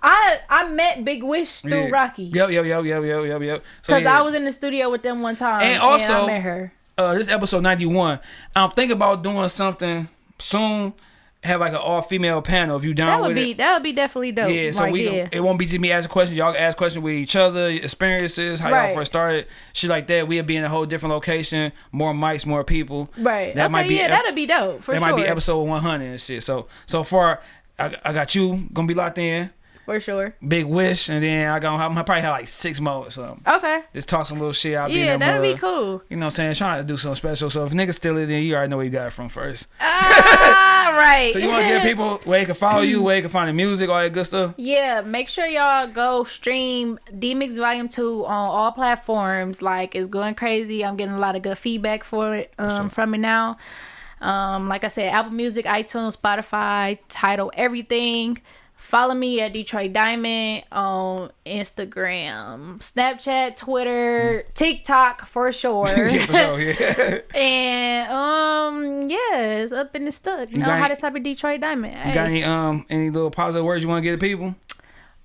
I I met Big Wish through Yeah. Rocky Yep, yep, yep, yep, yep, yep, yep. So because yeah. I was in the studio with them one time And also- I met her. uh, this episode 91. I'm thinking about doing something soon. Have like an all female panel if you down That would with be it. that would be definitely dope. Yeah, so like, we yeah. it won't be just me asking questions. Y'all ask questions with each other, experiences, how y'all first started, shit like that. We'll be in a whole different location, more mics, more people. right. That okay, might be yeah, that'd be dope for that sure. might be episode 100 and shit. So so far, I, I got you gonna be locked in. For sure. Big wish, and then I got I'm gonna probably have like six more or something. Okay. Just talk some little shit. I'll Yeah, that that'd be cool. You know what I'm saying? Trying to do something special. So if niggas steal it, then you already know where you got it from first. ah, right. So you want to give people where they can follow you, where they can find the music, all that good stuff. Yeah, make sure y'all go stream D-Mix Volume 2 on all platforms. Like, it's going crazy. I'm getting a lot of good feedback for it um, from it now. Um, like I said, Apple Music, iTunes, Spotify, Tidal, everything. Follow me at Detroit Diamond on Instagram, Snapchat, Twitter, TikTok for sure. Mm. yeah, for sure. Yeah. and um, yeah, it's up in the stuck. You, know how to type of Detroit Diamond. You got any um any little positive words you want to give to people?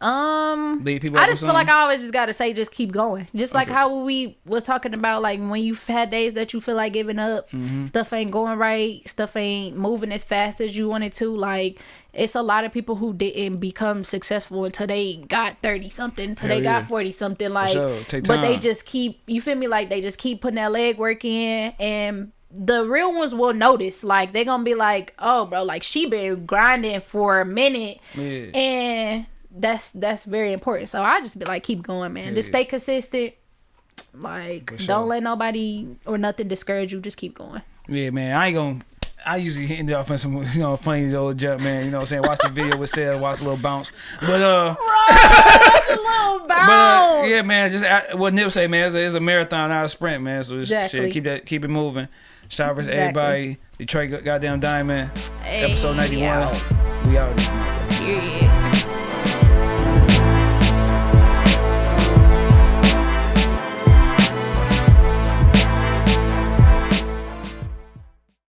Um, people I just feel like? I always just gotta say, just keep going. Just like Okay. how we was talking about, like when you've had days that you feel like giving up, Mm-hmm. stuff ain't going right, stuff ain't moving as fast as you wanted to. Like it's a lot of people who didn't become successful until they got thirty something, until Hell they yeah. got forty something. Like, sure. But they just keep. You feel me? Like they just keep putting that leg work in and. The real ones will notice, like they're gonna be like, "Oh, bro, like she been grinding for a minute, Yeah. and that's that's very important. So I just be like, keep going, man. Just stay consistent. Like, sure. don't let nobody or nothing discourage you. Just keep going. Yeah, man. I ain't gonna. I usually end off in some you know funny old jump, man. You know what I'm saying? Watch the video with Seth, watch a little bounce. But uh, little bounce. but uh, yeah, man. Just what Nip say, man. It's a, it's a marathon, not a sprint, man. So just Exactly. shit, keep that, keep it moving. Shout out to Exactly. everybody. Detroit goddamn diamond. Hey, Episode 91. out. We out. Period.